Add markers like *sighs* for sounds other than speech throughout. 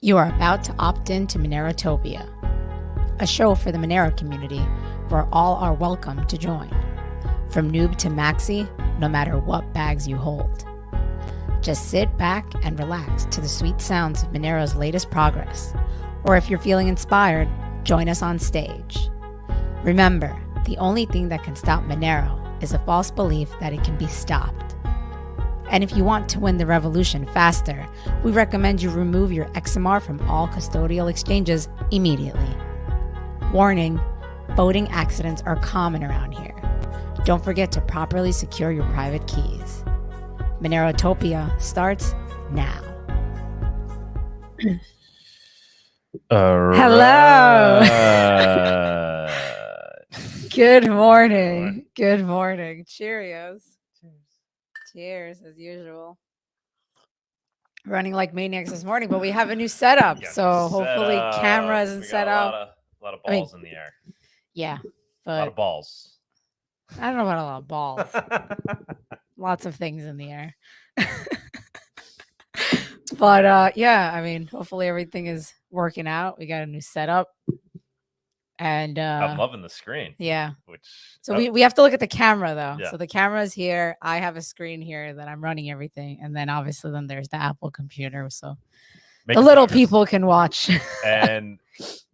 You are about to opt in to Monerotopia, a show for the Monero community where all are welcome to join. From noob to maxi, no matter what bags you hold. Just sit back and relax to the sweet sounds of Monero's latest progress. Or if you're feeling inspired, join us on stage. Remember, the only thing that can stop Monero is a false belief that it can be stopped. And if you want to win the revolution faster, we recommend you remove your XMR from all custodial exchanges immediately. Warning boating accidents are common around here. Don't forget to properly secure your private keys. Monerotopia starts now. Hello. *laughs* Good morning. Good morning. Cheerios. Cheers as usual. Running like maniacs this morning, but we have a new *laughs* setup. So set hopefully up. camera isn't We set a up. Lot of, a lot of I mean, balls in the air. Yeah. A lot of balls. I don't know about a lot of balls. *laughs* Lots of things in the air. *laughs* but uh yeah, I mean, hopefully everything is working out. We got a new setup. And uh I'm loving the screen. yeah. Which So oh, we, we have to look at the camera though. Yeah. So the camera is here. I have a screen here that I'm running everything. And then obviously then there's the Apple computer. So make the little progress. people can watch. *laughs* and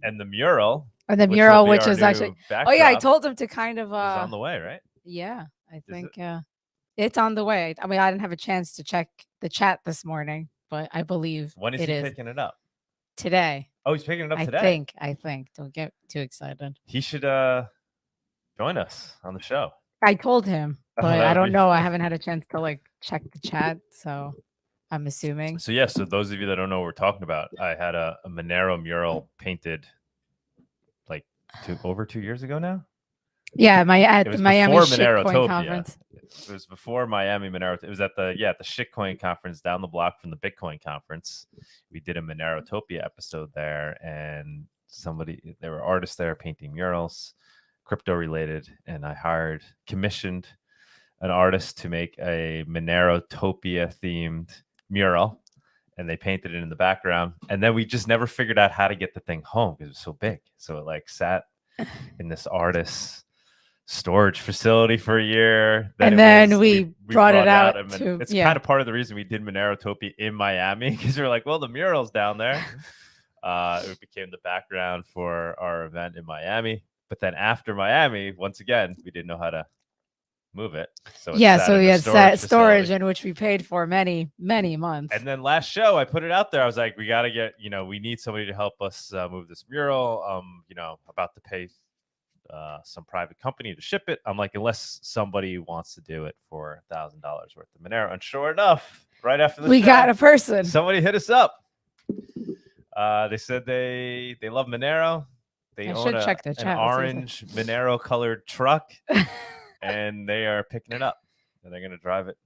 and the mural. and the mural, be which is actually Oh yeah, I told him to kind of uh on the way, right? yeah, I it? think uh it's on the way. I mean, I didn't have a chance to check the chat this morning, but I believe When is it he is picking it up? today. Oh, he's picking it up I today. I think. I think. Don't get too excited. He should uh join us on the show. I told him, *laughs* but I don't know. I *laughs* haven't had a chance to like check the chat, so I'm assuming. So yeah, so those of you that don't know what we're talking about, I had a, a Monero mural painted like two over two years ago now. Yeah, my at the Miami Shitcoin conference. It was before Miami Monero. It was at the yeah at the shitcoin conference down the block from the Bitcoin conference. We did a Monerotopia episode there, and somebody there were artists there painting murals, crypto related, and I hired commissioned an artist to make a Monerotopia themed mural. And they painted it in the background, and then we just never figured out how to get the thing home because it was so big. So it like sat *laughs* in this artist's storage facility for a year. And it then we brought it out Mon- to- it's yeah. kind of part of the reason we did Monerotopia in Miami *laughs* because we are like, well, the mural's down there. *laughs* uh, it became the background for our event in Miami. But then after Miami, once again, we didn't know how to move it. So it Yeah, so we had set storage in which we paid for many, many months. And then last show, I put it out there. I was like, we got to get, you know, we need somebody to help us uh, move this mural. Um, you know, about to pay uh, some private company to ship it. I'm like, unless somebody wants to do it for a thousand dollars worth of Monero. And sure enough, right after the we show, got a person. somebody hit us up. Uh, they said they they love Monero. They I own should a- check the an chat, let's see if orange Monero colored truck, *laughs* and they are picking it up. And they're gonna drive it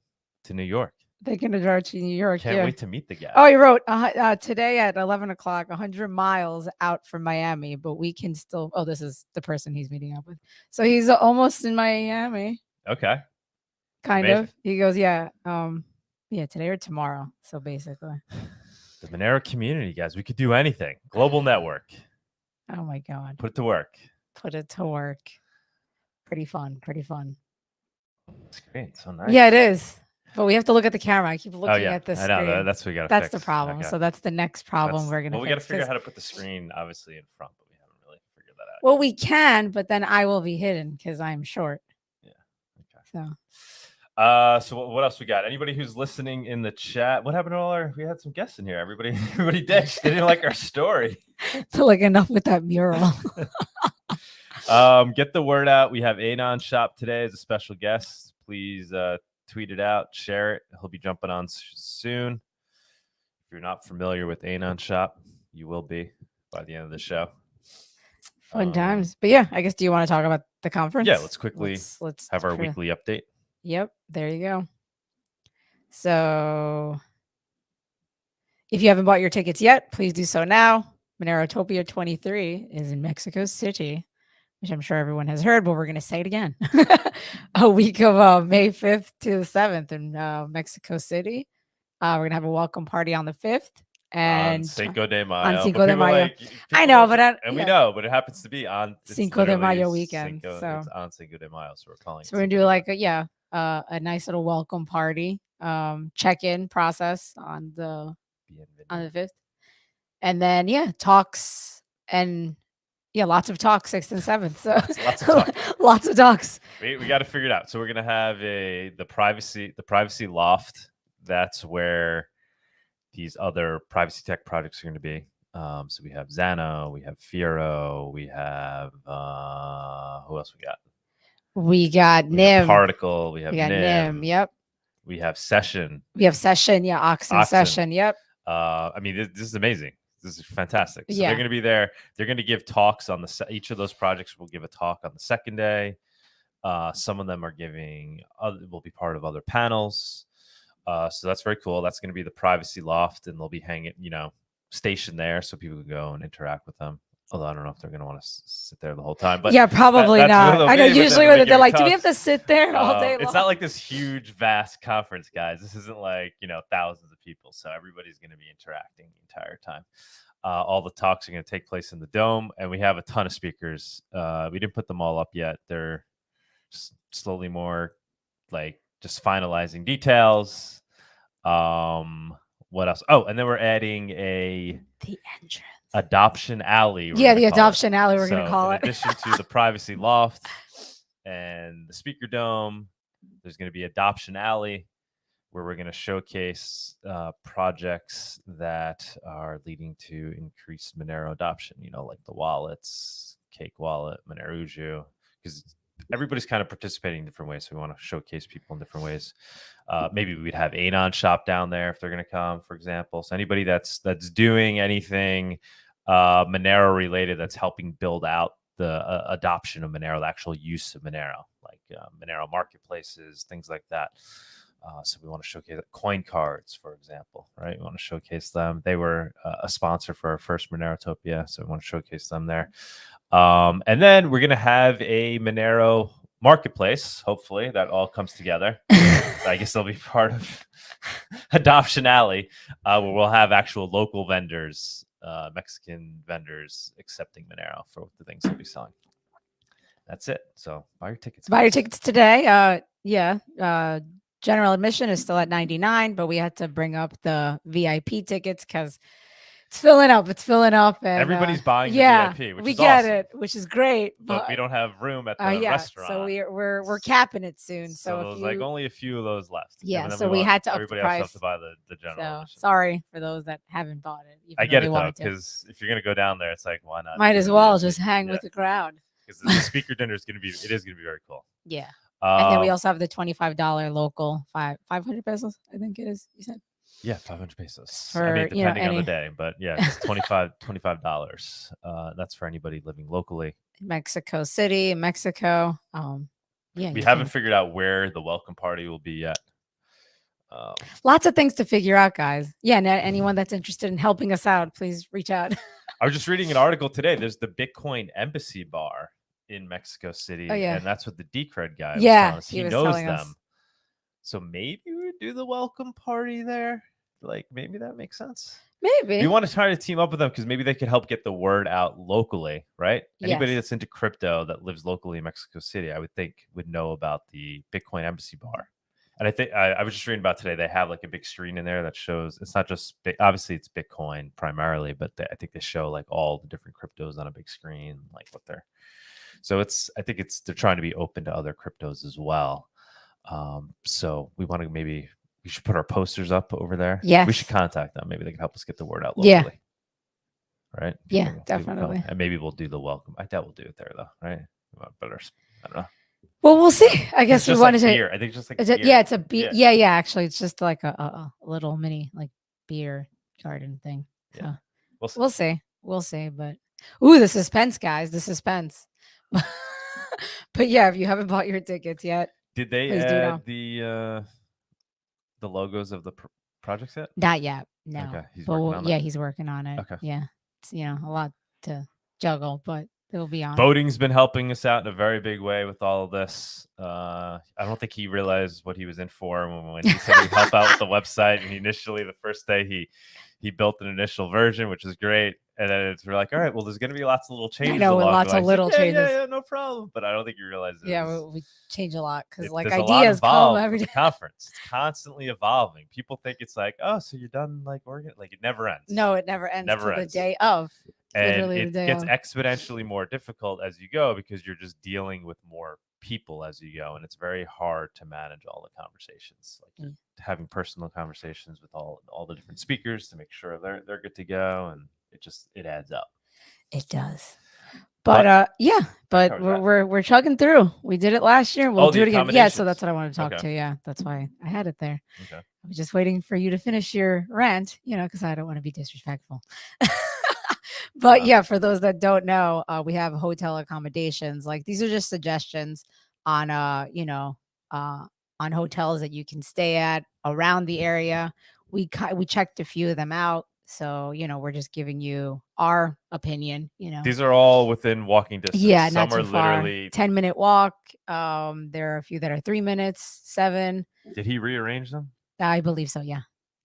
to New York. They're gonna drive to New York. Can't yeah. wait to meet the guy. Oh, he wrote uh, uh, today at 11 o'clock, 100 miles out from Miami, but we can still. Oh, this is the person he's meeting up with. So he's almost in Miami, Okay. kind Amazing. of. He goes, yeah, um, yeah, today or tomorrow. So basically, The Monero community, guys. We could do anything. Global network. oh my god, Put it to work. put it to work. Pretty fun, pretty fun. It's great. So nice. Yeah, it is. But we have to look at the camera. I keep looking Oh yeah. at the I know. that- that's what we got. That's the problem. So that's the next problem That's- we're gonna. Well, we got to figure out how to put the screen obviously in front, but we haven't really figured that out. Well, we can, but then I will be hidden because I'm short. Yeah. okay. So Uh, so what, what else we got? Anybody who's listening in the chat? What happened to all our? We had some guests in here. Everybody, *laughs* everybody ditched. They didn't like our story. *laughs* So like enough with that mural. *laughs* Um, get the word out. We have Anon Shop today as a special guest. Please uh, tweet it out, share it. He'll be jumping on soon. If you're not familiar with Anon Shop, you will be by the end of the show. Fun Um, times. But yeah, I guess do you want to talk about the conference? Yeah, let's quickly let's, let's have our try- weekly update. Yep, there you go. So if you haven't bought your tickets yet, please do so now. Monerotopia 23 is in Mexico City, which I'm sure everyone has heard, but we're going to say it again. *laughs* a week of uh, May 5th to the 7th in uh, Mexico City. Uh, we're going to have a welcome party on the 5th. and on Cinco de Mayo. but Cinco de Mayo. like- I know, but I- and we know, but it happens to be on Cinco de Mayo weekend, Cinco- so- it's on Cinco de Mayo, so we're calling. so we're gonna Cinco do like a yeah uh, a nice little welcome party um check-in process on the on the fifth, and then yeah talks and yeah lots of talks sixth and seventh. So Lots- lots of talk. *laughs* lots of talks. we, we got to figure it out. So we're gonna have a the privacy the privacy loft. That's where these other privacy tech projects are going to be. Um, so we have Zano, we have Firo, we have uh, who else we got? We got We have Nym. Particl, we have we got Nym, Nym. Yep. we have Session. We have session. Yeah, Oxen, Oxen. session. Yep. Uh, I mean, this, this is amazing. This is fantastic. So Yeah. they're going to be there. They're going to give talks on the each of those projects will give a talk on the second day. Uh, some of them are giving other, will be part of other panels. Uh, so that's very cool. That's going to be the privacy loft, and they'll be hanging, you know, stationed there so people can go and interact with them. Although I don't know if they're going to want to sit there the whole time, but yeah, probably what not. I know. be, but then Usually, when when they they're like, "Do we have to sit there all um, day it's not like this huge, vast conference, guys. This isn't like you know thousands of people, so everybody's going to be interacting the entire time. Uh, all the talks are going to take place in the dome, and we have a ton of speakers. Uh, we didn't put them all up yet; they're s- slowly more like just finalizing details. Um, what else? Oh, and then we're adding a the entrance. adoption alley. Yeah, the call it. adoption alley. We're gonna So, call in it. addition to the privacy *laughs* loft and the speaker dome, there's going to be adoption alley where we're going to showcase uh, projects that are leading to increased Monero adoption. You know, like the wallets, Cake Wallet, Monerujo, because everybody's kind of participating in different ways. So we want to showcase people in different ways. Uh, maybe we'd have Anon shop down there if they're going to come, for example. So anybody that's that's doing anything uh, Monero related that's helping build out the uh, adoption of Monero, the actual use of Monero, like uh, Monero marketplaces, things like that. Uh, so we want to showcase CoinCards, for example, right? We want to showcase them. They were uh, a sponsor for our first Monerotopia, so we want to showcase them there. Um, and then we're going to have a Monero marketplace. Hopefully, that all comes together. *laughs* I guess they'll be part of *laughs* Adoption Alley, uh, where we'll have actual local vendors, uh, Mexican vendors accepting Monero for the things they'll be selling. That's it. So buy your tickets. Buy your tickets today. Uh, yeah. Uh, general admission is still at 99, but we had to bring up the VIP tickets because it's filling up. It's filling up. And, uh, Everybody's buying the yeah, VIP, which we is get awesome. it, which is great. But we don't have room at the uh, yeah, restaurant. so we're we're we're capping it soon. So, So, if you, like only a few of those left. Yeah, so we want- had to everybody else has to buy the, the general. so sorry for those that haven't bought it. I get it though, because if you're gonna go down there, it's like why not? might as well just hang Yeah, with the crowd. because the speaker *laughs* dinner is gonna be it is gonna be very cool. Yeah. And then we Um, also have the twenty-five dollar local five five hundred pesos. I think it is. You said Yeah, 500 pesos. I For, mean, you know, depending on the day, but yeah, *laughs* it's 25 $25. Uh, that's for anybody living locally. Mexico City, Mexico. Um, yeah, We haven't can- figured out where the welcome party will be yet. Um, lots of things to figure out, guys. Yeah, and a- Mm-hmm. anyone that's interested in helping us out, please reach out. I was just reading an article today. There's the Bitcoin Embassy Bar in Mexico City, Oh, yeah. and that's what the Decred guy. Yeah, he he, was knows them. us. So maybe we would do the welcome party there. Like maybe that makes sense. Maybe. We want to try to team up with them because maybe they could help get the word out locally, right? Anybody that's into crypto that lives locally in Mexico City, I would think would know about the Bitcoin Embassy Bar. And I think I, I was just reading about today. They have like a big screen in there that shows it's not just obviously it's Bitcoin primarily, but they, I think they show like all the different cryptos on a big screen, like what they're. So it's I think it's they're trying to be open to other cryptos as well. Um, so we want to maybe we should put our posters up over there. Yeah, we should contact them. Maybe they can help us get the word out locally. Yeah. Right. Do Yeah, you think- do we call- definitely. And maybe we'll do the welcome. I doubt we'll do it there though, right? Better. I don't know. well, we'll see. *laughs* I It's guess we just wanted like to. beer. I think just like Is it, beer. yeah, it's a beer. Yeah. Yeah. yeah, Actually, it's just like a, a, a little mini like beer garden thing. So Yeah. We'll see. we'll see. We'll see. But ooh, the suspense, guys. The suspense. *laughs* but yeah, if you haven't bought your tickets yet, Did they add the uh the logos of the pr- projects yet? not yet. No. Okay, he's but yeah, that. he's working on it. Okay. Yeah. It's you know a lot to juggle, but it'll be on. Voting's been helping us out in a very big way with all of this. Uh, I don't think he realized what he was in for when, when he said he'd help out with the *laughs* website. And initially, the first day, he he built an initial version, which is great. And then it's we're like, all right, well, there's going to be lots of little changes. I know, lots of little "Yeah, changes." Yeah, yeah, no problem. But I don't think you realize. it Yeah, we, we change a lot because like there's a lot ideas come every the conference. It's constantly evolving. People think it's like, oh, so you're done like organ, like it never ends. No, it never ends Never ends. the day of. and literally it the day gets of. exponentially more difficult as you go because you're just dealing with more people as you go and it's very hard to manage all the conversations like Mm. having personal conversations with all all the different speakers to make sure they're they're good to go and it just it adds up It does. But- But uh yeah, but we're, that. we're we're chugging through. We did it last year. We'll Oh, do it again. Yeah, so that's what I want to talk Okay. to. Yeah, that's why I had it there. okay I was just waiting for you to finish your rant, you know, because I don't want to be disrespectful. *laughs* but Uh, yeah, for those that don't know, uh, we have hotel accommodations. Like these are just suggestions on, uh, you know, uh, on hotels that you can stay at around the area. We we checked a few of them out, so you know, we're just giving you our opinion. You know, these are all within walking distance yeah, some not are too far. literally Ten minute walk. Um, there are a few that are three minutes, seven. did he rearrange them I believe so. Yeah.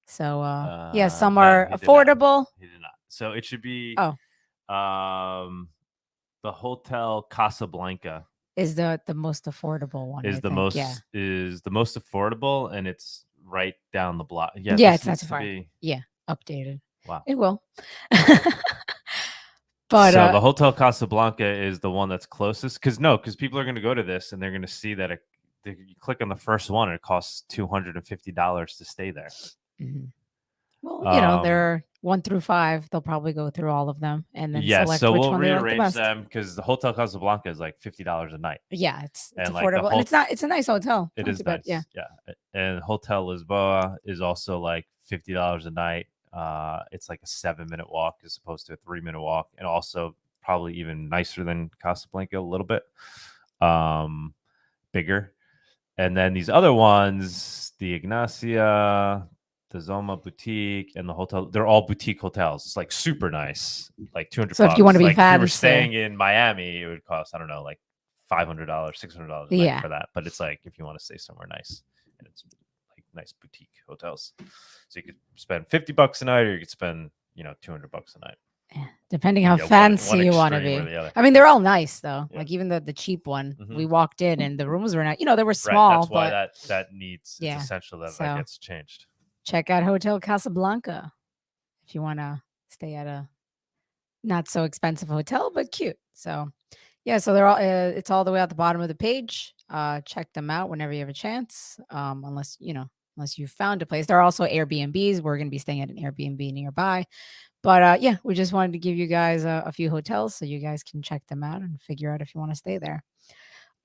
So uh, yeah, Uh, some no, are he did affordable. he did not so it should be Oh. um the hotel casablanca Is the the most affordable one? is I the think, most Yeah. is the most affordable and it's right down the block. Yeah, Yeah, it's not too far. be- Updated. Wow. It will. *laughs* but so uh, the Hotel Casablanca is the one that's closest because no, because people are going to go to this and they're going to see that it, they, you click on the first one and it costs two hundred and fifty dollars to stay there. mhm. well, you know, um, they're one through five. They'll probably go through all of them and then Yeah, select so which we'll one they like the rearrange them because the Hotel Casablanca is like fifty dollars a night. Yeah, it's, it's And, like, affordable, and it's not. It's a nice hotel. It is too bad. Yeah. yeah. And Hotel Lisboa is also like fifty dollars a night. Uh, it's like a seven minute walk as opposed to a three minute walk, and also probably even nicer than Casablanca a little bit. Um, bigger. And then these other ones, the Ignacia, the Zoma Boutique, and the hotel, they're all boutique hotels. It's like super nice, like 200 So if you wanna be like if you were staying in Miami, it would cost, I don't know, like $500, $600 Yeah. for that. But it's like if you want to stay somewhere nice and it's nice boutique hotels. So you could spend 50 bucks a night or you could spend, you know, 200 bucks a night. Yeah, Depending how Yeah, fancy one you want to be. I mean, they're all nice though. Yeah. Like even the the cheap one, Mhm. we walked in and the rooms were not. You know, they were Right. small, That's why but that that needs Yeah, it's essential that so- that gets changed. check out Hotel Casablanca if you want to stay at a not so expensive hotel, but cute. So, yeah, so they're all uh, it's all the way at the bottom of the page. Uh, check them out whenever you have a chance. Um, unless you know, unless you found a place. There are also Airbnbs. We're going to be staying at an Airbnb nearby. But uh, yeah, we just wanted to give you guys a, a few hotels so you guys can check them out and figure out if you want to stay there.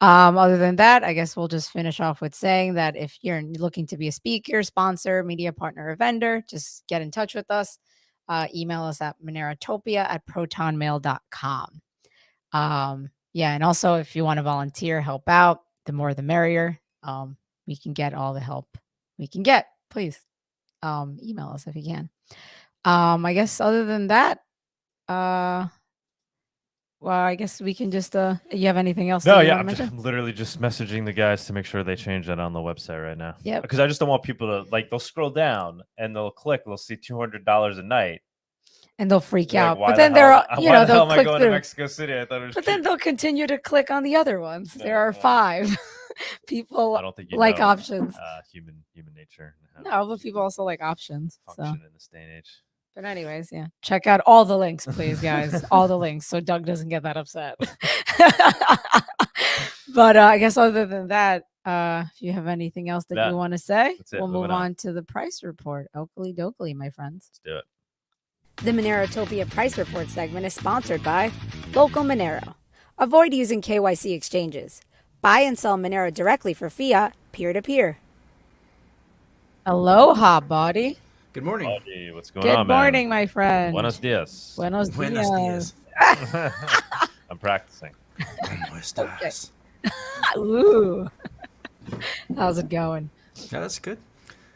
Um, other than that, I guess we'll just finish off with saying that if you're looking to be a speaker, sponsor, media partner, or vendor, just get in touch with us. Uh, email us at monerotopia at protonmail.com. Um, yeah, and also if you want to volunteer, help out, the more the merrier. Um, we can get all the help we can get. Please um, email us if you can. Um, I guess other than that, uh, well, I guess we can just. Uh, you have anything else? No, yeah, I'm, just. I'm literally just messaging the guys to make sure they change that on the website right now. Yep. Because I just don't want people to like they'll scroll down and they'll click, they'll see two hundred dollars a night. and they'll freak They're out. "Why But the then they're, *laughs* you know, the they'll click through. Mexico City. I thought it was. But then they'll continue to click on the other ones. Yeah, there are five *laughs* *laughs* people I don't think you like know, options. Uh, human human nature. and No, but people also like options. So, function in this day and age. but anyways, yeah, check out all the links, please, guys. *laughs* all the links, so Doug doesn't get that upset. *laughs* but uh, I guess other than that, uh, if you have anything else that That- you want to say, we'll move on. on to the price report. Oakley dokley, my friends. Let's do it. The Monerotopia Price Report segment is sponsored by LocalMonero. Avoid using KYC exchanges. Buy and sell Monero directly for fiat, peer to peer. Aloha, body. Good morning. Buddy, what's going Good on, man? morning, my friend. Buenos dias. Buenos Buenos dias. dias. *laughs* I'm practicing. ¿Cómo estás? *laughs* Ooh. How's it going? Yeah, that's good.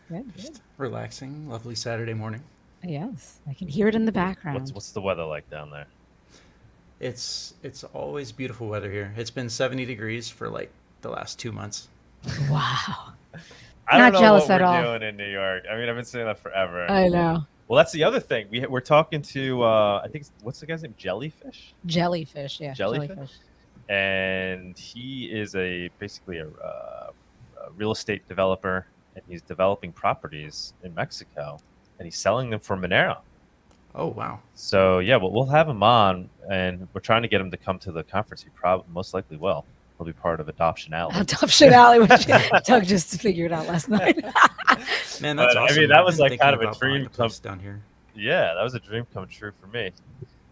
Good, good. Relaxing, lovely Saturday morning. Yes, I can hear it in the background. What's what's the weather like down there? It's it's always beautiful weather here. It's been 70 degrees for like the last two months. *laughs* Wow. I Not don't know jealous what at we're all. doing in New York. I mean, I've been saying that forever. I know. Well, that's the other thing. We we're talking to uh, I think what's the guy's name? Jellyfish. Jellyfish, yeah. Jellyfish? and he is a basically a, uh, a real estate developer, and he's developing properties in Mexico, and he's selling them for Monero. Oh wow! So yeah, well, we'll have him on, and we're trying to get him to come to the conference. He probably most likely will. He'll be part of Adoption Alley. *laughs* Adoption Alley, which *laughs* Doug just figured out last night. *laughs* Man, that's But, I mean, that was, like, kind of a dream place down here. Yeah, that was a dream come true for me.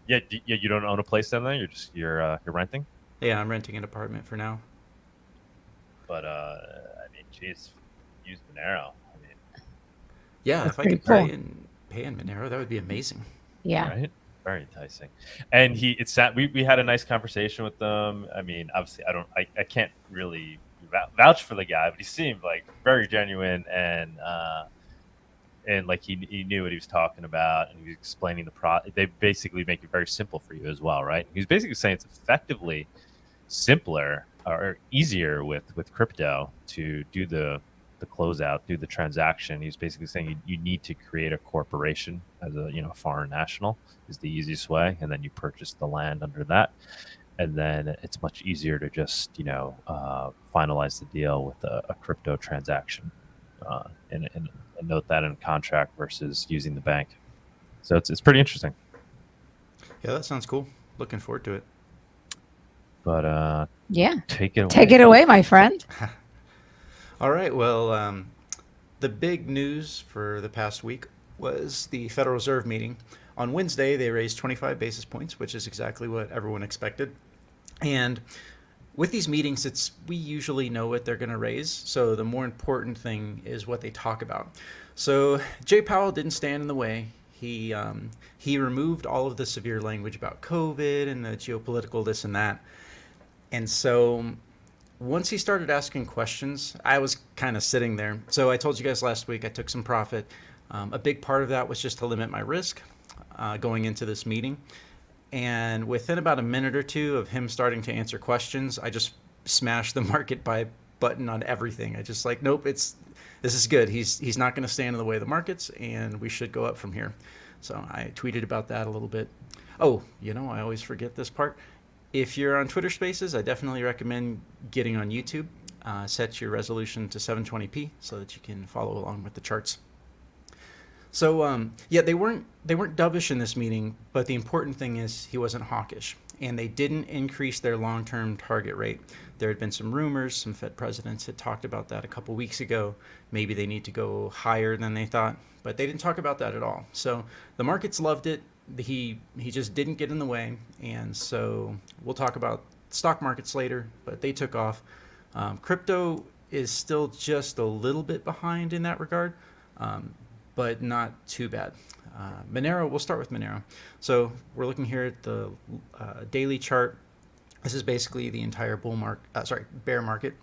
Yeah, d- yeah. You don't own a place down there. You're just you're uh, you're renting. Yeah, I'm renting an apartment for now. But uh, I mean, jeez, use Monero. I mean, Yeah, That's if I pretty could pay cool. in pay in Monero, that would be amazing. yeah. right? Very enticing. And he, it's that we, we had a nice conversation with them. I mean, obviously, I don't, I, I can't really vouch for the guy, but he seemed like very genuine and, uh, and like he, he knew what he was talking about and he was explaining the pro. They basically make it very simple for you as well, right? he's basically saying it's effectively simpler or easier with with crypto to do the the closeout, do the transaction. He's basically saying you, you need to create a corporation as a you know foreign national is the easiest way, and then you purchase the land under that, and then it's much easier to just you know uh, finalize the deal with a, a crypto transaction, uh, and, and, and note that in contract versus using the bank. So it's it's pretty interesting. Yeah, that sounds cool. Looking forward to it. But uh, Yeah. take it away. Take it away, my friend. *laughs* All right. Well, um, the big news for the past week was the Federal Reserve meeting. On Wednesday, they raised 25 basis points, which is exactly what everyone expected. And with these meetings, it's we usually know what they're going to raise. So the more important thing is what they talk about. So Jay Powell didn't stand in the way. He um, he removed all of the severe language about COVID and the geopolitical this and that. And so once he started asking questions, I was kind of sitting there. So I told you guys last week I took some profit. Um, a big part of that was just to limit my risk uh, going into this meeting. And within about a minute or two of him starting to answer questions, I just smashed the *laughs* market buy button on everything. I just like, nope, it's this is good. He's he's not going to stand in the way of the markets, and we should go up from here. So I tweeted about that a little bit. Oh, you know, I always forget this part. If you're on Twitter Spaces, I definitely recommend getting on YouTube. Uh, set your resolution to 720p so that you can follow along with the charts. So um, yeah, they weren't they weren't dovish in this meeting, but the important thing is he wasn't hawkish, and they didn't increase their long-term target rate. There had been some rumors, some Fed presidents had talked about that a couple weeks ago. Maybe they need to go higher than they thought, but they didn't talk about that at all. So the markets loved it. He he just didn't get in the way, and so we'll talk about stock markets later. But they took off. Um, crypto is still just a little bit behind in that regard. Um, but not too bad. Uh, Monero, we'll start with Monero. So we're looking here at the uh, daily chart. This is basically the entire bull market, uh, sorry, bear market.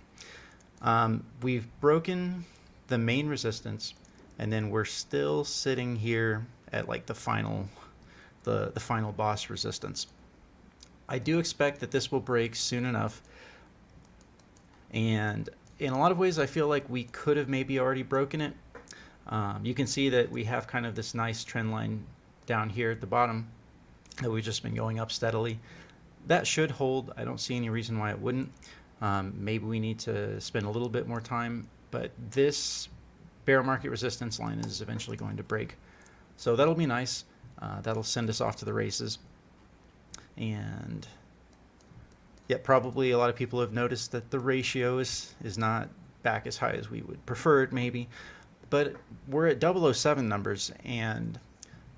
Um, we've broken the main resistance, and then we're still sitting here at like the final, the the final boss resistance. I do expect that this will break soon enough, and in a lot of ways, I feel like we could have maybe already broken it. Um, you can see that we have kind of this nice trend line down here at the bottom that we've just been going up steadily. That should hold. I don't see any reason why it wouldn't. Um, maybe we need to spend a little bit more time, but this bear market resistance line is eventually going to break. So that'll be nice. Uh, that'll send us off to the races. And yeah, probably a lot of people have noticed that the ratio is, is not back as high as we would prefer it maybe. But we're at 007 numbers and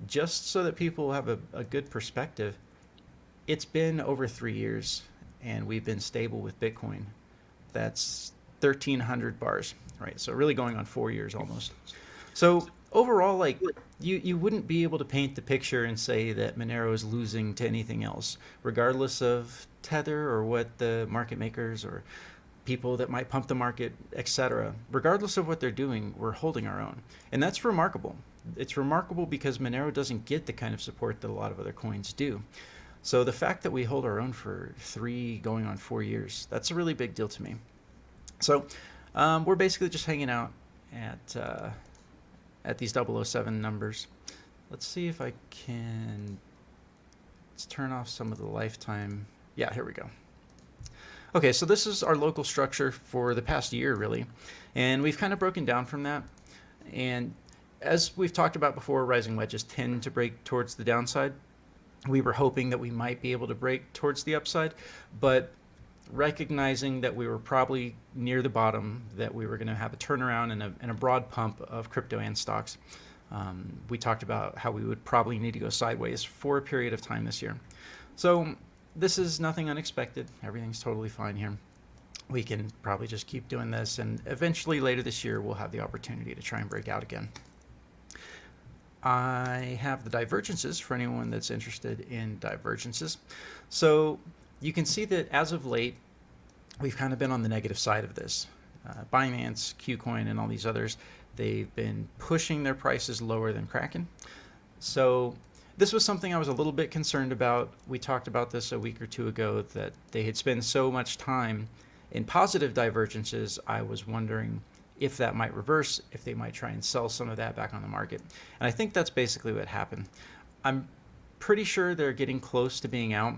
just so that people have a, a good perspective it's been over three years and we've been stable with bitcoin. That's 1300 bars right? So really going on four years almost. So overall like you, you wouldn't be able to paint the picture and say that monero is losing to anything else regardless of tether or what the market makers or people that might pump the market, etc. Regardless of what they're doing, we're holding our own. And that's remarkable. It's remarkable because Monero doesn't get the kind of support that a lot of other coins do. So the fact that we hold our own for three, going on four years, that's a really big deal to me. So um, we're basically just hanging out at uh, at these 007 numbers. let's see if I can. Let's turn off some of the lifetime. Yeah, here we go. Okay, so this is our local structure for the past year, really. And we've kind of broken down from that. And as we've talked about before, rising wedges tend to break towards the downside. We were hoping that we might be able to break towards the upside, but recognizing that we were probably near the bottom, that we were going to have a turnaround and a, and a broad pump of crypto and stocks, um, we talked about how we would probably need to go sideways for a period of time this year. So this is nothing unexpected. Everything's totally fine here. We can probably just keep doing this, and eventually later this year, we'll have the opportunity to try and break out again. I have the divergences for anyone that's interested in divergences. So you can see that as of late, we've kind of been on the negative side of this. Uh, Binance, KuCoin, and all these others, they've been pushing their prices lower than Kraken. So this was something I was a little bit concerned about. We talked about this a week or two ago that they had spent so much time in positive divergences. I was wondering if that might reverse, if they might try and sell some of that back on the market. And I think that's basically what happened. I'm pretty sure they're getting close to being out.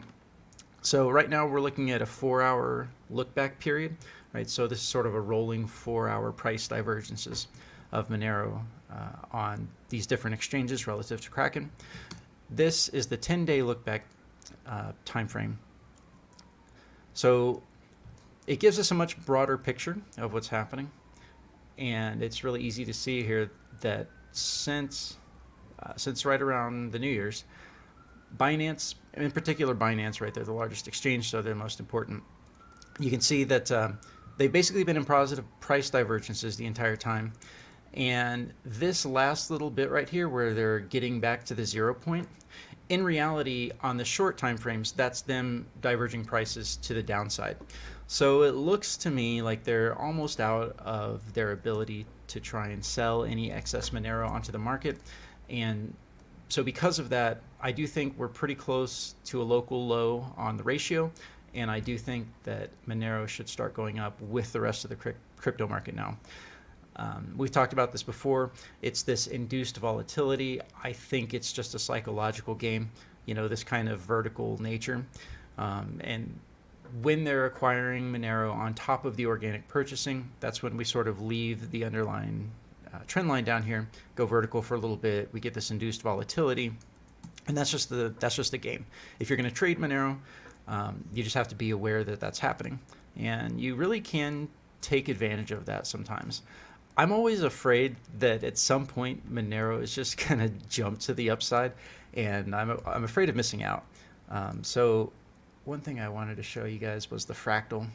So right now we're looking at a four hour look back period, right? So this is sort of a rolling four hour price divergences of Monero uh, on these different exchanges relative to Kraken. This is the 10-day look-back uh, time frame. So it gives us a much broader picture of what's happening. And it's really easy to see here that since, uh, since right around the New Year's, Binance, in particular Binance, right, they're the largest exchange, so they're most important. You can see that um, they've basically been in positive price divergences the entire time. And this last little bit right here where they're getting back to the zero point, in reality, on the short time frames, that's them diverging prices to the downside. So it looks to me like they're almost out of their ability to try and sell any excess Monero onto the market. And so because of that, I do think we're pretty close to a local low on the ratio. And I do think that Monero should start going up with the rest of the crypto market now. Um, we've talked about this before. It's this induced volatility. I think it's just a psychological game, you know, this kind of vertical nature. Um, and when they're acquiring Monero on top of the organic purchasing, that's when we sort of leave the underlying uh, trend line down here, go vertical for a little bit. We get this induced volatility, and that's just the that's just the game. If you're going to trade Monero, um, you just have to be aware that that's happening, and you really can take advantage of that sometimes. I'm always afraid that at some point Monero is just *laughs* going to jump to the upside, and I'm, I'm afraid of missing out. Um, so one thing I wanted to show you guys was the fractal.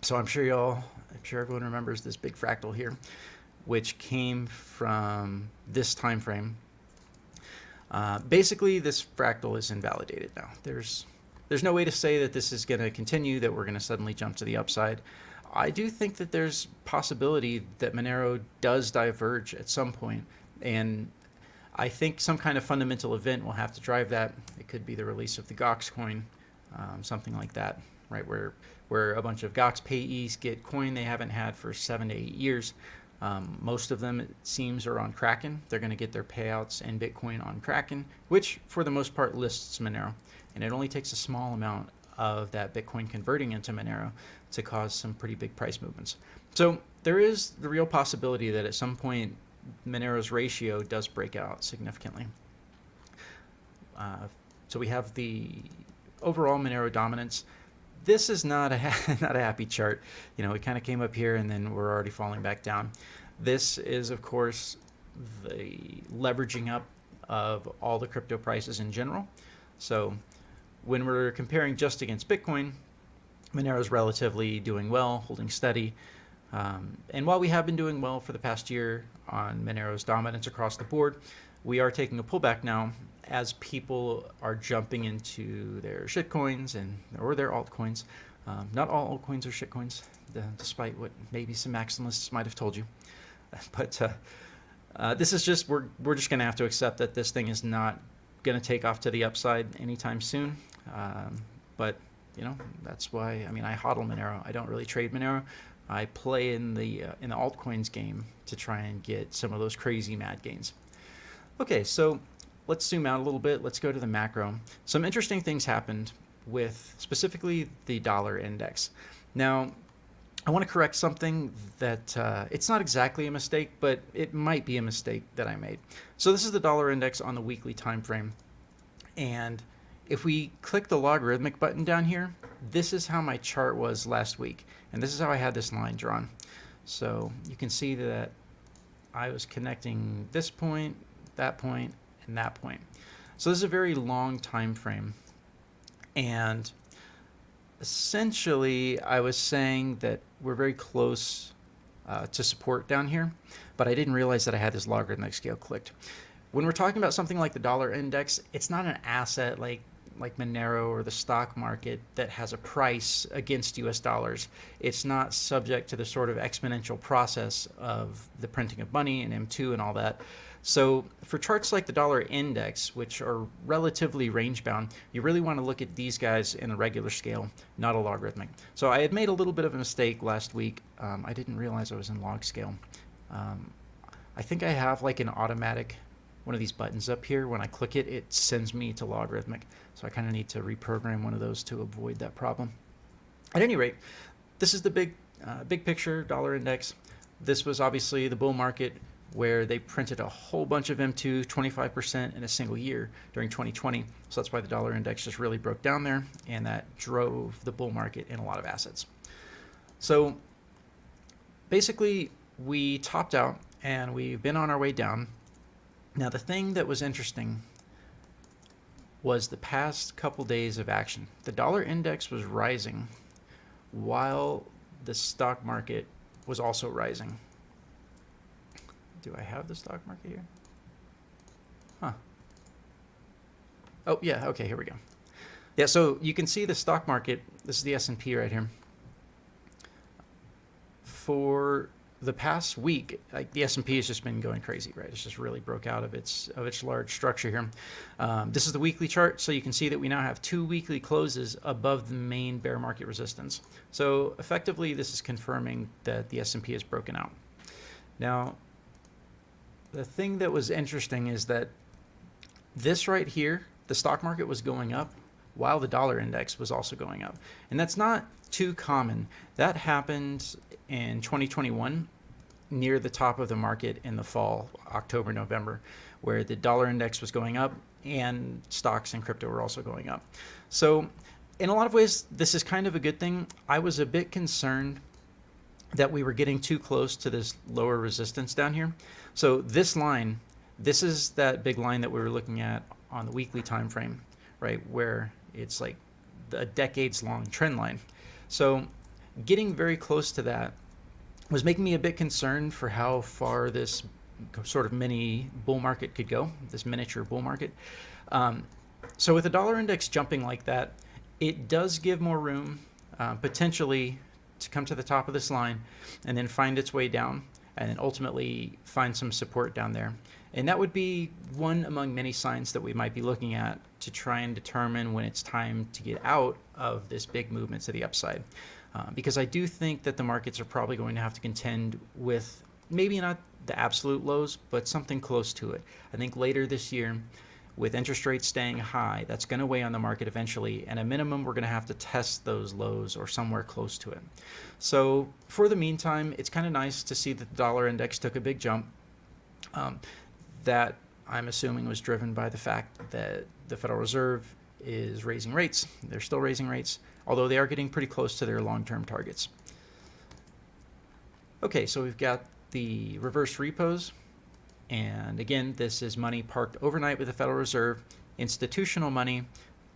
So I'm sure y'all, I'm sure everyone remembers this big fractal here, which came from this time frame. Uh, basically, this fractal is invalidated now. There's there's no way to say that this is going to continue, that we're going to suddenly jump to the upside. I do think that there's possibility that Monero does diverge at some point, and I think some kind of fundamental event will have to drive that. It could be the release of the Gox coin, um, something like that, right? Where where a bunch of Gox payees get coin they haven't had for seven to eight years. Um, most of them, it seems, are on Kraken. They're going to get their payouts and Bitcoin on Kraken, which for the most part lists Monero. And it only takes a small amount of that Bitcoin converting into Monero to cause some pretty big price movements. So there is the real possibility that at some point Monero's ratio does break out significantly. Uh, so we have the overall Monero dominance. This is not a *laughs* not a happy chart. You know, it kind of came up here and then we're already falling back down. This is, of course, the leveraging up of all the crypto prices in general. So when we're comparing just against Bitcoin, Monero is relatively doing well, holding steady. Um, and while we have been doing well for the past year on Monero's dominance across the board, we are taking a pullback now as people are jumping into their shitcoins and or their altcoins. Um, not all altcoins are shitcoins, despite what maybe some maximalists might have told you. *laughs* But uh, uh, this is just we're we're just gonna have to accept that this thing is not gonna take off to the upside anytime soon. Um, but you know, that's why, I mean, I hodl Monero. I don't really trade Monero. I play in the uh, in the altcoins game to try and get some of those crazy mad gains. Okay, so let's zoom out a little bit. Let's go to the macro. Some interesting things happened with specifically the dollar index. Now, I want to correct something that uh, it's not exactly a mistake, but it might be a mistake that I made. So this is the dollar index on the weekly time frame. And if we click the logarithmic button down here, this is how my chart was last week. And this is how I had this line drawn. So you can see that I was connecting this point, that point, and that point. So this is a very long time frame. And essentially, I was saying that we're very close uh, to support down here, but I didn't realize that I had this logarithmic scale clicked. When we're talking about something like the dollar index, it's not an asset like like Monero or the stock market that has a price against US dollars. It's not subject to the sort of exponential process of the printing of money and M2 and all that. So for charts like the dollar index, which are relatively range bound, you really want to look at these guys in a regular scale, not a logarithmic. So I had made a little bit of a mistake last week. Um, I didn't realize I was in log scale. Um, I think I have like an automatic one of these buttons up here. When I click it, it sends me to logarithmic. So I kind of need to reprogram one of those to avoid that problem. At any rate, this is the big, uh, big picture dollar index. This was obviously the bull market where they printed a whole bunch of M2, 25% in a single year during 2020. So that's why the dollar index just really broke down there, and that drove the bull market in a lot of assets. So basically, we topped out and we've been on our way down. Now, the thing that was interesting was the past couple days of action. The dollar index was rising while the stock market was also rising. Do I have the stock market here? Huh. Oh, yeah, okay, here we go. Yeah, so you can see the stock market, this is the S&P right here. For the past week, like the S&P has just been going crazy, right? It's just really broke out of its of its large structure here. Um, this is the weekly chart, so you can see that we now have two weekly closes above the main bear market resistance. So effectively, this is confirming that the S&P has broken out. Now, the thing that was interesting is that this right here, the stock market was going up while the dollar index was also going up. And that's not too common. That happened in 2021 near the top of the market in the fall, October, November, where the dollar index was going up and stocks and crypto were also going up. So, in a lot of ways, this is kind of a good thing. I was a bit concerned that we were getting too close to this lower resistance down here. So this line, this is that big line that we were looking at on the weekly time frame, right, where it's like a decades long trend line. So getting very close to that was making me a bit concerned for how far this sort of mini bull market could go, this miniature bull market. Um, so with the dollar index jumping like that, it does give more room uh, potentially to come to the top of this line and then find its way down and then ultimately find some support down there. And that would be one among many signs that we might be looking at to try and determine when it's time to get out of this big movement to the upside. Uh, because I do think that the markets are probably going to have to contend with maybe not the absolute lows, but something close to it. I think later this year, with interest rates staying high, that's going to weigh on the market eventually. And a minimum, we're going to have to test those lows or somewhere close to it. So for the meantime, it's kind of nice to see that the dollar index took a big jump. Um, that I'm assuming was driven by the fact that the Federal Reserve is raising rates. They're still raising rates, although they are getting pretty close to their long-term targets. Okay, so we've got the reverse repos and again, this is money parked overnight with the Federal Reserve, institutional money.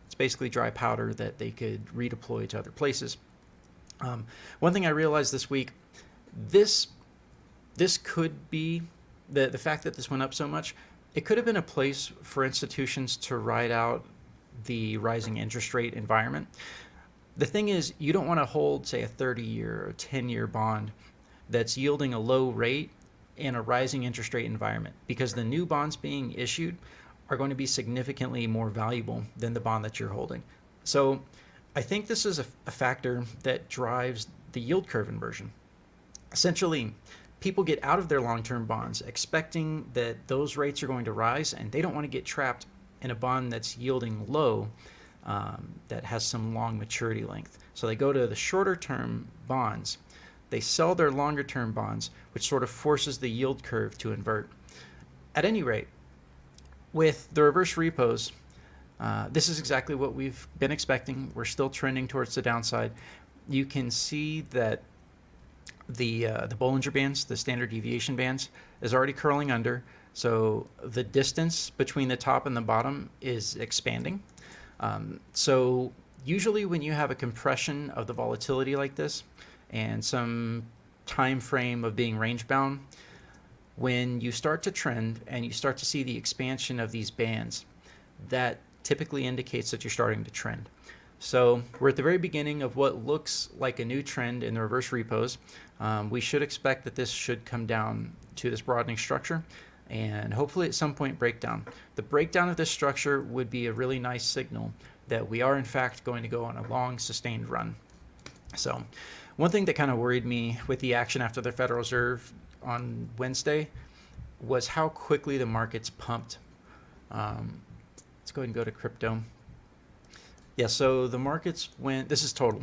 It's basically dry powder that they could redeploy to other places. Um, one thing I realized this week, this this could be the the fact that this went up so much. It could have been a place for institutions to ride out the rising interest rate environment. The thing is, you don't want to hold, say, a 30 year or 10 year bond that's yielding a low rate in a rising interest rate environment because the new bonds being issued are going to be significantly more valuable than the bond that you're holding. So I think this is a, a factor that drives the yield curve inversion. Essentially, people get out of their long-term bonds expecting that those rates are going to rise, and they don't want to get trapped in a bond that's yielding low um, that has some long maturity length. So they go to the shorter term bonds. They sell their longer term bonds, which sort of forces the yield curve to invert. At any rate, with the reverse repos, uh, this is exactly what we've been expecting. We're still trending towards the downside. You can see that the uh, the Bollinger Bands, the standard deviation bands, is already curling under. So the distance between the top and the bottom is expanding. Um, so usually when you have a compression of the volatility like this and some time frame of being range bound, when you start to trend and you start to see the expansion of these bands, that typically indicates that you're starting to trend. So we're at the very beginning of what looks like a new trend in the reverse repos. Um, we should expect that this should come down to this broadening structure and hopefully at some point break down. The breakdown of this structure would be a really nice signal that we are in fact going to go on a long sustained run. So one thing that kind of worried me with the action after the Federal Reserve on Wednesday was how quickly the markets pumped. Um, let's go ahead and go to crypto. Yeah, so the markets went, this is total.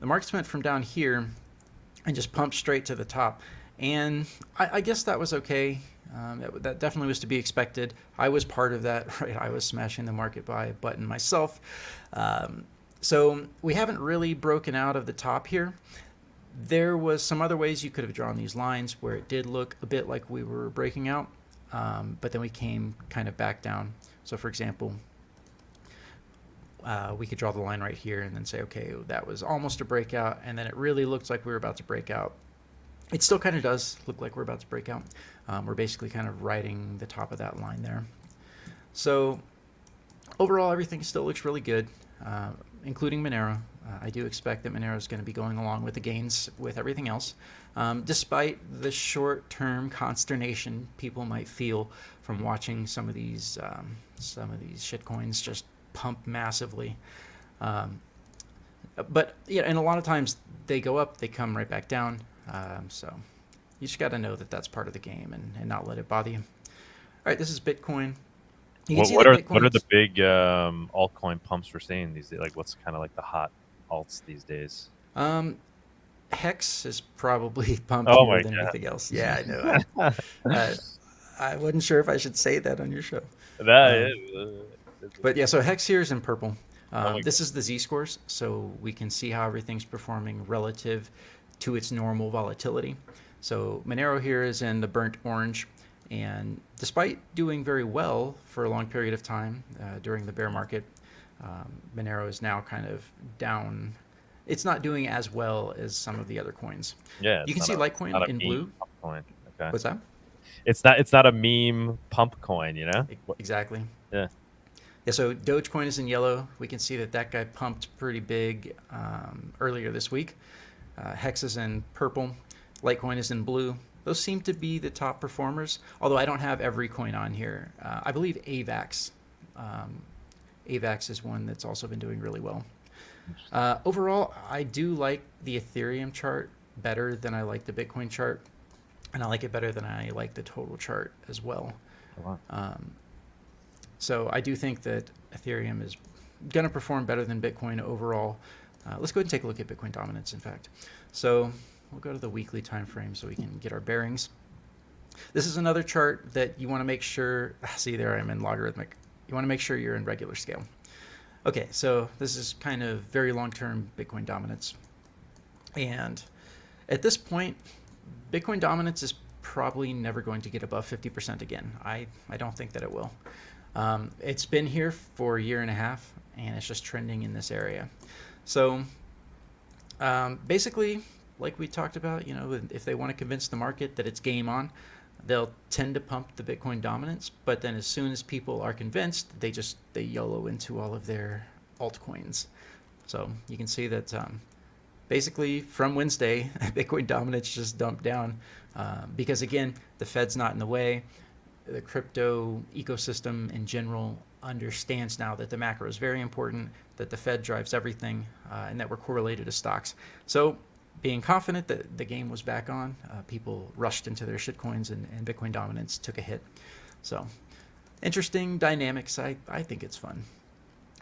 The markets went from down here and just pumped straight to the top. And I, I guess that was okay. Um, that, that, definitely was to be expected. I was part of that, *laughs* right? I was smashing the market buy button myself. Um, so we haven't really broken out of the top here. There was some other ways you could have drawn these lines where it did look a bit like we were breaking out, um, but then we came kind of back down. So for example, uh, we could draw the line right here and then say, okay, that was almost a breakout, and then it really looked like we were about to break out. It still kind of does look like we're about to break out. Um, we're basically kind of riding the top of that line there. So overall, everything still looks really good, uh, including Monero. Uh, I do expect that Monero is going to be going along with the gains with everything else, um, despite the short-term consternation people might feel from watching some of these um, some of these shitcoins just pump massively. Um, but yeah, and a lot of times they go up, they come right back down. Um, so you just got to know that that's part of the game and, and not let it bother you. All right, this is Bitcoin. What, what are what are the big um, altcoin pumps we're seeing these days? Like, what's kind of like the hot alts these days? Um, Hex is probably *laughs* pumping oh more than God. anything else. Yeah, I know. *laughs* uh, I wasn't sure if I should say that on your show. That um, is, uh, but yeah, so Hex here is in purple. Um, oh this is the Z scores, so we can see how everything's performing relative to its normal volatility. So Monero here is in the burnt orange. And despite doing very well for a long period of time uh, during the bear market, um, Monero is now kind of down. It's not doing as well as some of the other coins. Yeah, you can see a, Litecoin in blue. Coin. Okay. What's that? It's not. It's not a meme pump coin. You know. Exactly. Yeah. Yeah. So Dogecoin is in yellow. We can see that that guy pumped pretty big um, earlier this week. Uh, Hex is in purple. Litecoin is in blue. Those seem to be the top performers, although I don't have every coin on here. Uh, I believe AVAX. Um, AVAX is one that's also been doing really well. Uh, overall, I do like the Ethereum chart better than I like the Bitcoin chart, and I like it better than I like the total chart as well. Oh, wow. um, so I do think that Ethereum is going to perform better than Bitcoin overall. Uh, let's go ahead and take a look at Bitcoin dominance, in fact. So we'll go to the weekly time frame so we can get our bearings. This is another chart that you want to make sure, *sighs* see there I'm in logarithmic. You want to make sure you're in regular scale. Okay, so this is kind of very long-term Bitcoin dominance. And at this point, Bitcoin dominance is probably never going to get above 50% again. I, I don't think that it will. Um, it's been here for a year and a half, and it's just trending in this area. So um, basically, like we talked about, you know, if they want to convince the market that it's game on, they'll tend to pump the Bitcoin dominance. But then as soon as people are convinced, they just they YOLO into all of their altcoins. So you can see that um, basically from Wednesday, *laughs* Bitcoin dominance just dumped down uh, because again, the Fed's not in the way. The crypto ecosystem in general understands now that the macro is very important, that the Fed drives everything, uh, and that we're correlated to stocks. So being confident that the game was back on, uh, people rushed into their shitcoins and, and Bitcoin dominance took a hit. So interesting dynamics. I, I think it's fun.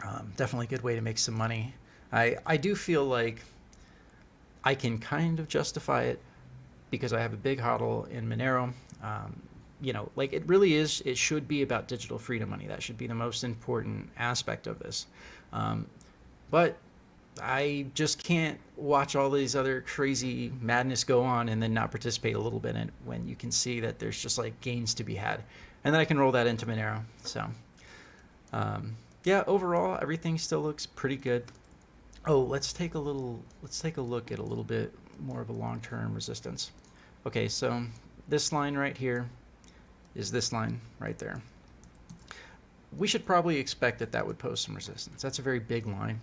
Um, definitely a good way to make some money. I, I do feel like I can kind of justify it because I have a big hodl in Monero. Um, you know, like it really is, it should be about digital freedom money. That should be the most important aspect of this. Um, but I just can't watch all these other crazy madness go on and then not participate a little bit in it when you can see that there's just like gains to be had. And then I can roll that into Monero. So, um, yeah, overall, everything still looks pretty good. Oh, let's take a little, let's take a look at a little bit more of a long-term resistance. Okay, so this line right here is this line right there. We should probably expect that that would pose some resistance. That's a very big line.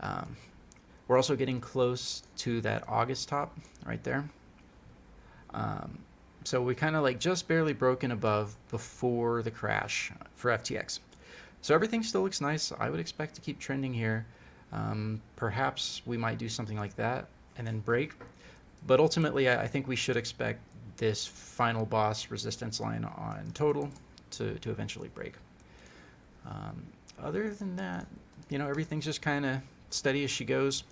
Um, we're also getting close to that August top right there. Um, so we kind of like just barely broken above before the crash for FTX. So everything still looks nice. I would expect to keep trending here. Um, perhaps we might do something like that and then break. But ultimately, I, I think we should expect this final boss resistance line on total to, to eventually break. Um, other than that, you know, everything's just kind of steady as she goes.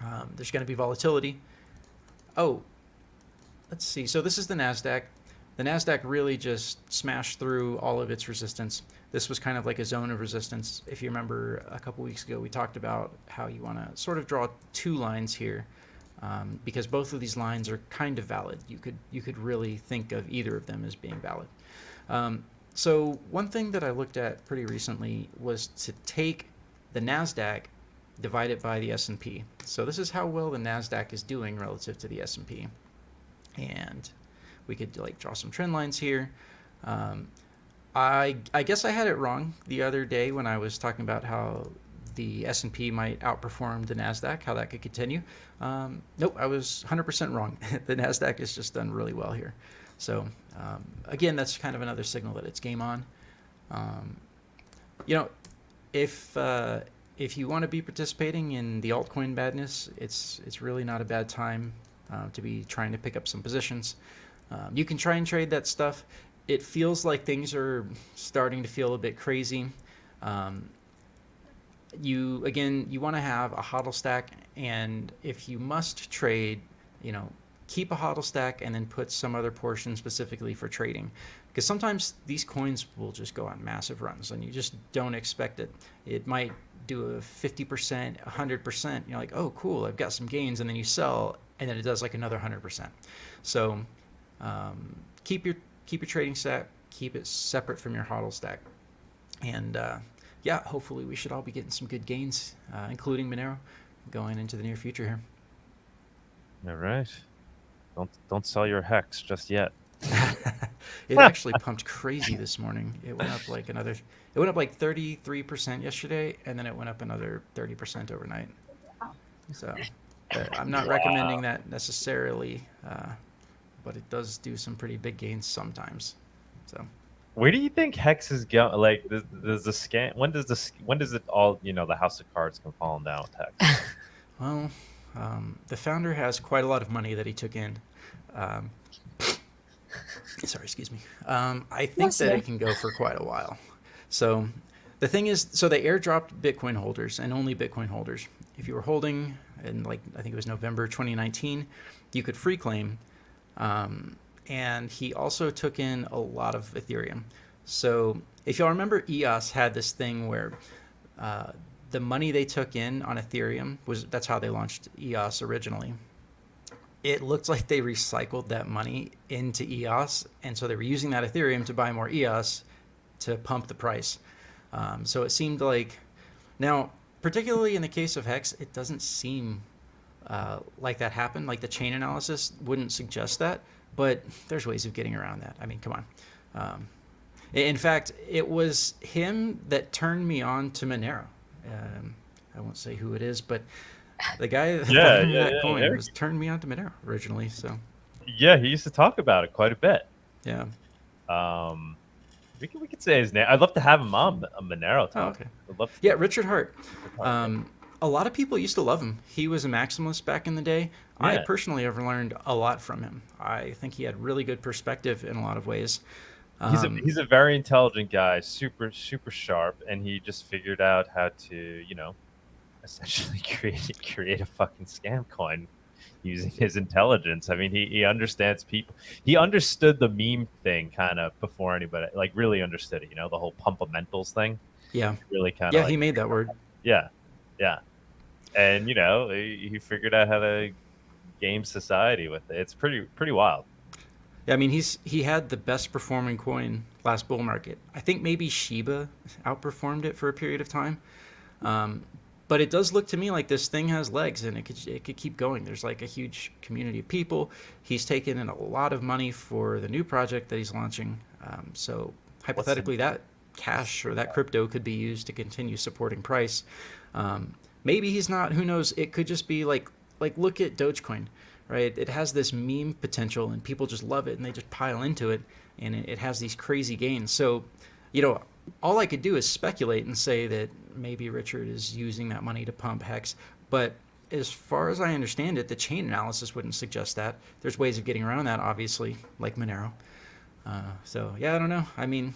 Um, there's going to be volatility. Oh, let's see. So this is the NASDAQ. The NASDAQ really just smashed through all of its resistance. This was kind of like a zone of resistance. If you remember a couple weeks ago, we talked about how you want to sort of draw two lines here um, because both of these lines are kind of valid. You could, you could really think of either of them as being valid. Um, so one thing that I looked at pretty recently was to take the NASDAQ divide it by the S&P. So this is how well the NASDAQ is doing relative to the S&P. And we could like draw some trend lines here. Um, I, I guess I had it wrong the other day when I was talking about how the S&P might outperform the NASDAQ, how that could continue. Um, nope, I was 100% wrong. *laughs* the NASDAQ has just done really well here. So um, again, that's kind of another signal that it's game on. Um, you know, if uh, if you want to be participating in the altcoin badness, it's it's really not a bad time uh, to be trying to pick up some positions. Um, you can try and trade that stuff. It feels like things are starting to feel a bit crazy. Um, you again, you want to have a hodl stack, and if you must trade, you know, keep a hodl stack and then put some other portion specifically for trading because sometimes these coins will just go on massive runs and you just don't expect it it might do a 50%, 100%, you're like, oh, cool, I've got some gains. And then you sell, and then it does like another 100%. So um, keep your keep your trading stack, keep it separate from your hodl stack. And uh, yeah, hopefully we should all be getting some good gains, uh, including Monero, going into the near future here. All right. Don't don't sell your hex just yet. *laughs* it actually pumped crazy this morning. It went up like another, it went up like 33% yesterday, and then it went up another 30% overnight. So uh, I'm not wow. recommending that necessarily, uh, but it does do some pretty big gains sometimes. So. Where do you think Hex is going? Like, does, the scan? When does this? When does it all? You know, the House of Cards come falling down with Hex. *laughs* well, um, the founder has quite a lot of money that he took in. Um, *laughs* sorry, excuse me. Um, I think that it can go for quite a while. So the thing is, so they airdropped Bitcoin holders and only Bitcoin holders. If you were holding in like, I think it was November 2019, you could free claim. Um, and he also took in a lot of Ethereum. So if y'all remember, EOS had this thing where uh, the money they took in on Ethereum was that's how they launched EOS originally it looked like they recycled that money into EOS, and so they were using that Ethereum to buy more EOS to pump the price. Um, so it seemed like now, particularly in the case of Hex, it doesn't seem uh, like that happened. Like the chain analysis wouldn't suggest that, but there's ways of getting around that. I mean, come on. Um, in fact, it was him that turned me on to Monero. Um, I won't say who it is, but the guy that yeah, yeah, that yeah, coin yeah. was turned me on to Monero originally. So yeah, he used to talk about it quite a bit. Yeah. Um, we could we could say his name. I'd love to have him on a Monero. Talk. Oh, okay. I'd love yeah, Richard Heart. Um, a lot of people used to love him. He was a maximalist back in the day. I personally have learned a lot from him. I think he had really good perspective in a lot of ways. He's a Um, he's a very intelligent guy, super super sharp, and he just figured out how to you know essentially *laughs* create create a fucking scam coin using his intelligence. I mean, he he understands people. He understood the meme thing kind of before anybody like really understood it. You know, the whole pumpamentals thing. yeah, Really kind of yeah, like, he made that word. yeah, yeah, and you know he, he figured out how to game society with it. It's pretty pretty wild. Yeah, I mean he's he had the best performing coin last bull market. I think maybe Shiba outperformed it for a period of time. Um, but it does look to me like this thing has legs and it could it could keep going. There's like a huge community of people. He's taken in a lot of money for the new project that he's launching. Um, so hypothetically, that cash or that crypto could be used to continue supporting price. Um, maybe he's not. Who knows? It could just be like like look at Dogecoin, right? It has this meme potential and people just love it and they just pile into it and it, it has these crazy gains. So, you know, all I could do is speculate and say that maybe Richard is using that money to pump Hex, but as far as I understand it, the chain analysis wouldn't suggest that. There's ways of getting around that, obviously, like Monero. Uh, so yeah, I don't know. I mean,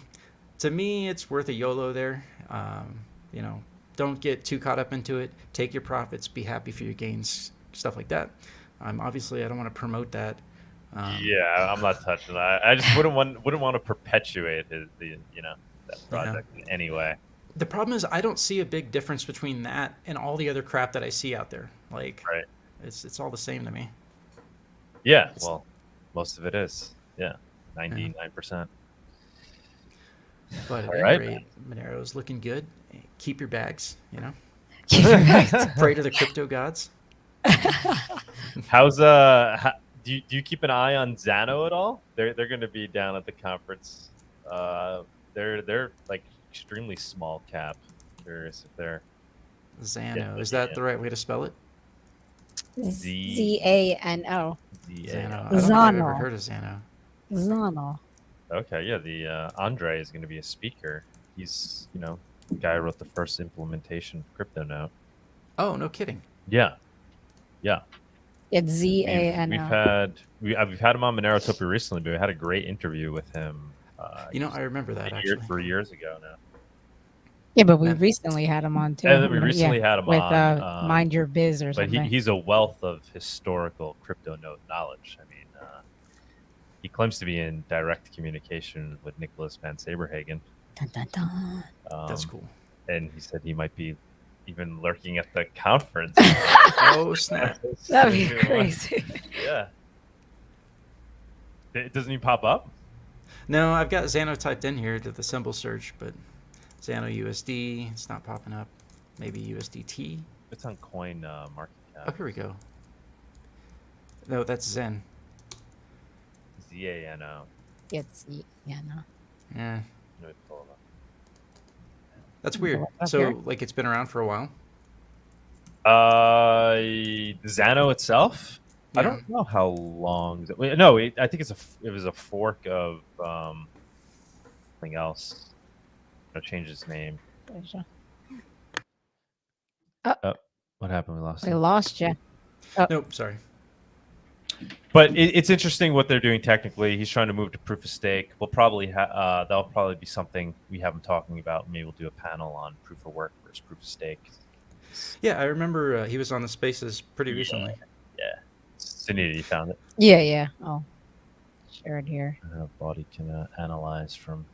to me, it's worth a YOLO there. Um, you know, don't get too caught up into it. Take your profits. Be happy for your gains. Stuff like that. Um, obviously, I don't want to promote that. Um, yeah, I'm not touching that. I just wouldn't want wouldn't want to perpetuate his the you know that project in any way. The problem is I don't see a big difference between that and all the other crap that I see out there. Like, Right. it's it's all the same to me. Yeah, well, most of it is. Yeah, ninety nine percent. But at All any right. rate, Monero's looking good. Keep your bags. You know, *laughs* Keep your bags. *laughs* pray to the crypto gods. *laughs* How's uh? How, do you do you keep an eye on Zano at all? They're they're going to be down at the conference. Uh, they're they're like extremely small cap. Curious if they're Zano. Is that the right way to spell it? Z- Z A N O. the Zano. I don't think I've ever heard of Xano. Zano. Okay, yeah, the uh, Andre is going to be a speaker. He's you know the guy who wrote the first implementation of CryptoNote. Oh, no kidding. Yeah, yeah. It's Z A N O. We've, we've had we, uh, we've had him on Monerotopia recently, but we had a great interview with him. Uh, You know, I remember that year, actually. three years ago now. Yeah, but we Yeah. recently had him on too. And then we Yeah, recently had him with on. uh, um, Mind Your Biz or but he, he's a wealth of historical CryptoNote knowledge. I mean, uh, he claims to be in direct communication with Nicolas van Saberhagen. Dun, dun, dun. Um, That's cool. And he said he might be even lurking at the conference. *laughs* Oh, snap. *laughs* That'd be crazy. *laughs* Yeah. It doesn't he pop up? No, I've got Zano typed in here to the symbol search, but Zano USD, it's not popping up. Maybe USDT. It's on Coin uh, Market Oh, here we go. No, that's Zen. Z A N O. It's yeah, no. Yeah, Let me pull it up. that's weird. So, here. like, it's been around for a while. Uh, Zano itself. I don't know how long. It, wait, no, it, I think it's a. f- It was a fork of um, something else. I changed its name. Oh, What happened? We lost. We it. lost you. Nope, sorry. But it, it's interesting what they're doing technically. He's trying to move to proof of stake. We'll probably ha- uh, that'll probably be something we have him talking about. Maybe we'll do a panel on proof of work versus proof of stake. Yeah, I remember uh, he was on the Spaces pretty recently. Yeah. recently. Sunita, you found it. Yeah, yeah. Oh, share it here. Uh, body can uh, analyze from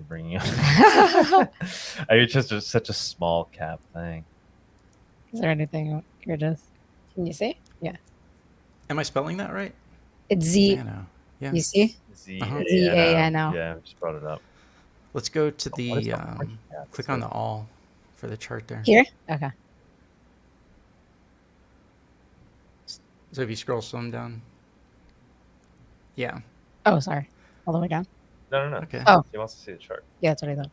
what you're bringing up. Is *laughs* I *laughs* mean, it's just a, such a small cap thing. Is there anything? Here it is. Can you see? Yeah. Am I spelling that right? It's Z. Zano. Yeah. You see? Z Uh-huh. Z-A-N-O. Yeah, I just brought it up. Let's go to What is the the um, market click on the all for the chart there. Here? Okay. So if you scroll some down. Yeah. Oh, sorry. All the way down. No, no, no. Okay. Oh. He wants to see the chart. Yeah, that's what I thought.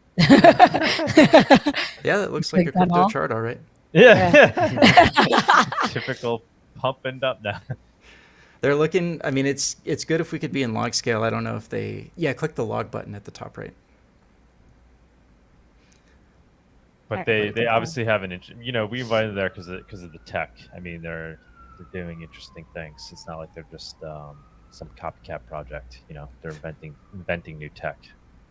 *laughs* Yeah, that looks like a crypto all? chart, all right. Yeah. *laughs* Typical pump and up now. *laughs* They're looking. I mean, it's it's good if we could be in log scale. I don't know if they. Yeah, click the log button at the top right. but they they obviously have an int- you know we invited them there because because of the tech. I mean they're they're doing interesting things. It's not like they're just um, some copycat project. You know they're inventing inventing new tech.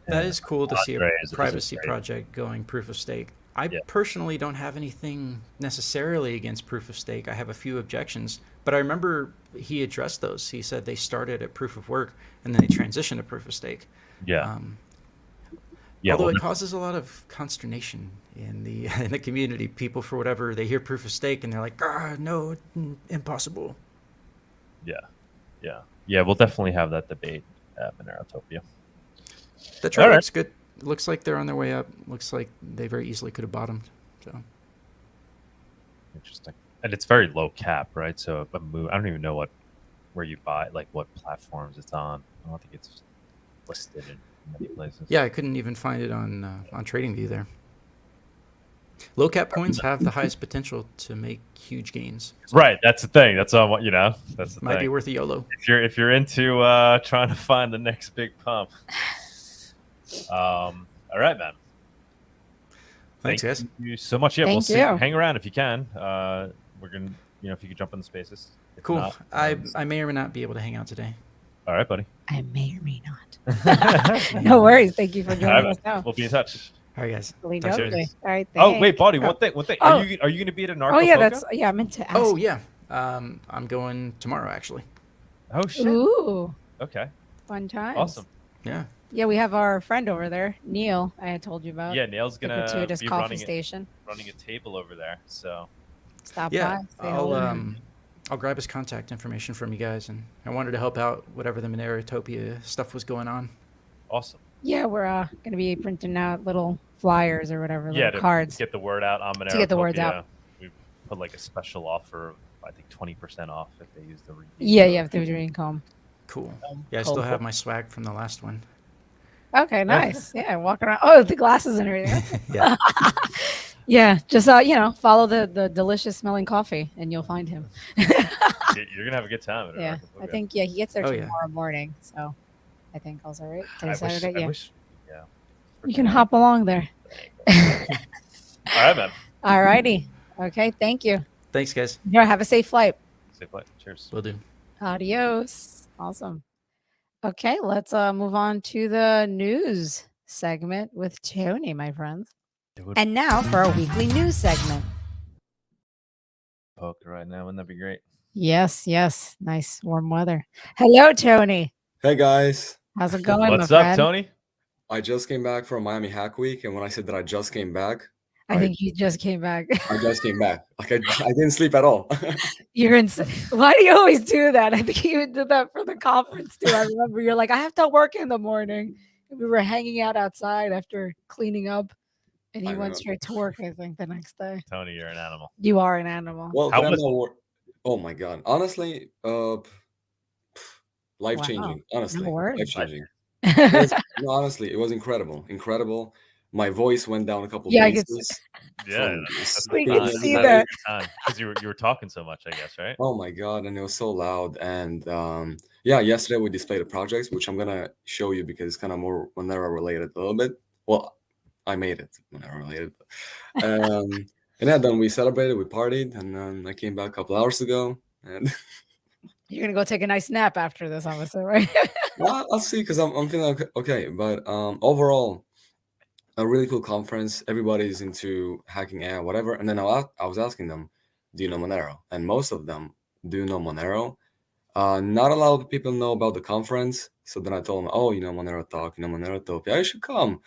That And is cool to see a privacy project going proof of stake. I Yeah. personally don't have anything necessarily against proof of stake. I have a few objections, but I remember he addressed those. He said they started at proof of work and then they transitioned to proof of stake. yeah Um, yeah. although well, it causes a lot of consternation in the *laughs* in the community. People, for whatever, they hear proof of stake and they're like, "Ah, no, impossible." yeah yeah yeah. We'll definitely have that debate at Monerotopia. The chart right. looks good. Looks like they're on their way up. Looks like they very easily could have bottomed. So Interesting. And it's very low cap, right? So a move, I don't even know what where you buy, like what platforms it's on. I don't think it's listed in many places. yeah, I couldn't even find it on uh, on TradingView there. Low cap coins have the highest potential to make huge gains. Right. That's the thing. That's all. You know. That's the Might be worth a YOLO. if you're if you're into uh, trying to find the next big pump. *laughs* Um. All right, man. Thanks, Thank guys. you so much. Yeah, we'll Thank see. you. Hang around if you can. Uh, we're gonna, you know, if you could jump in the spaces. If Cool. not, I um, I may or may not be able to hang out today. all right, buddy. I may or may not. *laughs* *laughs* no worries. Thank you for joining man. us now. We'll be in touch. All right, guys. Really Talk soon. lovely. All right. Oh thanks. wait, buddy. Oh. One thing. One thing. Oh. Are you are you gonna be at a narco? Oh yeah, that's yeah. I meant to ask. Oh yeah. Um, I'm going tomorrow actually. Oh shit. Ooh, Okay. fun time. Awesome. Yeah. Yeah, we have our friend over there, Neil. I had told you about. Yeah, Neil's gonna gratuitous be coffee running it, station. running a table over there. So Stop Yeah. by. say I'll hello. um, I'll grab his contact information from you guys, and I wanted to help out whatever the Monerotopia stuff was going on. awesome. Yeah, we're uh, gonna be printing out little flyers or whatever, little Yeah, to cards. get the word out on Monero. To get the words out. We put like a special offer of I think twenty percent off if they use the redeem yeah, yeah. If they're doing comb. Cool. Um, Yeah, I still have my swag from the last one. Okay, nice. Yeah, walking around. Oh, the glasses and everything. *laughs* Yeah. *laughs* yeah, just uh, you know, follow the the delicious smelling coffee, and you'll find him. You- *laughs* You're gonna have a good time. At yeah, I think yeah, he gets there Oh, yeah. tomorrow morning, so I think all's all right. I Today's wish, Saturday, I yeah. wish- yeah. You can hop along there. *laughs* All right, man. All righty. Okay, thank you. Thanks, guys. Yeah, have a safe flight. Safe flight. Cheers. Will do. Adios. Awesome. Okay, let's uh move on to the news segment with Tony, my friends. And now for our weekly news segment. poker right now. Wouldn't that be great? Yes, yes. Nice warm weather. Hello, Tony. Hey guys, How's it going, What's up, friend? Tony? I just came back from Miami Hack Week, and when I said that I just came back, I I- think you just came back. I just came back. *laughs* Like I, I didn't sleep at all. *laughs* You're insane. Why do you always do that? I think you did that for the conference too. I remember you're like, I have to work in the morning. And we were hanging out outside after cleaning up, and he I went remember. straight to work. I think the next day. Tony, you're an animal. You are an animal. well, How I was- oh my god, honestly, uh, life changing. Honestly, words. life changing. *laughs* no, honestly, it was incredible, incredible. My voice went down a couple Yeah, I could bases. Yeah, *laughs* We can see that. because you were you were talking so much. I guess right. Oh my god, and it was so loud. And um, yeah, yesterday we displayed the projects, which I'm gonna show you because it's kind of more Monero related a little bit. Well, I made it Monero related. Um, and yeah, then we celebrated, we partied, and then I came back a couple hours ago. And *laughs* You're gonna go take a nice nap after this, obviously, right? *laughs* well, I'll see because I'm, I'm feeling okay, okay. But um, overall, a really cool conference. Everybody's into hacking AI, whatever. And then I, I was asking them, do you know Monero? And most of them do know Monero. Uh, not a lot of people know about the conference. So then I told them, oh, you know Monero Talk, you know Monerotopia, you should come.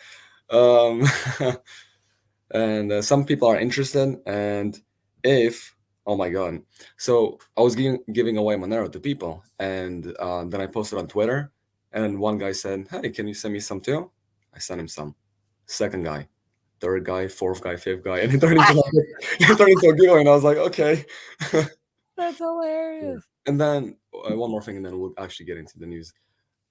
Um, *laughs* and uh, some people are interested. And if, oh my God. So I was giving, giving away Monero to people. And uh, then I posted on Twitter. And one guy said, hey, can you send me some too? I sent him some. Second guy, third guy, fourth guy, fifth guy. *laughs* And it turned into, like, it turned into a giveaway. And I was like, okay. *laughs* That's hilarious. And then uh, one more thing, and then we'll actually get into the news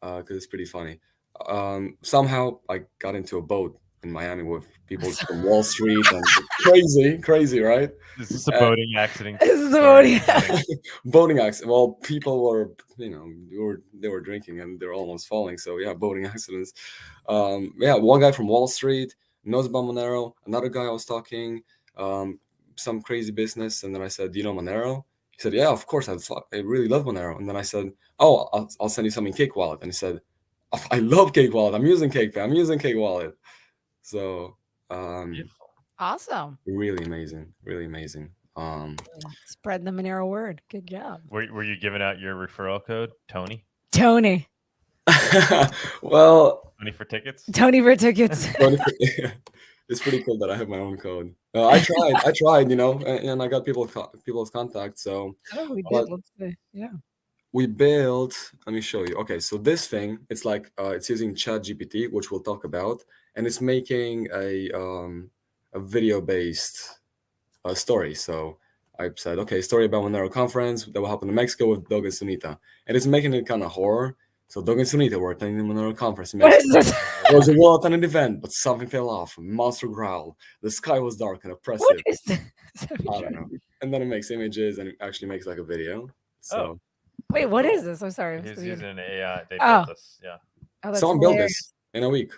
because it's pretty funny. Um, somehow I got into a boat in Miami with people from Wall Street and *laughs* *laughs* crazy, crazy, right? This is this a Uh, boating accident? *laughs* This is Sorry, what he- kidding. boating accident. Well, people were, you know, they were they were drinking and they're almost falling. So yeah, boating accidents. Um, yeah, one guy from Wall Street, knows about Monero. Another guy I was talking, um, some crazy business, and then I said, "Do you know Monero?" He said, "Yeah, of course. I, I really love Monero." And then I said, "Oh, I'll, I'll send you something Cake Wallet." And he said, "Oh, "I love Cake Wallet. I'm using Cake. I'm using Cake Wallet." So um, Awesome. really amazing, really amazing. Um, Spread the Monero word. Good job. Were, were you giving out your referral code, Tony? Tony. *laughs* well, Tony for tickets? Tony for tickets. *laughs* funny- *laughs* it's pretty cool that I have my own code. Uh, I tried, I tried, you know, and, and I got people people's contact. So oh, we did. Let's see. Yeah. we built. Let me show you. Okay, so this thing, it's like uh, it's using Chat GPT, which we'll talk about, and it's making a um, a video based uh, story. So I said, okay, story about Monero conference that will happen in Mexico with Dog and Sunita, and it's making it kind of horror. So Dog and Sunita were attending the Monero conference in What Mexico. this? There was a wall at an event, but something fell off. Monster growl. The sky was dark and oppressive. What is this? *laughs* I don't know. And then it makes images and it actually makes like a video. So Wait, what is this? I'm sorry. I'm He's using an AI. They Oh. built this. Yeah. Oh, that's someone built this in a week.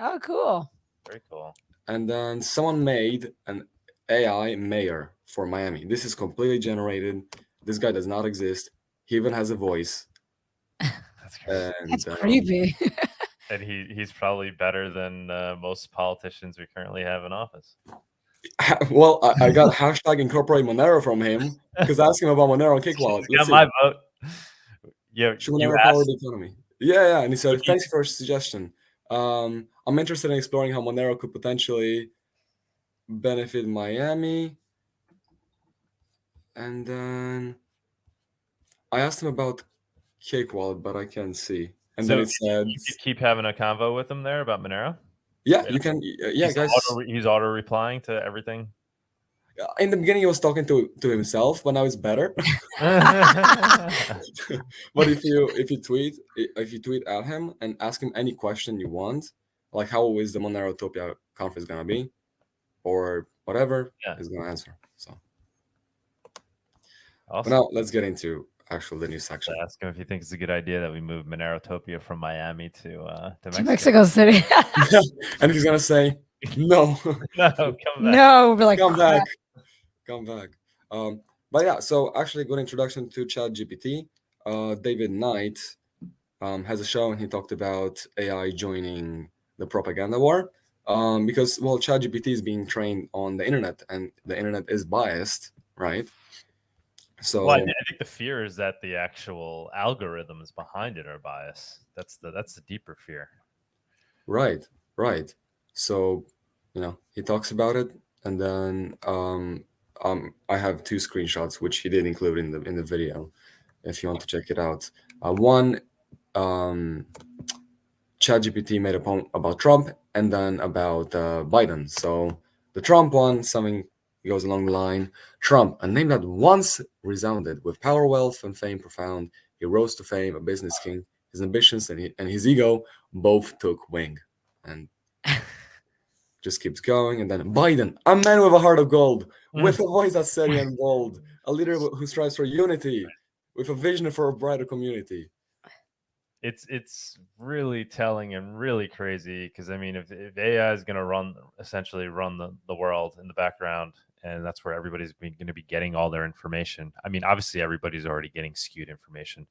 Oh, cool. Very cool. And then someone made an AI mayor for Miami. This is completely generated. This guy does not exist. He even has a voice. *laughs* That's crazy. And That's um, creepy. *laughs* and he, he's probably better than uh, most politicians we currently have in office. *laughs* well, I, I got hashtag incorporate Monero from him because I asked him about Monero Cake Wallet. Got my vote. Yeah, Should you asked, the economy? Yeah, yeah. And he said, thanks for your suggestion. Um, I'm interested in exploring how Monero could potentially benefit Miami. And then I asked him about Cake Wallet, but I can't see. And then So it said, you keep having a convo with him there about Monero. yeah, yeah. you can, yeah, he's guys. Auto, he's auto replying to everything. In the beginning, he was talking to, to himself, but now it's better. *laughs* *laughs* but if you if you tweet if you tweet at him and ask him any question you want, like how is the Monero Monerotopia conference gonna be, or whatever, Yeah. he's gonna answer. So, awesome. now let's get into actual the new section. Ask him if he thinks it's a good idea that we move Monero Monerotopia from Miami to uh, to to Mexico. Mexico City. *laughs* *laughs* and he's gonna say, "No, *laughs* no, come back. no, we're like, come crap. back, come back." Um, but yeah, so actually, good introduction to Chat GPT. Uh, David Knight um, has a show, and he talked about AI joining the propaganda war. Um, because well, ChatGPT is being trained on the internet, and the internet is biased, right? So Well, I, I think the fear is that the actual algorithms behind it are biased. That's the that's the deeper fear. Right, right. So, you know, he talks about it, and then um, um, I have two screenshots which he did include in the in the video, if you want to check it out. Uh, one, um, ChatGPT made a poem about Trump, and then about uh, Biden. So the Trump one, something goes along the line: Trump, a name that once resounded with power, wealth, and fame profound. He rose to fame, a business king. His ambitions and, he, and his ego both took wing and *laughs* just keeps going. And then Biden, a man with a heart of gold, with a voice that's steady *laughs* and bold, a leader who strives for unity, with a vision for a brighter community. It's it's really telling and really crazy because I mean, if, if AI is going to run essentially run the, the world in the background, and that's where everybody's going to be getting all their information. I mean, obviously everybody's already getting skewed information,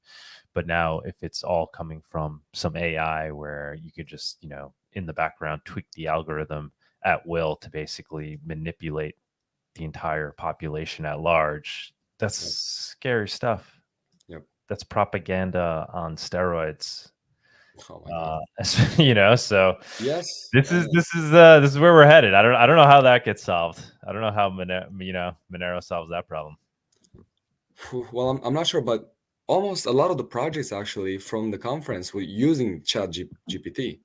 but now if it's all coming from some AI where you could just you know in the background tweak the algorithm at will to basically manipulate the entire population at large, that's scary stuff. That's propaganda on steroids. Oh my God. *laughs* Uh, you know, so yes. this is this is uh this is where we're headed. I don't I don't know how that gets solved. I don't know how Monero, you know Monero solves that problem. Well, I'm, I'm not sure, but almost a lot of the projects actually from the conference were using Chat G- GPT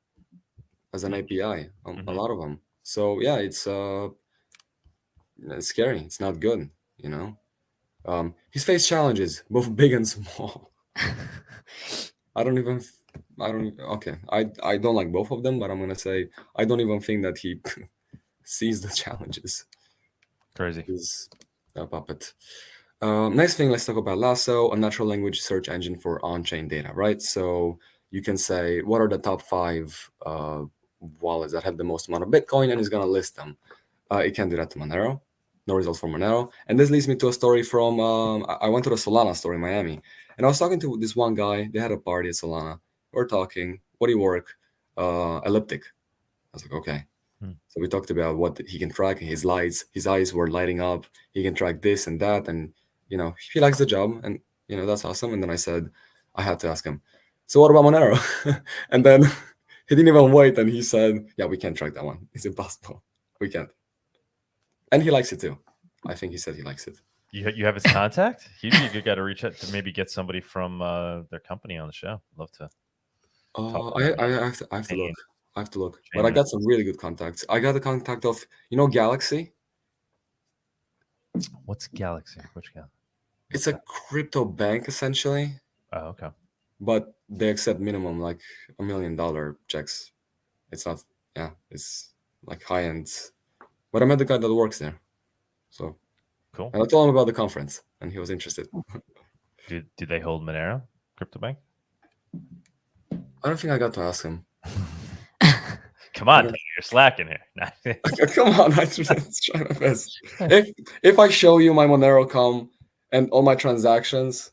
as an API. A, a Mhm. lot of them. So yeah, it's uh, it's scary. It's not good. You know, um, he's faced challenges, both big and small. *laughs* I don't even. I don't. Okay, I I don't like both of them, but I'm gonna say I don't even think that he *laughs* sees the challenges Crazy. He's a puppet. Um, next thing, let's talk about Lasso, a natural language search engine for on-chain data, right? So you can say, what are the top five uh, wallets that have the most amount of Bitcoin and is gonna list them. Uh, it can't do that to Monero. No results for Monero. And this leads me to a story from um, I- I went to the Solana store in Miami, and I was talking to this one guy. They had a party at Solana. We're talking. What do you work? Uh, elliptic. I was like, okay. Hmm. So we talked about what he can track. His lights, his eyes were lighting up. He can track this and that, and you know he likes the job, and you know that's awesome. And then I said, I had to ask him. So what about Monero? *laughs* and then *laughs* he didn't even wait, and he said, yeah, we can't track that one. It's impossible. We can't. And he likes it too. I think he said he likes it. You you have his contact? You you got to reach out to maybe get somebody from uh, their company on the show. Love to. Uh, I, I, I have to, I have to look. I have to look. But I got some really good contacts. I got the contact of, you know, Galaxy. What's Galaxy? Which Galaxy? It's a crypto bank essentially, Oh, okay. but they accept minimum like a million dollar checks. It's not, yeah, it's like high end. But I met the guy that works there. So, Cool. and I told him about the conference and he was interested. *laughs* Do, do they hold Monero? Crypto Bank? I don't think I got to ask him. *laughs* Come on. You're slacking here. *laughs* Come on, I just try my best. If if I show you my Monero.com and all my transactions,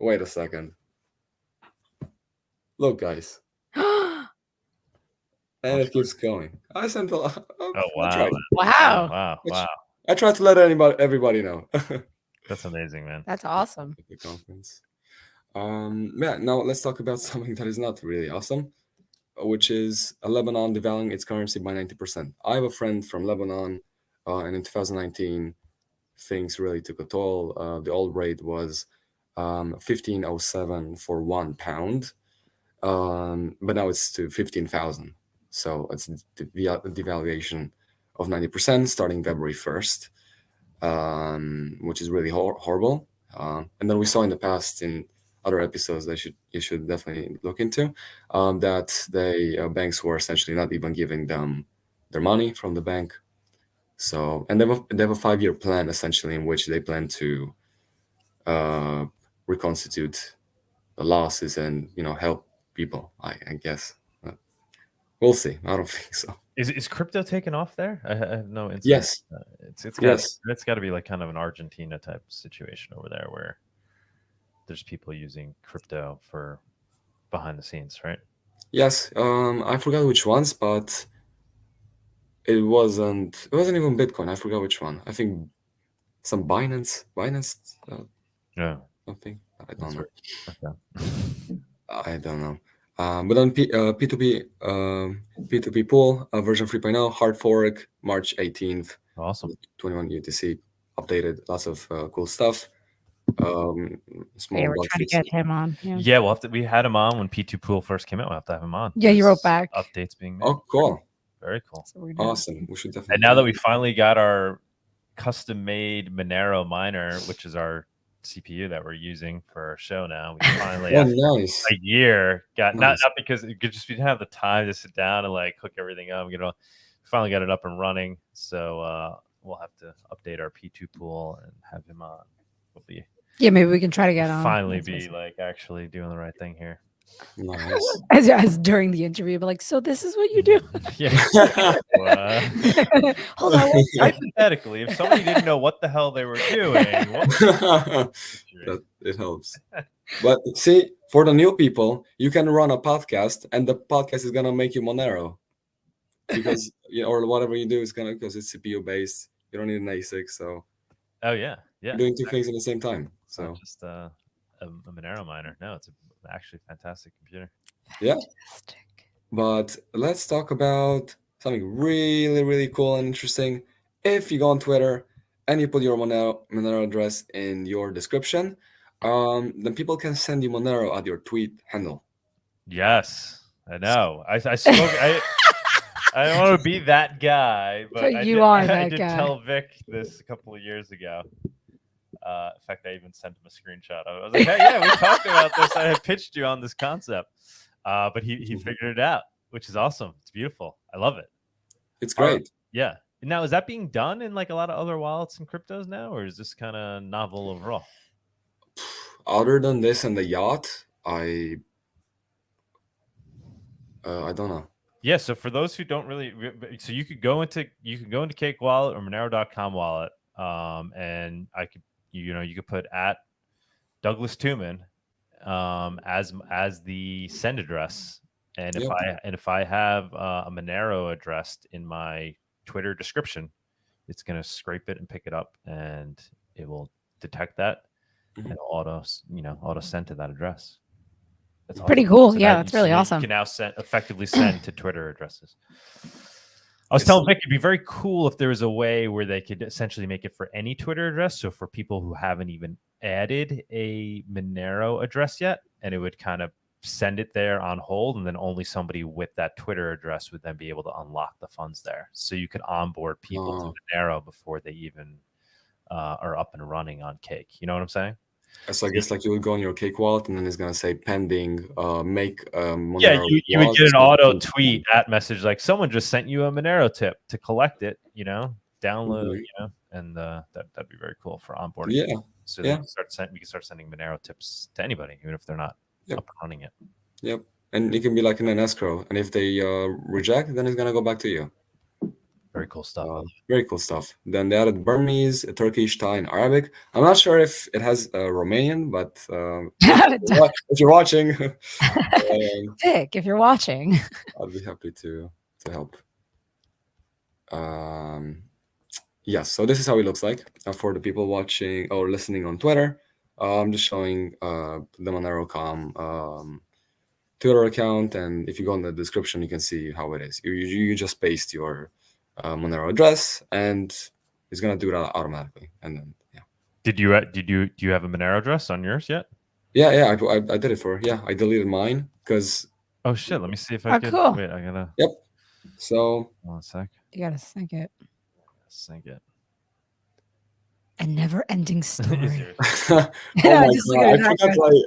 wait a second. Look, guys, it keeps going. I sent a lot. *laughs* oh I wow. tried, wow. Wow. Wow. I tried to let anybody, everybody know. *laughs* That's amazing, man. That's awesome. the conference. Um, yeah. Now let's talk about *laughs* something that is not really awesome, which is uh, Lebanon devaluing its currency by ninety percent. I have a friend from Lebanon, uh, and in 2019, things really took a toll. Uh, the old rate was um, 1507 for one pound, um, but now it's to 15,000. So it's the devaluation of 90% starting February 1st, um, which is really hor- horrible. Um, and then we saw in the past in other episodes that should you should definitely look into um, that the uh, banks were essentially not even giving them their money from the bank. So and they have a, they have a five year plan essentially in which they plan to uh, reconstitute the losses and you know help people. I, I guess we'll see. I don't *laughs* think so. Is is crypto taken off there? I, I have no insight. Yes. Uh, it's it's got Yes. it's got to be like kind of an Argentina type situation over there where there's people using crypto for behind the scenes, right? Yes, um, I forgot which ones, but it wasn't. It wasn't even Bitcoin. I forgot which one. I think some Binance, Binance, uh, Yeah. something. I don't That's know. right. Okay. I don't know. Um, but on P, uh, P2P, um, P2P pool uh, version 3.0 hard fork March 18th, Awesome. 21 UTC updated. Lots of uh, cool stuff. Um, small They were bug trying to get him on. Yeah. Yeah, we'll have to. We had him on when P2Pool first came out. We'll have to have him on. Yeah, you wrote back. Updates being made. Oh, cool! Very cool. So Awesome. We should definitely. And now that we finally got our custom made Monero miner, which is our CPU that we're using for our show now, we *laughs* finally oh, nice. a year got not Nice. not because it could just we didn't have the time to sit down and like hook everything up. You know, finally got it up and running. So uh, we'll have to update our P2 pool and have him on. We'll be Yeah, maybe we can try to get on. finally That's be awesome. like actually doing the right thing here. Nice. *laughs* as, as during the interview, but like, so this is what you do. *laughs* Yeah. *laughs* Uh, Hold on. hypothetically, if somebody didn't know what the hell they were doing, what that it helps. But see, for the new people, you can run a podcast, and the podcast is gonna make you Monero, because you know, or whatever you do is gonna because it's CPU based. You don't need an ASIC, so oh yeah, yeah. you're doing two things at the same time. So just uh, a, a Monero miner. No, it's a, actually fantastic computer. Fantastic. But let's talk about something really, really cool and interesting. If you go on Twitter and you put your Monero, Monero address in your description, um, then people can send you Monero at your tweet handle. Yes, I know. I, I spoke. I *laughs* I don't want to be that guy, but But I you did, are *laughs* I that did guy. tell Vic this a couple of years ago. Uh, in fact, I even sent him a screenshot. of it. I was like, "Hey, yeah, we talked about this. I had pitched you on this concept." Uh, but he he Mhm. figured it out, which is awesome. It's beautiful. I love it. It's great. Yeah. Now, is that being done in like a lot of other wallets and cryptos now, or is this kind of novel overall? Other than this and the yacht, I uh, I don't know. Yeah, so for those who don't really, so you could go into you could go into Cake Wallet or Monero.com wallet, um, and I could you know you could put at Douglas Tuman um, as as the send address, and if Yep. I and if I have uh, a Monero addressed in my Twitter description, it's gonna scrape it and pick it up, and it will detect that Mhm. and auto you know auto send to that address. That's Pretty cool. So Yeah, that's really so awesome. You can now send effectively send to Twitter addresses. I was telling Vik it'd be very cool if there was a way where they could essentially make it for any Twitter address. So for people who haven't even added a Monero address yet, and it would kind of send it there on hold, and then only somebody with that Twitter address would then be able to unlock the funds there. So you could onboard people Oh. to Monero before they even uh, are up and running on Cake. You know what I'm saying? So I guess like you would go on your Cake Wallet and then it's gonna say pending. Uh, make um. yeah, you, you would get an auto tweet at message like someone just sent you a Monero tip to collect it, you know, download, Mhm. you know, and uh, that that'd be very cool for onboarding. Yeah, so yeah. start send, we can start sending Monero tips to anybody, even if they're not Yep. up and running it. yep. And it can be like in an escrow, and if they uh, reject, then it's gonna go back to you. Very cool stuff. Uh, very cool stuff. Then they added Burmese, Turkish, Thai, and Arabic. I'm not sure if it has uh, Romanian, but *laughs* um, if you're watching, *laughs* um, *laughs* Dick, if you're watching. I'll be happy to to help. Um, yes, so this is how it looks like uh, for the people watching or listening on Twitter. Uh, I'm just showing uh, the Monero.com um, Twitter account, and if you go in the description, you can see how it is. You you, you just paste your uh, Monero address, and it's gonna do that automatically. And then yeah, Did you uh, did you do you have a Monero address on yours yet? yeah, yeah. I, I, I did it for yeah. I deleted mine because Oh shit! Let me see if I Oh, can. cool. Wait, I gotta Yep. so one sec. You gotta sync it. Sync it. A never ending Is *laughs* story. *laughs* oh *laughs* Yeah, my god, I forgot. Like,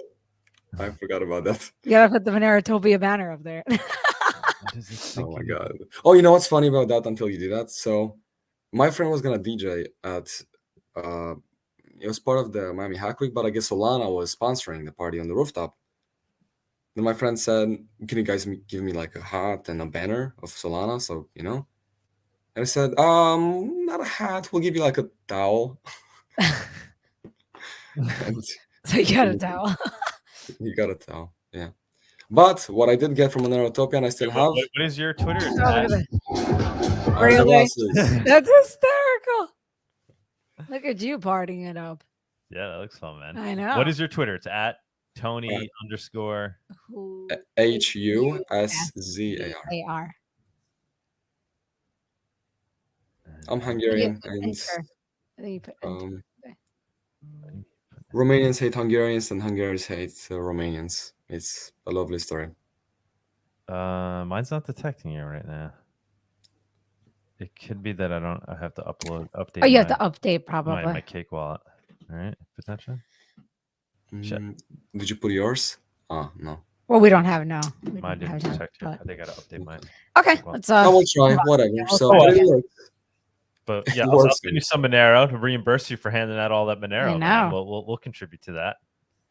I forgot about that. You gotta put the Monerotopia banner up there. What is it *laughs* Oh my god. Oh, you know what's funny about that until you do that? So my friend was gonna DJ at uh it was part of the Miami Hack Week, but I guess Solana was sponsoring the party on the rooftop. Then my friend said, Can you guys give me like a hat and a banner of Solana? So, you know. And I said, um, not a hat, we'll give you like a towel. *laughs* *laughs* and so you got a towel. you got a towel. Yeah. But what I did get from Monerotopia and I still have what- what is your Twitter? Oh, look at at? that. Really? *laughs* That's hysterical. Look at you partying it up. yeah, that looks fun, man. I know. What is your Twitter? It's at Tony underscore. Who H U S Z A R. they are? I'm Hungarian, and enter. I think you put enter. um, Uh, Romanians hate Hungarians, and Hungarians hate uh, Romanians. It's a lovely story. Uh, mine's not detecting you right now. It could be that I don't. I have to upload update. oh, you have to update probably. my Cake Wallet. All right, potentially. Mm, did you put yours? Oh no. well, we don't have no. We Mine don't have didn't detect it. but- I think I gotta update mine. Okay, Well, let's I uh. will try. Whatever. So, try. but it. But yeah, It I'll, I'll send you some Monero to reimburse you for handing out all that Monero. man. know. We'll, we'll we'll contribute to that.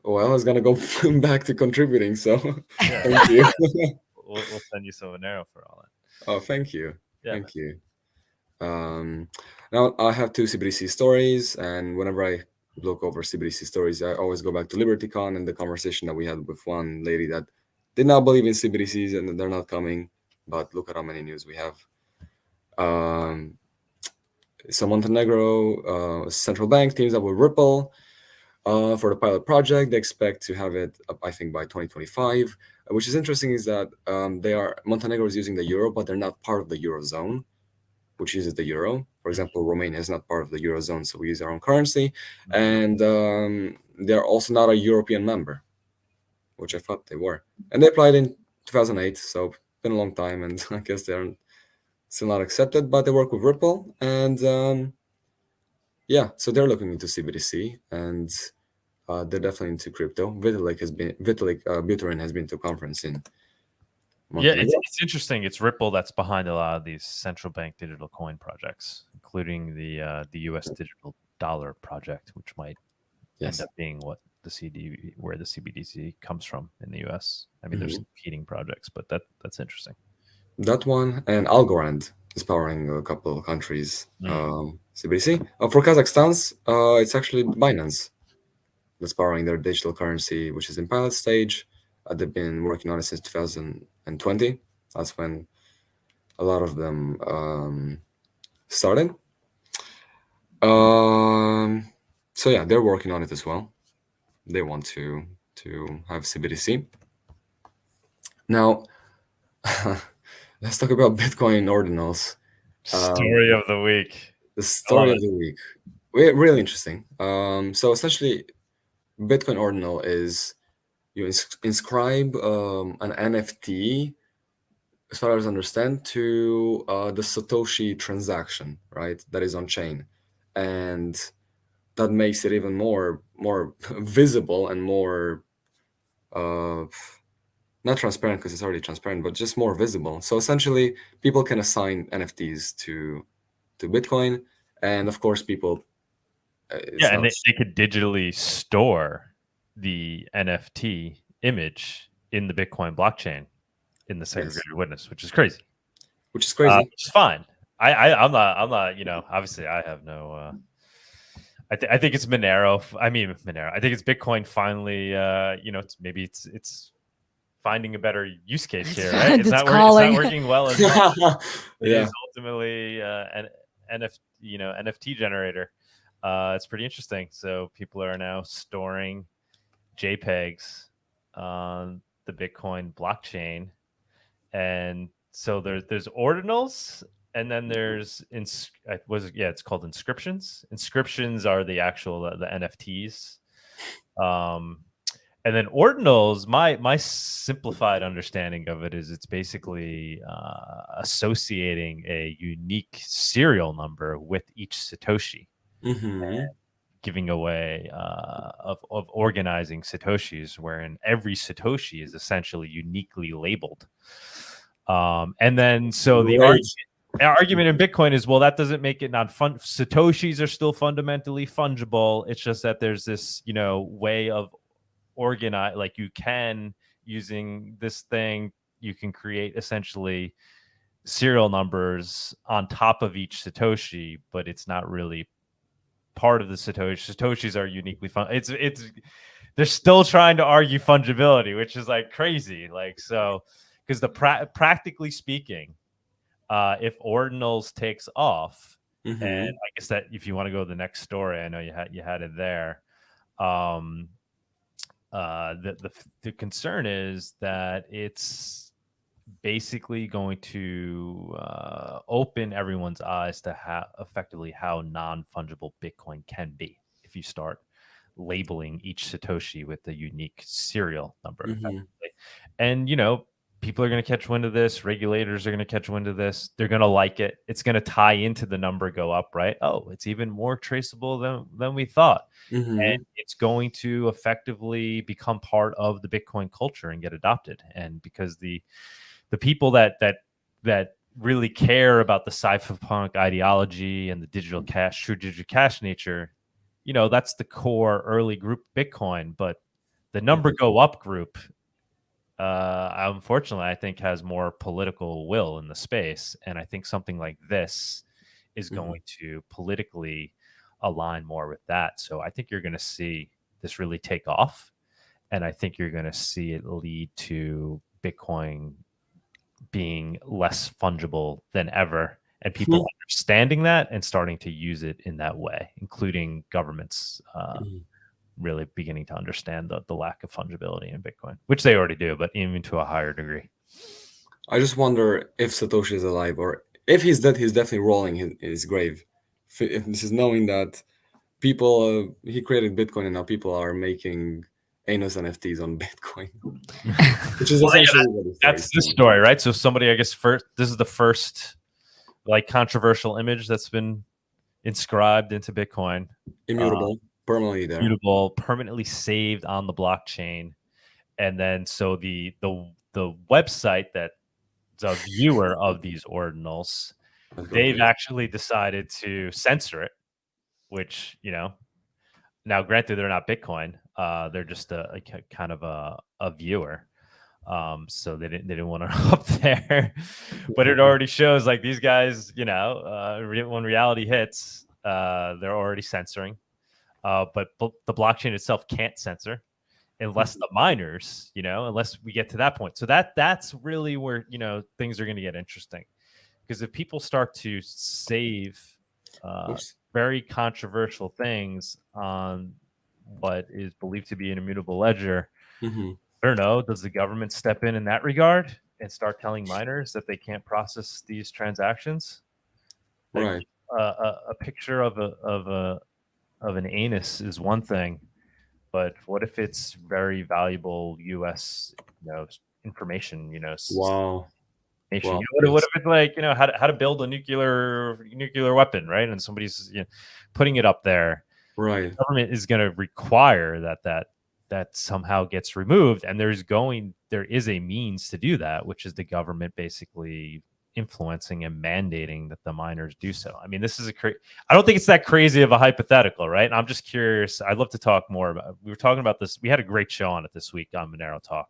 Well, I was gonna go *laughs* back to contributing. So, Yeah, *laughs* thank you. *laughs* we'll, we'll send you some Monero for all that. oh, thank you. Yeah. Thank you. Um, now I have two CBDC stories, and whenever I look over CBDC stories, I always go back to LibertyCon and the conversation that we had with one lady that did not believe in CBDCs and they're not coming. But look at how many news we have. Um, so Montenegro uh, central bank teams up with Ripple uh, for the pilot project. They expect to have it I think, by 2025. Which is interesting is that um, they are Montenegro is using the euro, but they're not part of the eurozone, which uses the euro. For example, Romania is not part of the eurozone, so we use our own currency, and um, they're also not a European member, which I thought they were. And they applied in 2008, so been a long time, and *laughs* I guess they're still not accepted. But they work with Ripple, and um, yeah, so they're looking into CBDC, and uh, they're definitely into crypto. Vitalik has been Vitalik uh, Buterin has been to a conference in. Yeah, it's, it's interesting. It's Ripple that's behind a lot of these central bank digital coin projects, including the uh, the U.S. digital dollar project, which might yes. end up being what the CD where the CBDC comes from in the U.S. I mean, there's Mhm. competing projects, but that that's interesting. that one and Algorand is powering a couple of countries. Mm. Um, CBDC. Uh, for Kazakhstan's, uh, it's actually Binance that's powering their digital currency, which is in pilot stage. Uh, they've been working on it since 2020. That's when a lot of them um, started. Um, so yeah, they're working on it as well. They want to to have CBDC. Now, *laughs* let's talk about Bitcoin ordinals. Um, Story of the week. The story of the week. Re- Really interesting. Um, so essentially, Bitcoin ordinal is you ins- inscribe um, an NFT, as far as I understand, to uh, the Satoshi transaction, right? That is on chain, and that makes it even more more *laughs* visible and more uh, not transparent because it's already transparent, but just more visible. So essentially, people can assign NFTs to to Bitcoin, and of course, people. uh, Yeah, and they, they could digitally store the NFT image in the Bitcoin blockchain in the segregated witness, which is crazy. which is crazy. Uh, which is fine. I, I I'm not I'm not you know obviously I have no. uh I, th- I think it's Monero. I mean Monero. I think it's Bitcoin finally. Uh, you know, it's, maybe it's it's finding a better use case here, *laughs* right? It's It's not, work- it's not working well. as *laughs* well. It yeah, is ultimately uh, an NF, you know, NFT generator. Uh, it's pretty interesting. So people are now storing JPEGs on the Bitcoin blockchain, and so there's there's ordinals, and then there's ins- I- was yeah, it's called inscriptions. Inscriptions are the actual uh, the NFTs. Um, and then ordinals, my my simplified understanding of it is it's basically uh, associating a unique serial number with each Satoshi, hmm giving away uh, of of organizing Satoshis, wherein every Satoshi is essentially uniquely labeled. Um, and then so the Right. argument in Bitcoin is well, that doesn't make it not fun. Satoshis are still fundamentally fungible. It's just that there's this, you know, way of organize like you can using this thing, you can create essentially serial numbers on top of each Satoshi, but it's not really part of the Satoshi. Satoshis are uniquely fun. It's it's they're still trying to argue fungibility, which is like crazy. Like so, because the pra- practically speaking, uh, if ordinals takes off, Mhm. and I guess that if you want to go to the next story, I know you had you had it there. Um, uh, the the the concern is that it's basically going to uh, open everyone's eyes to how effectively how non fungible Bitcoin can be if you start labeling each Satoshi with a unique serial number. Mhm. And you know, people are going to catch wind of this. Regulators are going to catch wind of this. They're going to like it. It's going to tie into the number go up, right? Oh, it's even more traceable than than we thought Mhm. and it's going to effectively become part of the bitcoin culture and get adopted and because the the people that that that really care about the cypherpunk ideology and the digital cash true digital cash nature you know that's the core early group bitcoin but the number go up group uh unfortunately i think has more political will in the space and i think something like this is Mhm. going to politically align more with that so i think you're going to see this really take off and i think you're going to see it lead to bitcoin being less fungible than ever and people Mhm. understanding that and starting to use it in that way including governments uh, Mhm. Really beginning to understand the, the lack of fungibility in bitcoin which they already do but even to a higher degree. I just wonder if Satoshi is alive or if he's dead, he's definitely rolling in, his grave. If This is knowing that people, uh, he created Bitcoin and now people are making anus NFTs on *laughs* Bitcoin, which is Well, yeah, what that's the story right? So somebody i guess first this is the first like controversial image that's been inscribed into bitcoin. Immutable, permanently there. permanently saved on the blockchain and then so the the the website that the viewer of these ordinals *laughs* they've actually decided to censor it which you know now granted they're not bitcoin uh they're just a, a kind of a, a viewer Um, so they didn't they didn't want to *laughs* up there, but it already shows like these guys, you know, uh, when reality hits, uh, they're already censoring. Uh, but the blockchain itself can't censor unless the miners, you know, unless we get to that point. So that that's really where you know things are going to get interesting, because if people start to save uh, very controversial things on what is believed to be an immutable ledger, Mhm. I don't know. Does the government step in in that regard and start telling miners that they can't process these transactions? Like, Right. a, a, a picture of a of a of an anus is one thing, but what if it's very valuable U.S. you know information? You know, Wow. nation. Wow, You know, what, what if it's like you know how to, how to build a nuclear nuclear weapon, right? And somebody's you know, putting it up there. Right. Government is going to require that that that somehow gets removed, and there's going there is a means to do that, which is the government basically influencing and mandating that the miners do so. I mean, this is a cra- I don't think it's that crazy of a hypothetical, right? And I'm just curious. I'd love to talk more about. We were talking about this. We had a great show on it this week on Monero Talk.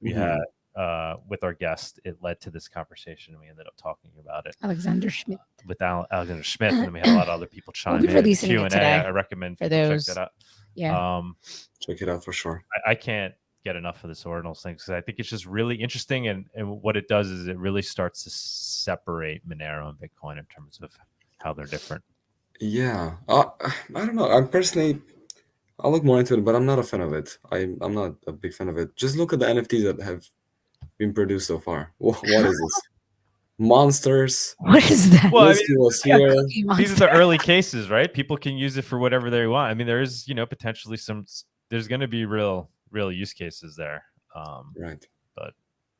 We Mhm. had uh, with our guest. It led to this conversation. And We ended up talking about it Alexander Schmidt. with Al- Alexander Smith, and then we had a lot of other people *clears throat* chime be in. releasing it Q and A. today I recommend for those- check that out. Yeah. Um, Check it out for sure. I, I can't get enough of this ordinals thing because I think it's just really interesting, and and what it does is it really starts to separate Monero and Bitcoin in terms of how they're different. Yeah. Uh, I don't know. I'm personally, I'll look more into it, but I'm not a fan of it. I, I'm not a big fan of it. Just look at the NFTs that have been produced so far. *laughs* Wha- What is this? Monsters. What is that? Well, I Whiskey was *laughs* here. These are the early cases, right? People can use it for whatever they want. I mean, there is you know potentially some. There's going to be real real use cases there. Um, Right. But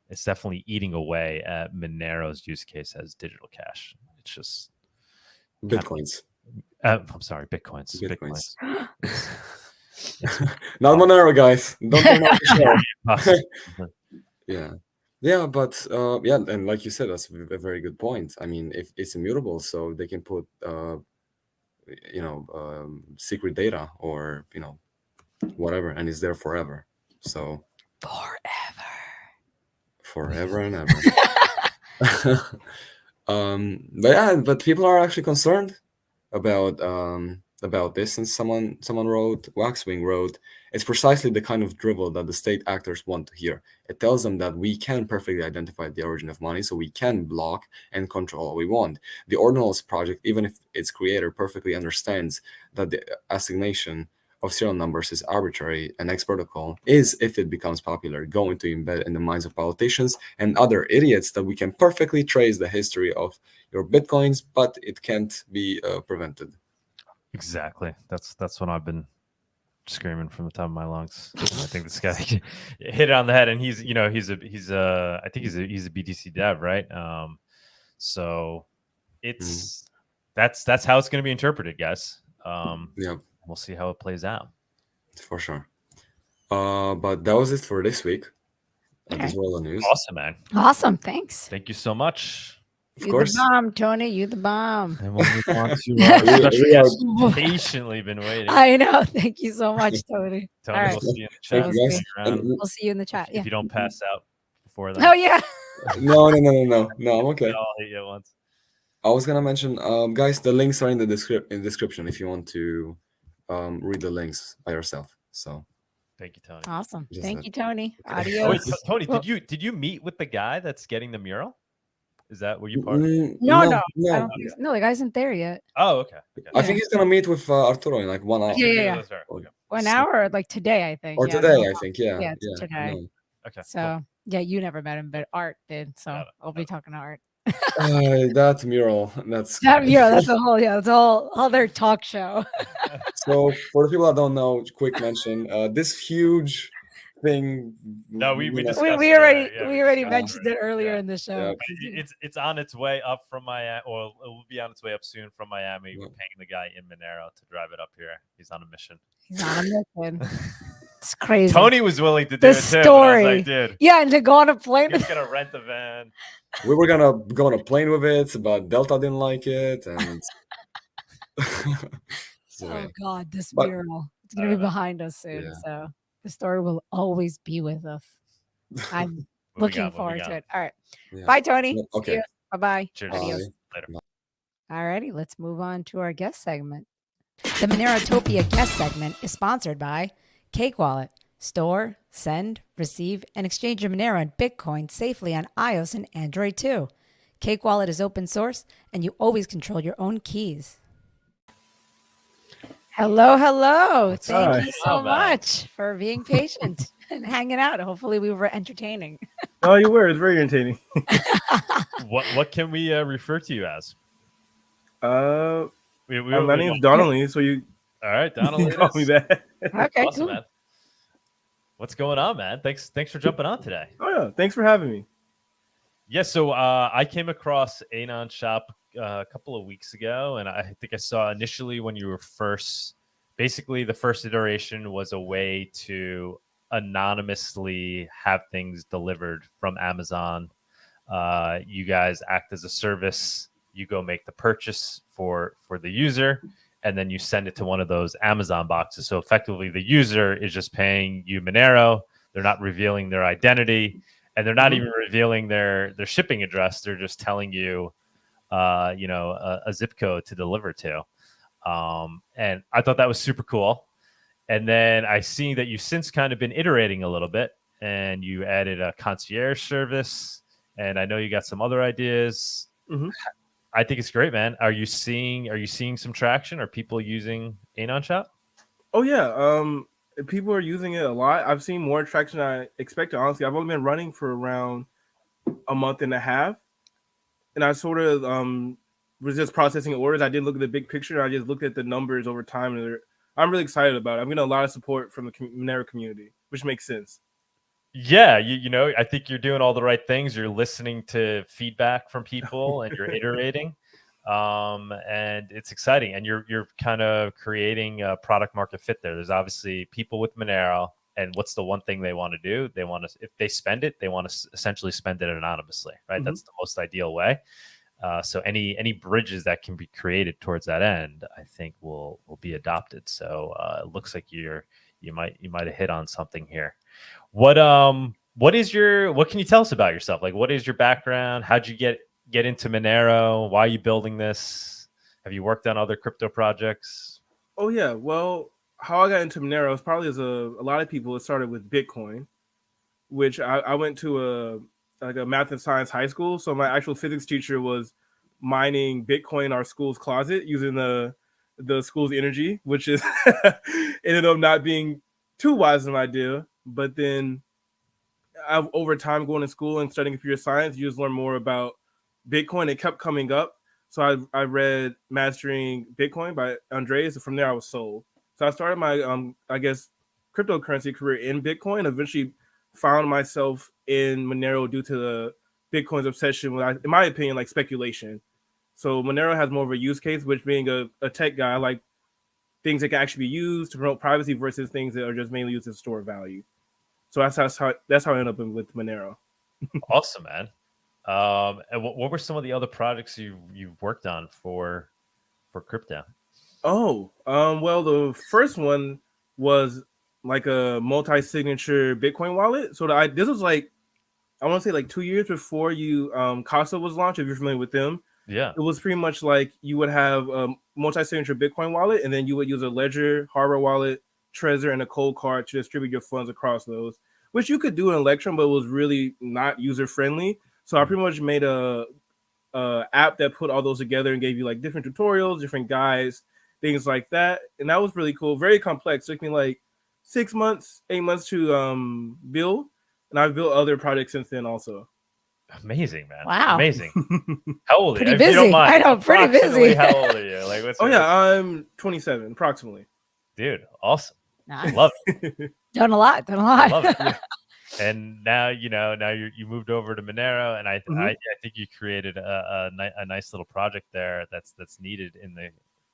it's definitely eating away at Monero's use case as digital cash. It's just, Bitcoins. uh, I'm sorry, bitcoins. Bitcoins. Bitcoins. *laughs* Not Monero, guys. Don't turn off the show. Yeah. Yeah, but uh, yeah, and like you said, that's a very good point. I mean, if it's immutable, so they can put, uh, you know, um, secret data or you know, whatever, and it's there forever. So Forever. forever and ever. *laughs* um, but yeah, but people are actually concerned about um, about this, and someone someone wrote, Waxwing wrote, it's precisely the kind of drivel that the state actors want to hear. It tells them that we can perfectly identify the origin of money, so we can block and control what we want. The Ordinals project, even if its creator perfectly understands that the assignation of serial numbers is arbitrary and ex protocol, is, if it becomes popular, going to embed in the minds of politicians and other idiots that we can perfectly trace the history of your bitcoins, but it can't be uh, prevented. Exactly. That's that's what I've been screaming from the top of my lungs. *laughs* I think this guy *laughs* hit it on the head, and he's you know he's a he's a I think he's a he's a BTC dev, right? Um, so it's that's that's how it's going to be interpreted, guys. Um, Yeah, we'll see how it plays out. for sure. Uh, but that was it for this week. Okay. These were all the news. Awesome, man. Awesome. Thanks. Thank you so much. Of you course. the bomb, Tony. You the bomb. And we'll move on to *laughs* We- we special. *laughs* Patiently been waiting. I know. Thank you so much, *laughs* Tony. Tony, all right. we'll see you in the chat. you, guys. Stick. And- We'll see you in the chat. Yeah. If you don't pass out before then, Oh yeah. no, no, no, no, no, no. I'm okay. they all hit you once. I was gonna mention, um, guys, the links are in the descrip- in description if you want to um, read the links by yourself. So Thank you, Tony. Awesome. Just Thank that. you, Tony. Oh, wait, Adios. Tony, did you did you meet with the guy that's getting the mural? Is that were you part of? Mm, No, no, I no. think. No, the guy isn't there yet. Oh, okay. okay. I think he's gonna meet with uh, Arturo in like one hour. Yeah, yeah, yeah. That's. Okay. One So- hour, or like today, I think. Or yeah, today, I think. Yeah. Yeah, it's today. no. Okay. cool. So yeah, you never met him, but Art did. So Got it, I'll be talking to Art. Uh, *laughs* that mural. That's That, yeah, that's a whole yeah, that's a whole other talk show. *laughs* so for the people that don't know. Quick mention. Uh, this huge thing. No, we- we you we, we already already, yeah, we we already discussed mentioned it earlier Yeah. in the show. Yeah. 'cause It- you- It's it's on its way up from Miami, or it will be on its way up soon from Miami. We're paying the guy in Monero to drive it up here. He's on a mission. He's on a mission. *laughs* It's crazy. Tony was willing to do The it too. but I was story. like, dude, Yeah, and to go on a plane. he's *laughs* gonna rent the van. we were gonna go on a plane with it, but Delta didn't like it, and *laughs* *laughs* so, Oh yeah. God, this But- mural. It's gonna be know. behind us soon. Yeah. So the story will always be with us. I'm looking got? Forward to it. All right. Yeah. Bye, Tony. Yeah, okay. Bye bye. Cheers. Adios. Bye. Later. All righty, let's move on to our guest segment. The Monerotopia guest segment is sponsored by Cake Wallet. Store, send, receive, and exchange your Monero and Bitcoin safely on iOS and Android too. Cake Wallet is open source and you always control your own keys. Hello, hello. Thank Hi. you so much for being patient *laughs* and hanging out. Hopefully, we were entertaining. *laughs* Oh, you were. It's very entertaining. *laughs* What what can we uh, refer to you as? Uh, We, we, uh, my we- name's Donnelly, so you All right, *laughs* Donald. it call me that. Okay, Awesome, cool. man. What's going on, man? Thanks thanks for jumping on today. Oh yeah, thanks for having me. Yeah, so uh, I came across Anon Shop uh, a couple of weeks ago, and I think I saw initially when you were first, basically the first iteration was a way to anonymously have things delivered from Amazon. Uh, you guys act as a service. You go make the purchase for for the user, and then you send it to one of those Amazon boxes. So effectively, the user is just paying you Monero. They're not revealing their identity and they're not Mhm. even revealing their their shipping address. They're just telling you, uh, you know, a, a zip code to deliver to. Um, and I thought that was super cool. And then I see that you've since kind of been iterating a little bit, and you added a concierge service, and I know you got some other ideas. Mhm. I think it's great, man. Are you seeing Are you seeing some traction? Are people using Anon Shop? Oh yeah, um, people are using it a lot. I've seen more traction than I expected. Honestly, I've only been running for around a month and a half, and I sort of um was just processing orders. I didn't look at the big picture. I just looked at the numbers over time, and I'm really excited about it. I'm getting a lot of support from the Monero community, which makes sense. Yeah, you, you know, I think you're doing all the right things. You're listening to feedback from *laughs* people and you're iterating. Um, and it's exciting. And you're you're kind of creating a product market fit there. There's obviously people with Monero, and what's the one thing they want to do? They want to if they spend it, they want to essentially spend it anonymously, right? Mhm. That's the most ideal way. Uh, so any any bridges that can be created towards that end, I think will will be adopted. So uh, it looks like you're you might you might have hit on something here. What um what is your what can you tell us about yourself? Like what is your background? How'd you get get into Monero? Why are you building this? Have you worked on other crypto projects? Oh yeah, well, how I got into Monero is probably as a, a lot of people. It started with Bitcoin, which I, I went to a like a math and science high school. So my actual physics teacher was mining Bitcoin in our school's closet using the the school's energy, which is *laughs* ended up not being too wise an idea. But then I've, over time going to school and studying computer science, you just learn more about Bitcoin. It kept coming up. So I, I read Mastering Bitcoin by Andreas, and from there I was sold. So I started my um I guess cryptocurrency career in Bitcoin. Eventually found myself in Monero due to the Bitcoin's obsession with, in my opinion, like speculation. So Monero has more of a use case, which being a, a tech guy, I like things that can actually be used to promote privacy versus things that are just mainly used to store value. So that's, that's how that's how I ended up with Monero. *laughs* awesome, man. Um, and what, what were some of the other projects you you've worked on for for crypto? Oh, um, well, the first one was like a multi-signature Bitcoin wallet. So the, I, this was like, I want to say like two years before you um, Casa was launched. If you're familiar with them, Yeah. it was pretty much like you would have a multi-signature Bitcoin wallet, and then you would use a Ledger hardware wallet, Trezor, and a Coldcard to distribute your funds across those. Which you could do in Electrum, but it was really not user friendly. So I pretty much made a, a app that put all those together and gave you like different tutorials, different guides, things like that. And that was really cool. Very complex. took me like six months, eight months to um build. And I've built other projects since then also. Amazing, man. Wow. Amazing. *laughs* How old are Pretty you? If you don't busy. mind, I know, pretty busy. How old are you? Like, what's oh your- yeah, I'm 27 approximately. dude, awesome. Nice. Love it. *laughs* Done a lot. Done a lot. love it. *laughs* and now you know now you you moved over to Monero, and I Mhm. I, I think you created a, a, ni- a nice little project there that's that's needed in the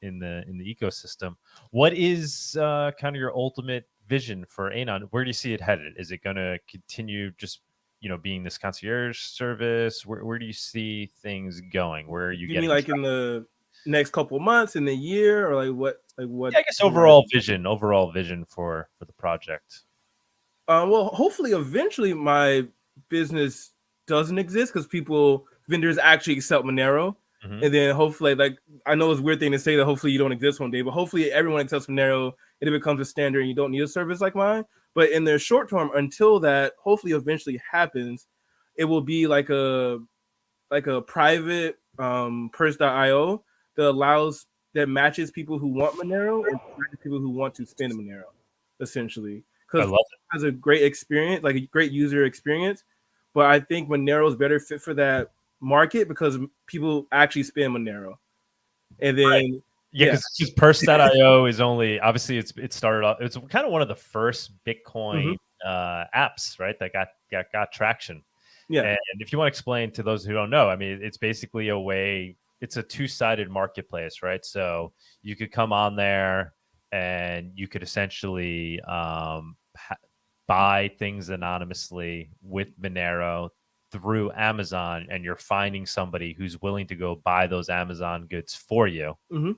in the in the ecosystem. What is uh, kind of your ultimate vision for Anon? Where do you see it headed? Is it going to continue just you know being this concierge service? Where where do you see things going? Where are you You getting? mean like tra- in the next couple months, in the year, or like what? Like what? Yeah, I guess overall vision, overall vision for for the project. Uh, well, hopefully, eventually, my business doesn't exist because people vendors actually accept Monero, Mhm. and then hopefully, like I know it's a weird thing to say that hopefully you don't exist one day, but hopefully everyone accepts Monero and it becomes a standard, and you don't need a service like mine. But in the short term, until that hopefully eventually happens, it will be like a like a private um purse.io that allows that matches people who want Monero and people who want to spend Monero, essentially. Because it. has a great experience, like a great user experience. But I think Monero is better fit for that market because people actually spend Monero. And then Yeah, Yeah. because Purse.io is only obviously it's it started off. It's kind of one of the first Bitcoin Mm-hmm. uh, apps, right? That got got got traction. yeah, And if you want to explain to those who don't know, I mean, it's basically a way. It's a two-sided marketplace, right? So you could come on there, and you could essentially um, buy things anonymously with Monero through Amazon, and you're finding somebody who's willing to go buy those Amazon goods for you, Mhm.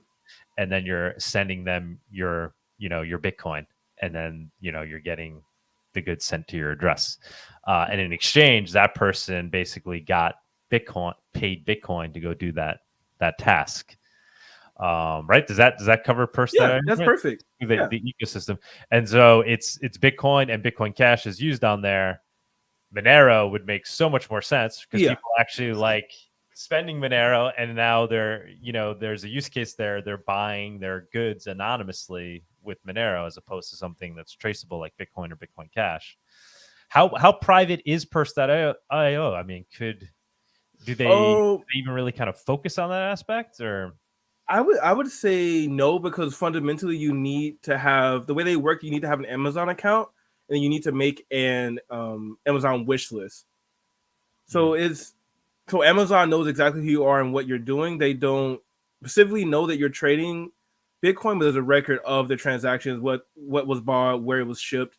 and then you're sending them your, you know, your Bitcoin, and then you know you're getting the goods sent to your address. Uh, and in exchange, that person basically got Bitcoin, paid Bitcoin to go do that that task. Um, right? Does that does that cover person? yeah, that's perfect. the, yeah. the ecosystem. And so it's it's Bitcoin and Bitcoin Cash is used on there. Monero would make so much more sense because Yeah. people actually like spending Monero, and now they're you know there's a use case there. They're buying their goods anonymously with Monero as opposed to something that's traceable like Bitcoin or Bitcoin Cash. How how private is Purse.io? I mean, could do they, Oh, do they even really kind of focus on that aspect or? I would I would say no because fundamentally you need to have the way they work. You need to have an Amazon account and you need to make an um, Amazon wish list. So it's so Amazon knows exactly who you are and what you're doing. They don't specifically know that you're trading Bitcoin, but there's a record of the transactions, what what was bought, where it was shipped,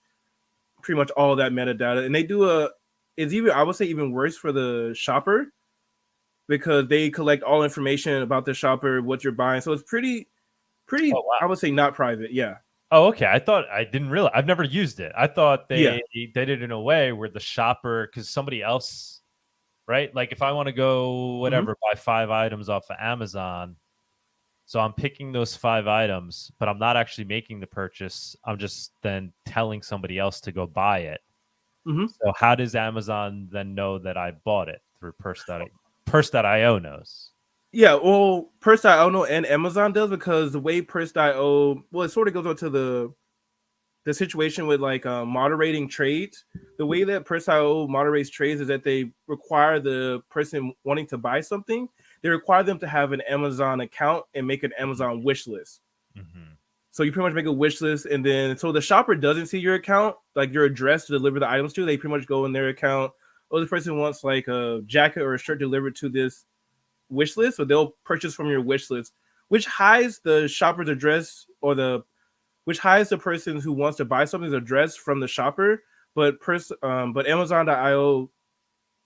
pretty much all that metadata. And they do a it's even I would say even worse for the shopper because they collect all information about the shopper, what you're buying. So it's pretty, pretty. Oh, wow. I would say not private. Yeah, Oh, okay. I thought I didn't realize. I've never used it. I thought they Yeah. did it in a way where the shopper, because somebody else, right? Like if I want to go whatever buy five items off of Amazon, so I'm picking those five items, but I'm not actually making the purchase. I'm just then telling somebody else to go buy it. Mhm. So how does Amazon then know that I bought it through Purse.io? Purse.io knows. yeah. Well, Purse.io know and Amazon does because the way Purse.io, well, it sort of goes on to the the situation with like uh, moderating trades. The way that Purse.io moderates trades is that they require the person wanting to buy something, they require them to have an Amazon account and make an Amazon wish list. Mhm. So you pretty much make a wish list, and then so the shopper doesn't see your account, like your address to deliver the items to. They pretty much go in their account. Oh, this person wants like a jacket or a shirt delivered to this wish list, so they'll purchase from your wish list, which hides the shopper's address or the which hides the person who wants to buy something's address from the shopper. But pers- um, but Amazon.io,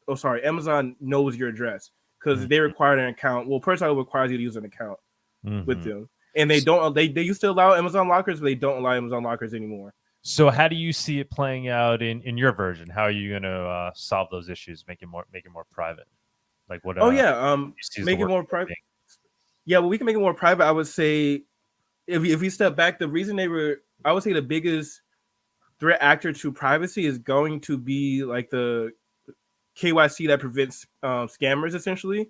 oh sorry, Amazon knows your address because they require an account. Well, Purse.io requires you to use an account with Mhm. them. And they don't they, they used to allow Amazon lockers, but they don't allow Amazon lockers anymore. So how do you see it playing out in, in your version? How are you going to uh, solve those issues? Make it more make it more private. Like what? oh uh, yeah, um you see as the make it more private. Yeah, well, we can make it more private. I would say if we- if we step back, the reason they were I would say the biggest threat actor to privacy is going to be like the KYC that prevents um, scammers essentially.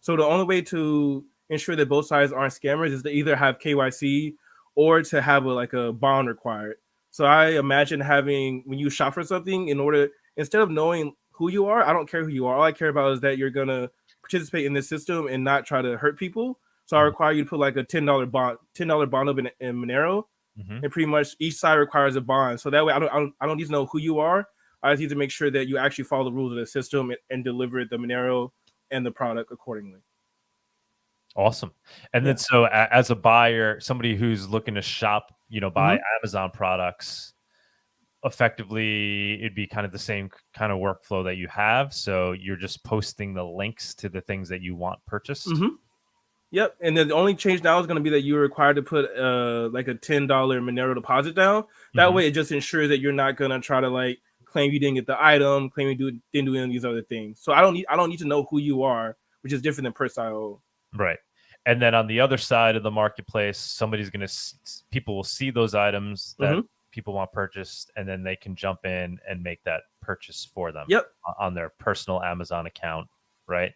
So the only way to ensure that both sides aren't scammers is to either have KYC or to have a, like a bond required. So I imagine having when you shop for something in order instead of knowing who you are, I don't care who you are. All I care about is that you're gonna participate in this system and not try to hurt people. So I require you to put like a ten dollar bond, ten dollar bond up in, in Monero, Mhm. and pretty much each side requires a bond. So that way, I don't, I don't, I don't need to know who you are. I just need to make sure that you actually follow the rules of the system and, and deliver the Monero and the product accordingly. Awesome. And then so as a buyer, somebody who's looking to shop, you know, buy Mm-hmm. Amazon products, effectively it'd be kind of the same kind of workflow that you have. So you're just posting the links to the things that you want purchased. Mhm. Yep, and then the only change now is going to be that you're required to put uh like a ten dollar Monero deposit down. That Mhm. way, it just ensures that you're not going to try to like claim you didn't get the item, claim you do, didn't do any of these other things. So I don't need I don't need to know who you are, which is different than Purse.io. Right. And then on the other side of the marketplace, somebody's going to, people will see those items that Mhm. people want purchased, and then they can jump in and make that purchase for them Yep. on their personal Mm-hmm. Amazon account. Right.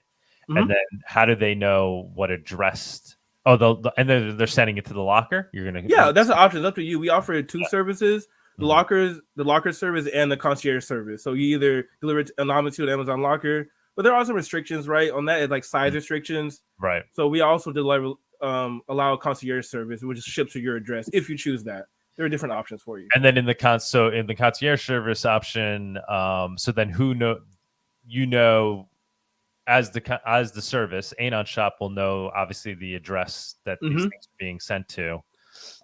And then how do they know what addressed Oh, they'll, the- and then they're sending it to the locker. You're gonna Yeah, *laughs* that's an option. It's up to you. We offer two services: the Mhm. lockers, the locker service, and the concierge service. So you either deliver it anonymously to an Amazon locker, but there are some restrictions, right? On that, like size Mm. restrictions. right. So we also deliver um allow concierge service, which ships to your address if you choose that. There are different options for you. And then in the con, so in the concierge service option, um, so then who know, you know, as the as the service, Anon Shop will know obviously the address that these Mhm. things are being sent to,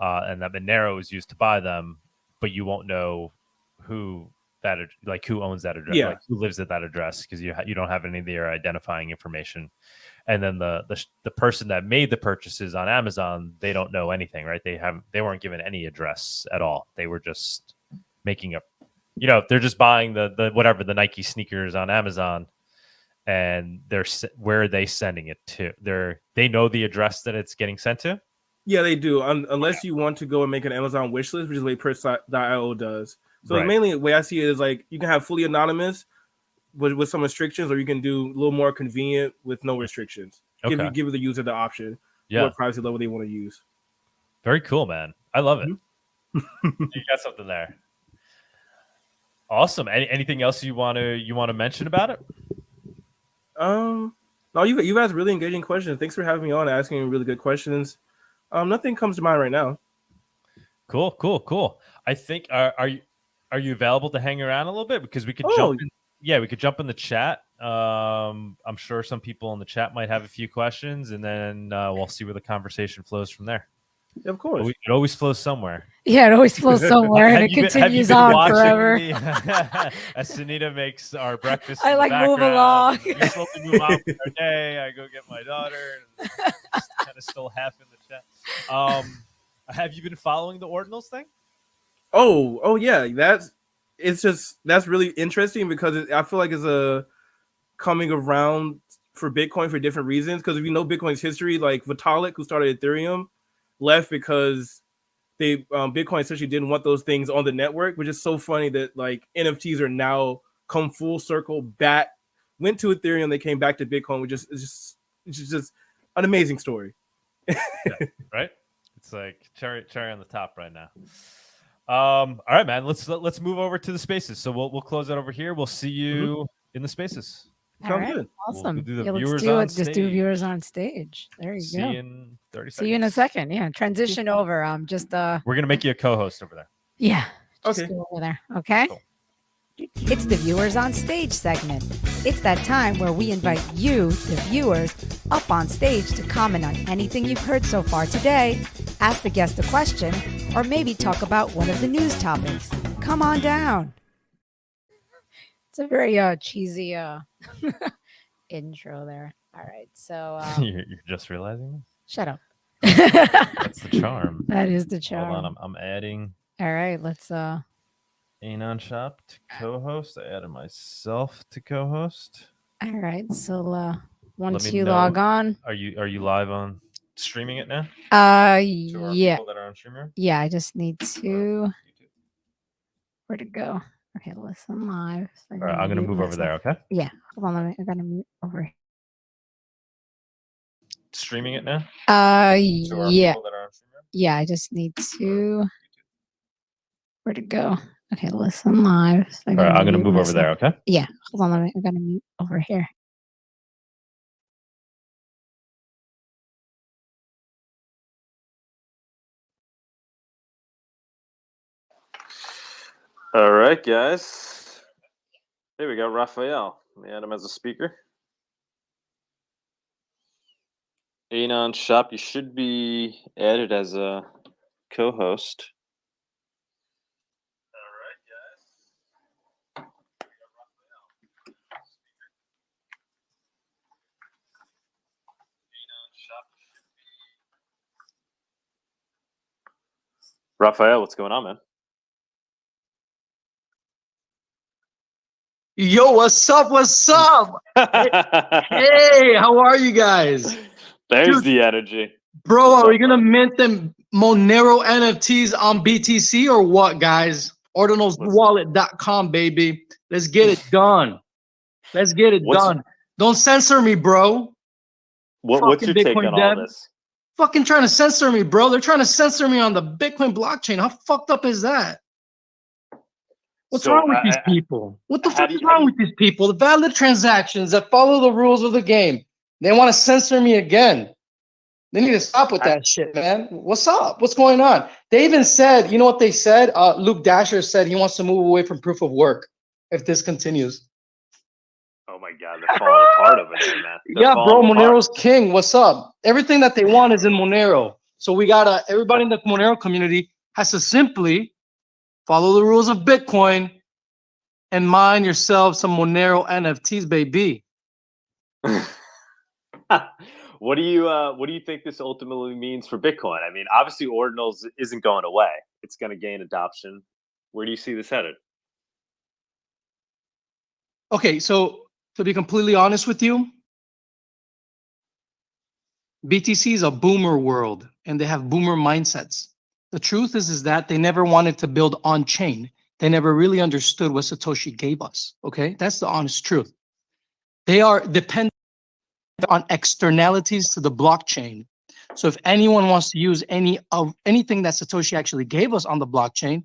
uh, and that Monero is used to buy them, but you won't know who that like who owns that address, Yeah. like who lives at that address because you you don't have any of their identifying information. And then the, the the person that made the purchases on Amazon, they don't know anything, right? They have they weren't given any address at all. They were just making a, you know, they're just buying the the whatever the Nike sneakers on Amazon, and they're where are they sending it to? They're they know the address that it's getting sent to. Yeah, they do. Un- unless you want to go and make an Amazon wish list, which is way Purse.io does. So Right. mainly the way I see it is like you can have fully anonymous with, with some restrictions, or you can do a little more convenient with no restrictions. Give Okay. you give the user the option Yeah, what privacy level they want to use. very cool, man. I love it. Mm-hmm. *laughs* you got something there. Awesome. Any, anything else you want to you want to mention about it? Um, no, you you guys really engaging questions. Thanks for having me on, asking really good questions. Um, nothing comes to mind right now. Cool, cool, cool. I think are are you are you available to hang around a little bit because we could Oh. jump in, yeah, we could jump in the chat. Um I'm sure some people in the chat might have a few questions and then uh, we'll see where the conversation flows from there. Of course. we- It always flows somewhere. Yeah, it always flows *laughs* somewhere and it Have you been- have you continues been on forever. the- *laughs* as Sunita makes our breakfast. *laughs* I like move along. You're supposed to move on with our day. I go get my daughter. kind of still half in the chat. Um, have you been following the ordinals thing? Oh, oh yeah, that's it's just that's really interesting because it, I feel like it's a coming around for Bitcoin for different reasons. Because if you know Bitcoin's history, like Vitalik, who started Ethereum, left because they um, Bitcoin essentially didn't want those things on the network, which is so funny that like NFTs are now come full circle back, went to Ethereum, they came back to Bitcoin, which is it's just it's just an amazing story. *laughs* right? It's like cherry cherry on the top right now. Um, all right, man. Let's let, let's move over to the spaces. So we'll we'll close it over here. We'll see you in the spaces. All Sounds right, good. We'll awesome. do the yeah, let's viewers do on it. Just do stage. viewers on stage. There you See go. you in thirty seconds. See you in a second. Yeah, transition over. Um, just uh, We're gonna make you a co-host over there. yeah. Just Okay. go over there. Okay. Cool. It's the viewers on stage segment. It's that time where we invite you, the viewers, up on stage to comment on anything you've heard so far today, ask the guest a question, or maybe talk about one of the news topics. Come on down. It's a very uh cheesy uh *laughs* intro there. All right, so *laughs* um, you're, you're just realizing this? shut up. that's the *laughs* charm. that is the charm. Hold charm. on, I'm, I'm adding All right, let's uh Anon Shop to co-host. I added myself to co-host. all right, so uh once you know. log on, Are you are you live on streaming it now? uh To yeah, people that are on streamer. yeah, I just need to YouTube? where to go. Okay, listen live. So All right, I'm gonna move over there. Okay, Hold on, let me I gotta mute over here. streaming it now. Uh To yeah, that are on streamer. yeah, I just need to where to go. Okay, listen live. So I All right, gotta I'm gonna mute move over there. okay? Yeah, Hold on, let me I gotta mute over here. All right, guys. Here we go, Raphael. Let me add him as a speaker. Anon Shop, you should be added as a co-host. Raphael, what's going on, man? Yo, what's up? What's *laughs* up? Hey, how are you guys? There's Dude. the energy. Bro, What's are we gonna bro? mint them Monero NFTs on BTC or what, guys? Ordinalswallet.com, baby. Let's get it *laughs* done. Let's get it What's- done. Don't censor me, bro. What, what's your Fucking take Bitcoin on all this? Fucking trying to censor me, bro. They're trying to censor me on the Bitcoin blockchain. How fucked up is that? What's So, wrong with uh, these people? What the fuck is you- wrong with these people? The valid transactions that follow the rules of the game. They want to censor me again. They need to stop with that shit, man. What's up? What's going on? They even said, you know what they said? Uh, Luke Dashjr said he wants to move away from proof of work if this continues. Oh my god, they're falling apart over there, man. They're yeah, bro, apart. Monero's king. What's up? Everything that they want is in Monero. So we gotta everybody in the Monero community has to simply follow the rules of Bitcoin and mine yourself some Monero NFTs, baby. *laughs* what do you uh, what do you think this ultimately means for Bitcoin? I mean, obviously ordinals isn't going away. It's going to gain adoption. Where do you see this headed? Okay, so to be completely honest with you, BTC is a boomer world and they have boomer mindsets. The truth is, is that they never wanted to build on chain. They never really understood what Satoshi gave us. Okay, that's the honest truth. They are dependent on externalities to the blockchain. So if anyone wants to use any of anything that Satoshi actually gave us on the blockchain,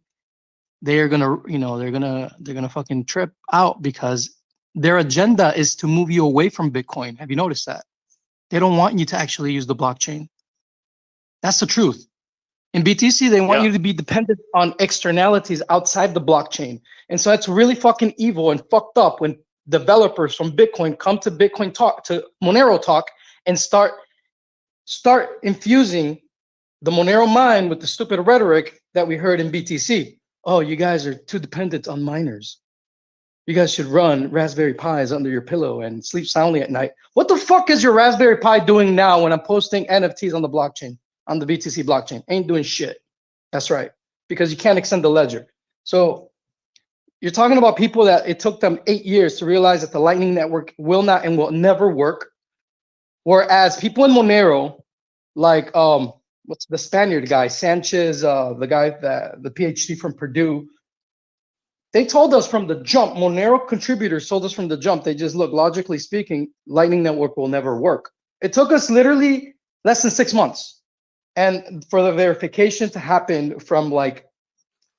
they're gonna, you know, they're gonna, they're gonna fucking trip out because their agenda is to move you away from Bitcoin. Have you noticed that? They don't want you to actually use the blockchain. That's the truth. In BTC, they want Yeah. you to be dependent on externalities outside the blockchain. And so that's really fucking evil and fucked up when developers from Bitcoin come to Bitcoin talk to Monero talk and start start infusing the Monero mind with the stupid rhetoric that we heard in BTC. Oh, you guys are too dependent on miners. You guys should run Raspberry Pis under your pillow and sleep soundly at night. What the fuck is your Raspberry Pi doing now when I'm posting NFTs on the blockchain, on the BTC blockchain? Ain't doing shit. That's right. Because you can't extend the ledger. So you're talking about people that it took them eight years to realize that the Lightning Network will not and will never work. Whereas people in Monero, like um, what's the Spaniard guy, Sanchez, uh, the guy that the PhD from Purdue, they told us from the jump, Monero contributors told us from the jump, they just look, logically speaking, Lightning Network will never work. It took us literally less than six months. And for the verification to happen from like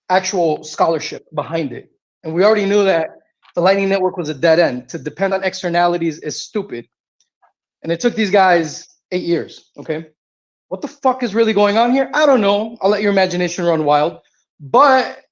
actual scholarship behind it. And we already knew that the Lightning Network was a dead end. To depend on externalities is stupid. And it took these guys eight years. Okay. What the fuck is really going on here? I don't know. I'll let your imagination run wild. But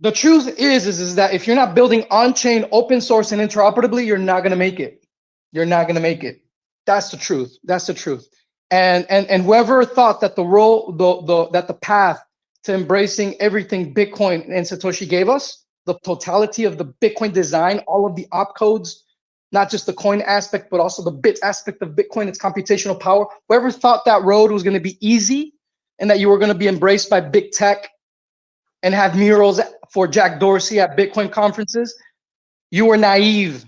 the truth is, is, is that if you're not building on-chain, open source, and interoperably, you're not gonna make it. You're not gonna make it. That's the truth. That's the truth. And and and whoever thought that the role, the the that the path to embracing everything Bitcoin and Satoshi gave us, the totality of the Bitcoin design, all of the opcodes, not just the coin aspect, but also the bit aspect of Bitcoin, its computational power. Whoever thought that road was going to be easy and that you were going to be embraced by big tech and have murals for Jack Dorsey at Bitcoin conferences, you were naive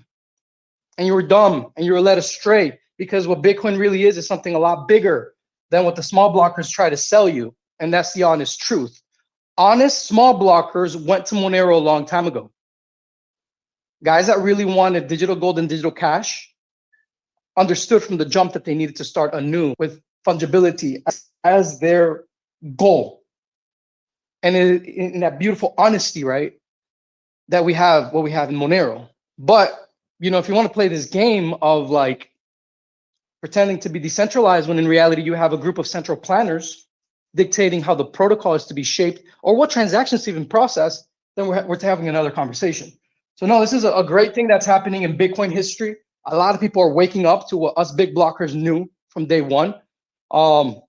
and you were dumb and you were led astray because what Bitcoin really is is something a lot bigger than what the small blockers try to sell you. And that's the honest truth. Honest small blockers went to Monero a long time ago. Guys that really wanted digital gold and digital cash understood from the jump that they needed to start anew with fungibility as, as their goal. And in, in that beautiful honesty, right, that we have what we have in Monero. But, you know, if you want to play this game of like pretending to be decentralized when in reality you have a group of central planners dictating how the protocol is to be shaped or what transactions to even process, then we're, we're having another conversation. So no, this is a, great thing that's happening in Bitcoin history. A lot of people are waking up to what us big blockers knew from day one. Um,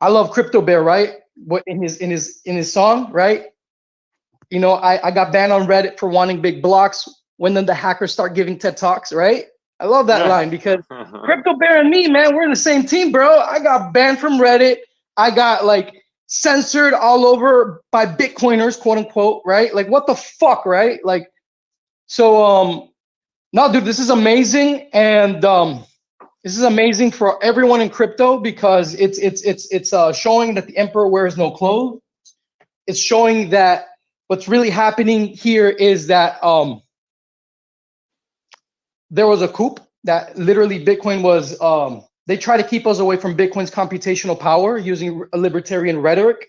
I love Crypto Bear, right? What in his in his in his song, right? You know, I, I got banned on Reddit for wanting big blocks. When then the hackers start giving TED talks, right? I love that Yeah. line because *laughs* Crypto Bear and me, man, we're in the same team, bro. I got banned from Reddit. I got like censored all over by Bitcoiners, quote unquote, right? Like what the fuck, right? Like, so um, no, dude, this is amazing, and um, this is amazing for everyone in crypto because it's it's it's it's uh, showing that the emperor wears no clothes. It's showing that what's really happening here is that um, there was a coup that literally Bitcoin was um, they try to keep us away from Bitcoin's computational power using a libertarian rhetoric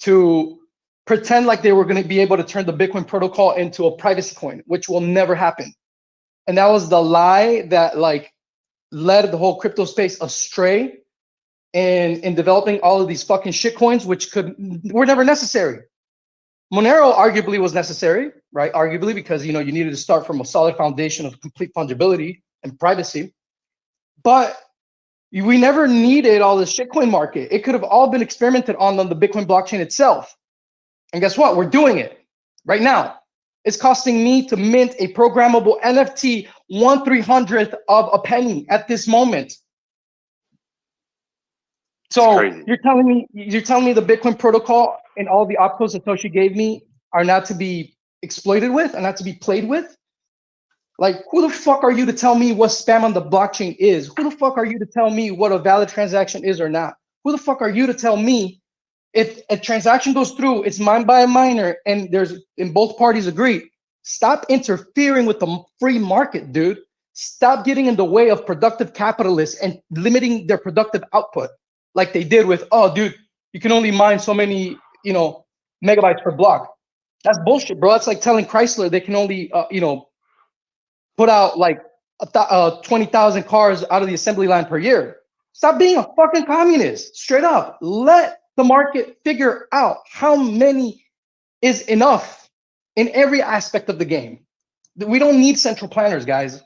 to pretend like they were going to be able to turn the Bitcoin protocol into a privacy coin, which will never happen. And that was the lie that like led the whole crypto space astray in in developing all of these fucking shit coins, which could were never necessary. Monero arguably was necessary, right? Arguably because you know you needed to start from a solid foundation of complete fungibility and privacy. But we never needed all this shitcoin market. It could have all been experimented on on the Bitcoin blockchain itself. And guess what? We're doing it right now. It's costing me to mint a programmable NFT one three hundredth of a penny at this moment. So you're telling me you're telling me the Bitcoin protocol and all the opcodes Satoshi gave me are not to be exploited with and not to be played with? Like, who the fuck are you to tell me what spam on the blockchain is? Who the fuck are you to tell me what a valid transaction is or not? Who the fuck are you to tell me if a transaction goes through, it's mined by a miner, and there's and both parties agree? Stop interfering with the free market, dude. Stop getting in the way of productive capitalists and limiting their productive output, like they did with, oh, dude, you can only mine so many, you know, megabytes per block. That's bullshit, bro. That's like telling Chrysler they can only, uh, you know, put out like uh, 20,000 cars out of the assembly line per year. Stop being a fucking communist. Straight up. Let the market figure out how many is enough in every aspect of the game. We don't need central planners, guys.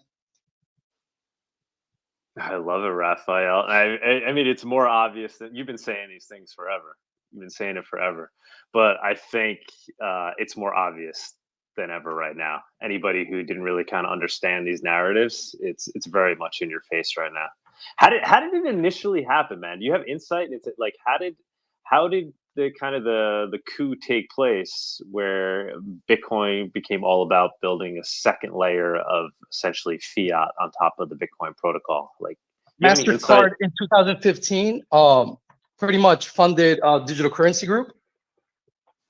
I love it, Raphael. I, I, I mean, it's more obvious that you've been saying these things forever. You've been saying it forever, but I think uh, it's more obvious than ever right now. Anybody who didn't really kind of understand these narratives, it's it's very much in your face right now. How did how did it initially happen, man? Do you have insight into like how did how did the kind of the the coup take place where Bitcoin became all about building a second layer of essentially fiat on top of the Bitcoin protocol? Like Mastercard in 2015 um, pretty much funded uh, Digital Currency Group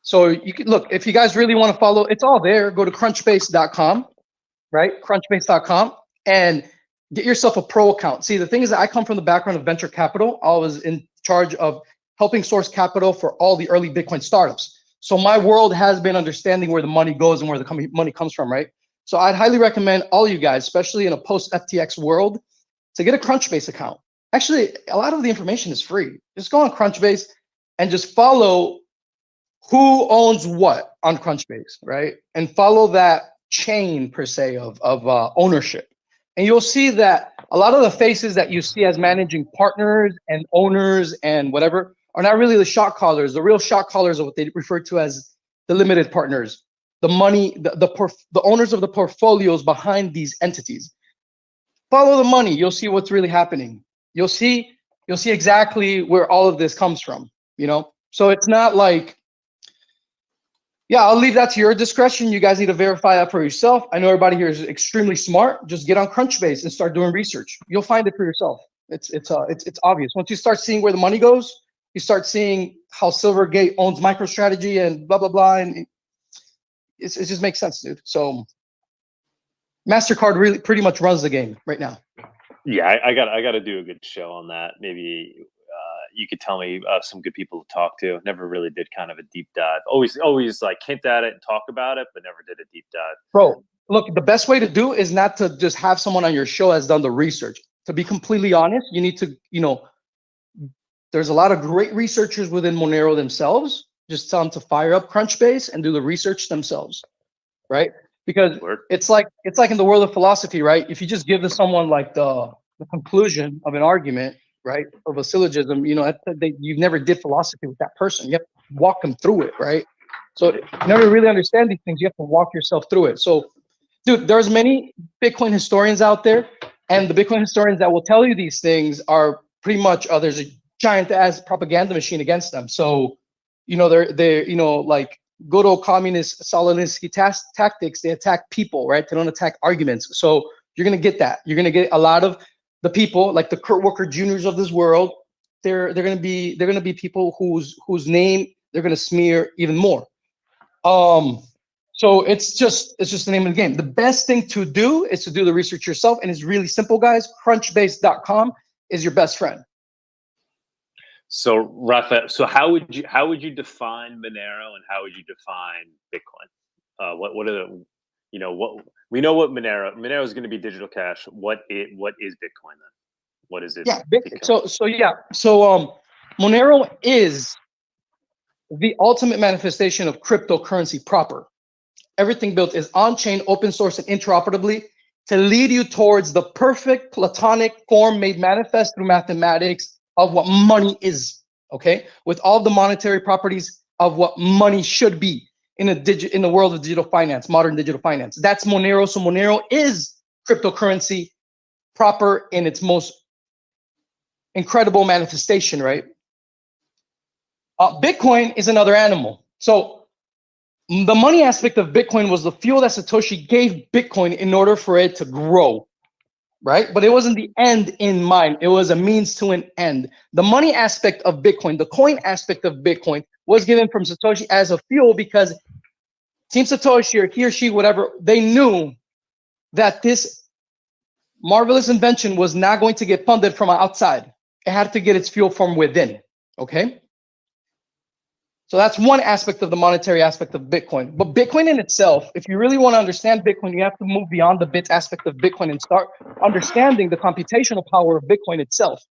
so you can look, if you guys really want to follow, it's all there. Go to crunchbase.com, right? Crunchbase.com and get yourself a pro account. See, the thing is that I come from the background of venture capital. I was in charge of helping source capital for all the early Bitcoin startups. So my world has been understanding where the money goes and where the money comes from, right? So I'd highly recommend all you guys, especially in a post FTX world, to get a Crunchbase account. Actually, a lot of the information is free. Just go on Crunchbase and just follow who owns what on Crunchbase, right? And follow that chain per se of, of uh, ownership. And you'll see that a lot of the faces that you see as managing partners and owners and whatever are not really the shot callers. The real shot callers are what they refer to as the limited partners, the money, the, the, the owners of the portfolios behind these entities. Follow the money, you'll see what's really happening. You'll see, you'll see exactly where all of this comes from, you know? So it's not like yeah, I'll leave that to your discretion. You guys need to verify that for yourself. I know everybody here is extremely smart. Just get on Crunchbase and start doing research. You'll find it for yourself. It's it's uh it's it's obvious. Once you start seeing where the money goes, you start seeing how Silvergate owns MicroStrategy and blah blah blah, and it, it just makes sense, dude. So Mastercard really pretty much runs the game right now. Yeah, I, I got I got to do a good show on that. Maybe you could tell me uh, some good people to talk to. Never really did kind of a deep dive. Always, always like hint at it and talk about it, but never did a deep dive. Bro, look, the best way to do is not to just have someone on your show has done the research. To be completely honest, you need to, you know, there's a lot of great researchers within Monero themselves. Just tell them to fire up Crunchbase and do the research themselves, right? Because Word. it's like it's like in the world of philosophy, right? If you just give to someone like the the conclusion of an argument, right, of a syllogism, you know, they, you've never did philosophy with that person. You have to walk them through it, right? So in order to really understand these things, you have to walk yourself through it. So, dude, there's many Bitcoin historians out there, and the Bitcoin historians that will tell you these things are pretty much others giant ass propaganda machine against them. So you know, they're they're you know like good old communist Stalinisky tas- tactics. They attack people, right? They don't attack arguments. So you're gonna get that. You're gonna get a lot of the people like the Kurt Wuckert Juniors of this world. They're they're gonna be they're gonna be people whose whose name they're gonna smear even more. Um, so it's just it's just the name of the game. The best thing to do is to do the research yourself, and it's really simple, guys. Crunchbase.com is your best friend. So Rafa, so how would you how would you define Monero and how would you define Bitcoin? Uh, what what are the you know what we know what Monero Monero is going to be digital cash. What it what is Bitcoin then? What is it? Yeah. Bit, so so yeah. So um, Monero is the ultimate manifestation of cryptocurrency proper. Everything built is on-chain, open source, and interoperably to lead you towards the perfect platonic form made manifest through mathematics of what money is, okay? With all the monetary properties of what money should be in a digit in the world of digital finance, modern digital finance. That's Monero. So Monero is cryptocurrency proper in its most incredible manifestation, right? Uh, Bitcoin is another animal. So the money aspect of Bitcoin was the fuel that Satoshi gave Bitcoin in order for it to grow right? But it wasn't the end in mind. It was a means to an end. The money aspect of Bitcoin, the coin aspect of Bitcoin was given from Satoshi as a fuel because Team Satoshi or he or she, whatever, they knew that this marvelous invention was not going to get funded from outside. It had to get its fuel from within, okay? So that's one aspect of the monetary aspect of Bitcoin. But Bitcoin in itself, if you really want to understand Bitcoin, you have to move beyond the bit aspect of Bitcoin and start understanding the computational power of Bitcoin itself.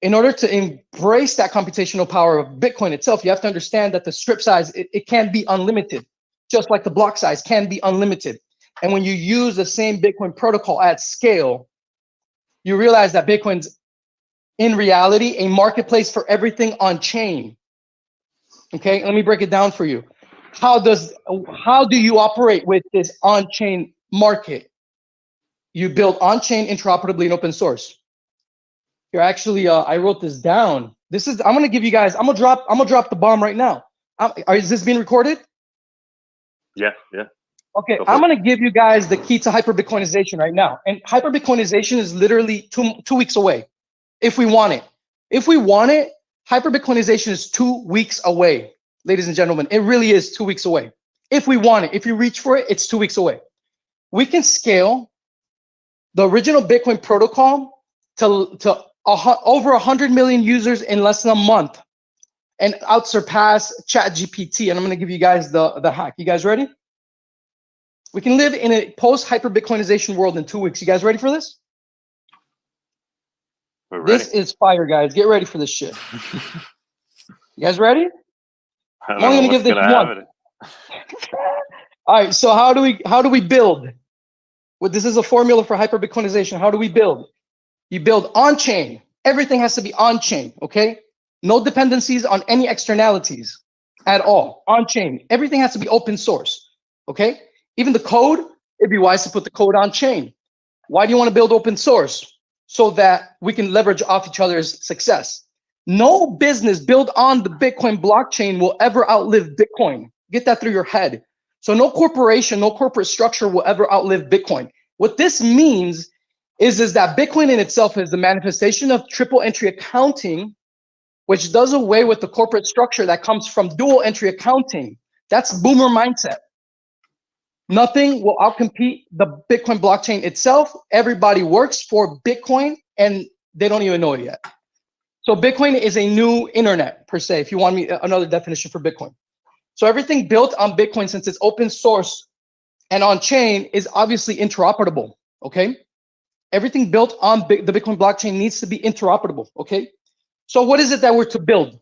In order to embrace that computational power of Bitcoin itself, you have to understand that the strip size, it, it can be unlimited, just like the block size can be unlimited. And when you use the same Bitcoin protocol at scale, you realize that Bitcoin's in reality a marketplace for everything on chain Okay, let me break it down for you. How does how do you operate with this on-chain market? You build on-chain interoperably in open source. You're actually uh, I wrote this down. This is I'm gonna give you guys. I'm gonna drop. I'm gonna drop the bomb right now. I'm, is this being recorded? Yeah, yeah. Okay, Go I'm gonna give you guys the key to hyper Bitcoinization right now. And hyper Bitcoinization is literally two two weeks away, if we want it. If we want it, Hyper-Bitcoinization is two weeks away, ladies and gentlemen. It really is two weeks away. If we want it, if you reach for it, it's two weeks away. We can scale the original Bitcoin protocol to, to a, over 100 million users in less than a month and out surpass ChatGPT. And I'm going to give you guys the, the hack. You guys ready? We can live in a post hyper Bitcoinization world in two weeks. You guys ready for this? This is fire, guys. Get ready for this shit. you guys ready? *laughs* I'm only gonna give this one. *laughs* All right. So how do we how do we build? Well, this is a formula for hyper Bitcoinization. How do we build? You build on chain. Everything has to be on chain. Okay. No dependencies on any externalities at all. On chain. Everything has to be open source. Okay. Even the code. It'd be wise to put the code on chain. Why do you want to build open source? So that we can leverage off each other's success. No business built on the Bitcoin blockchain will ever outlive Bitcoin. Get that through your head. So no corporation, no corporate structure will ever outlive Bitcoin. What this means is, is that Bitcoin in itself is the manifestation of triple entry accounting, which does away with the corporate structure that comes from dual entry accounting. That's boomer mindset. Nothing will outcompete the Bitcoin blockchain itself. Everybody works for Bitcoin and they don't even know it yet. So Bitcoin is a new internet per se, if you want me uh, another definition for Bitcoin. So everything built on Bitcoin, since it's open source and on chain is obviously interoperable, okay? Everything built on the Bitcoin blockchain needs to be interoperable, okay? So what is it that we're to build?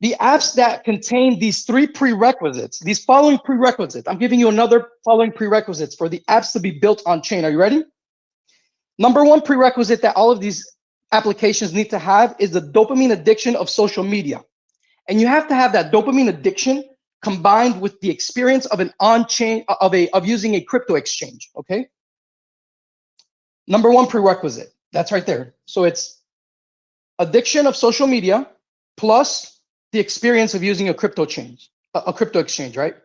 The apps that contain these three prerequisites, these following prerequisites, I'm giving you another following prerequisites for the apps to be built on chain. Are you ready? Number one prerequisite that all of these applications need to have is the dopamine addiction of social media. And you have to have that dopamine addiction combined with the experience of an on-chain of a of using a crypto exchange. Okay. Number one prerequisite. That's right there. So it's addiction of social media plus the experience of using a crypto change, a, crypto exchange, right?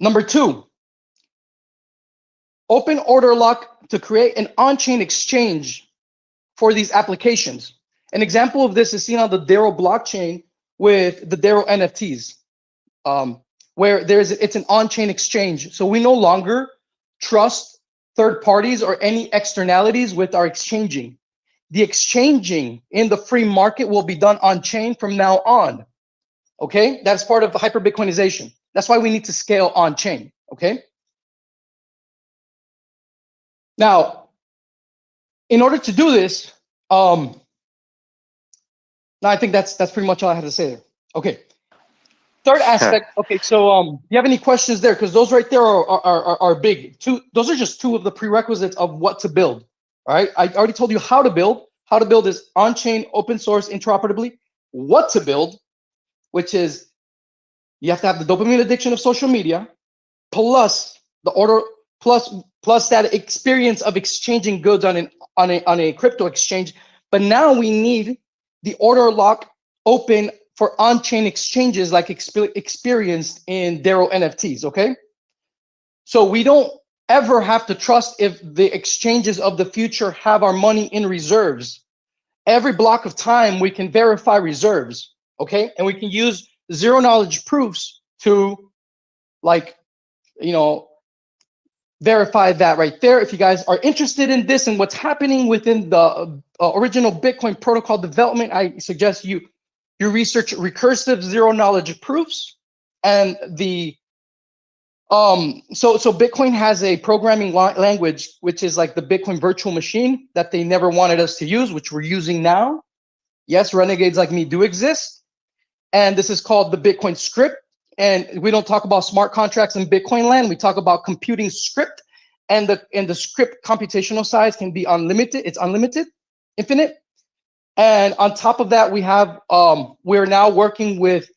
Number two, open order lock to create an on-chain exchange for these applications. An example of this is seen on the Dero blockchain with the Dero NFTs, um, where there's it's an on-chain exchange. So we no longer trust third parties or any externalities with our exchanging. The exchanging in the free market will be done on chain from now on. Okay, that's part of the hyper Bitcoinization. That's why we need to scale on chain. Okay. Now, in order to do this, um, now I think that's that's pretty much all I had to say there. Okay. Third aspect. Okay, so um, do you have any questions there? Because those right there are, are are are big. Two. Those are just two of the prerequisites of what to build. All right. I already told you how to build. How to build is on-chain, open source, interoperably. What to build, which is you have to have the dopamine addiction of social media, plus the order, plus plus that experience of exchanging goods on an on a on a crypto exchange. But now we need the order lock open for on-chain exchanges like exp experienced in Dero NFTs. Okay, so we don't ever have to trust if the exchanges of the future have our money in reserves. Every block of time, we can verify reserves, okay? And we can use zero knowledge proofs to like, you know, verify that right there. If you guys are interested in this and what's happening within the uh, original Bitcoin protocol development, I suggest you you research recursive zero knowledge proofs and the um, so so Bitcoin has a programming language which is like the Bitcoin virtual machine that they never wanted us to use, which we're using now. Yes, renegades like me do exist, and this is called the Bitcoin script. And we don't talk about smart contracts in Bitcoin land. We talk about computing script, and the and the script computational size can be unlimited. It's unlimited, infinite. And on top of that, we have um, we're now working with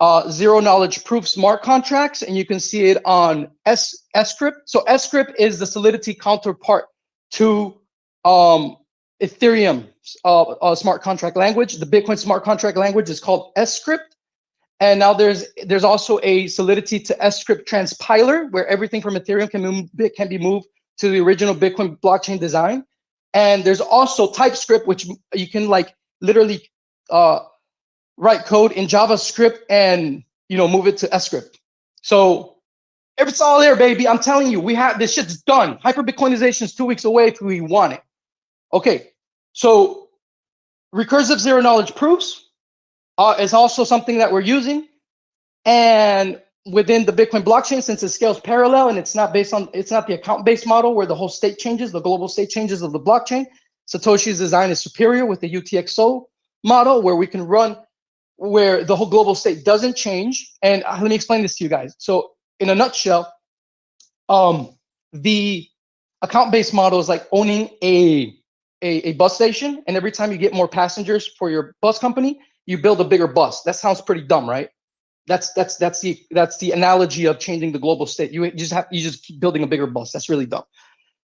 uh, zero knowledge proof smart contracts, and you can see it on S Scrypt. So S Scrypt is the Solidity counterpart to um, Ethereum uh, uh, smart contract language. The Bitcoin smart contract language is called S Script, And now there's there's also a Solidity to S Script transpiler where everything from Ethereum can move, can be moved to the original Bitcoin blockchain design. And there's also TypeScript, which you can like literally uh, write code in JavaScript and you know move it to S script. So if it's all there, baby, I'm telling you, we have this shit's done. Hyper Bitcoinization is two weeks away if we want it. Okay, so recursive zero knowledge proofs uh, is also something that we're using, and within the Bitcoin blockchain, since it scales parallel and it's not based on it's not the account-based model where the whole state changes, the global state changes of the blockchain. Satoshi's design is superior with the UTXO model where we can run where the whole global state doesn't change. And uh, let me explain this to you guys. So in a nutshell, um, the account-based model is like owning a, a, a bus station. And every time you get more passengers for your bus company, you build a bigger bus. That sounds pretty dumb, right? That's that's that's the that's the analogy of changing the global state. You, just have you just keep building a bigger bus. That's really dumb.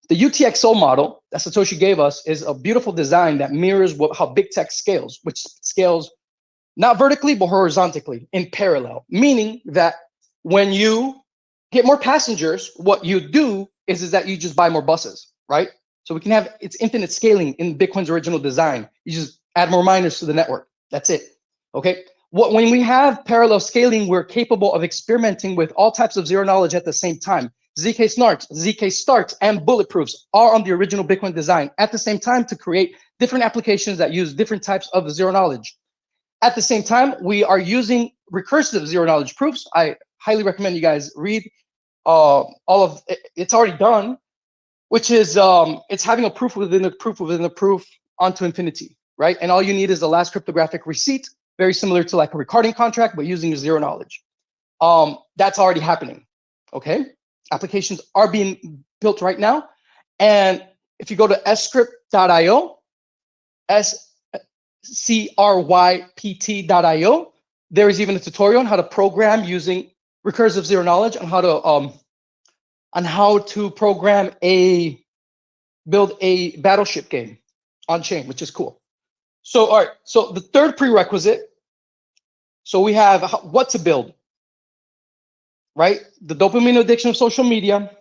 The UTXO model that Satoshi gave us is a beautiful design that mirrors what, how big tech scales, which scales not vertically, but horizontally in parallel, meaning that when you get more passengers, what you do is, is that you just buy more buses, right? So we can have it's infinite scaling in Bitcoin's original design. You just add more miners to the network. That's it. Okay. What when we have parallel scaling, we're capable of experimenting with all types of zero knowledge at the same time. ZK snarks, ZK starks, and bulletproofs are on the original Bitcoin design at the same time to create different applications that use different types of zero knowledge. At the same time, we are using recursive zero knowledge proofs. I highly recommend you guys read uh, all of it. It's already done, which is um, it's having a proof within a proof within a proof onto infinity, right? And all you need is the last cryptographic receipt, very similar to like a recording contract, but using zero knowledge. Um, that's already happening, okay? Applications are being built right now. And if you go to scrypt.io, S crypt.io. There is even a tutorial on how to program using recursive zero knowledge on how to um on how to program a build a battleship game on chain, which is cool. So all right, so the third prerequisite So we have what to build, right? The dopamine addiction of social media,